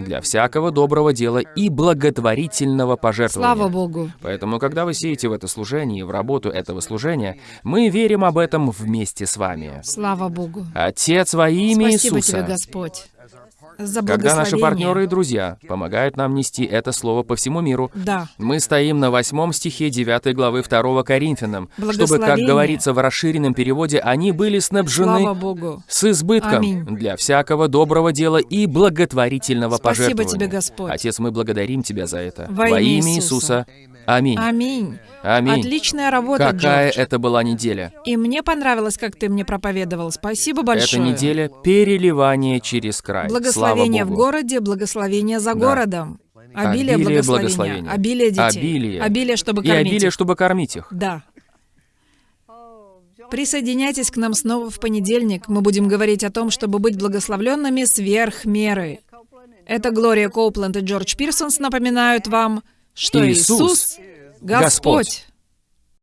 для всякого доброго дела и благотворительного пожертвования. Слава Богу. Поэтому, когда вы сеете в это служение и в работу этого служения, мы верим об этом вместе с вами. Слава Богу. Отец во имя Спасибо Иисуса, тебе, Господь. За Когда наши партнеры и друзья помогают нам нести это слово по всему миру, Да. мы стоим на восьмом стихе 9 главы 2 Коринфянам, чтобы, как говорится в расширенном переводе, они были снабжены Богу. с избытком Аминь. для всякого доброго дела и благотворительного Спасибо пожертвования. тебе, Господь. Отец, мы благодарим Тебя за это. Во имя Иисуса. Иисуса. Аминь. Аминь. Аминь. Отличная работа, Какая Джордж. это была неделя? И мне понравилось, как ты мне проповедовал. Спасибо большое. Это неделя переливания через край. Благословение в городе, благословение за Да. городом. Обилие, Обилие благословения. Обилие детей. Обилие. Обилие, чтобы И кормить обилие, их. чтобы кормить их. Да. Присоединяйтесь к нам снова в понедельник. Мы будем говорить о том, чтобы быть благословленными сверх меры. Это Глория Коупленд и Джордж Пирсонс напоминают вам, что Иисус Господь.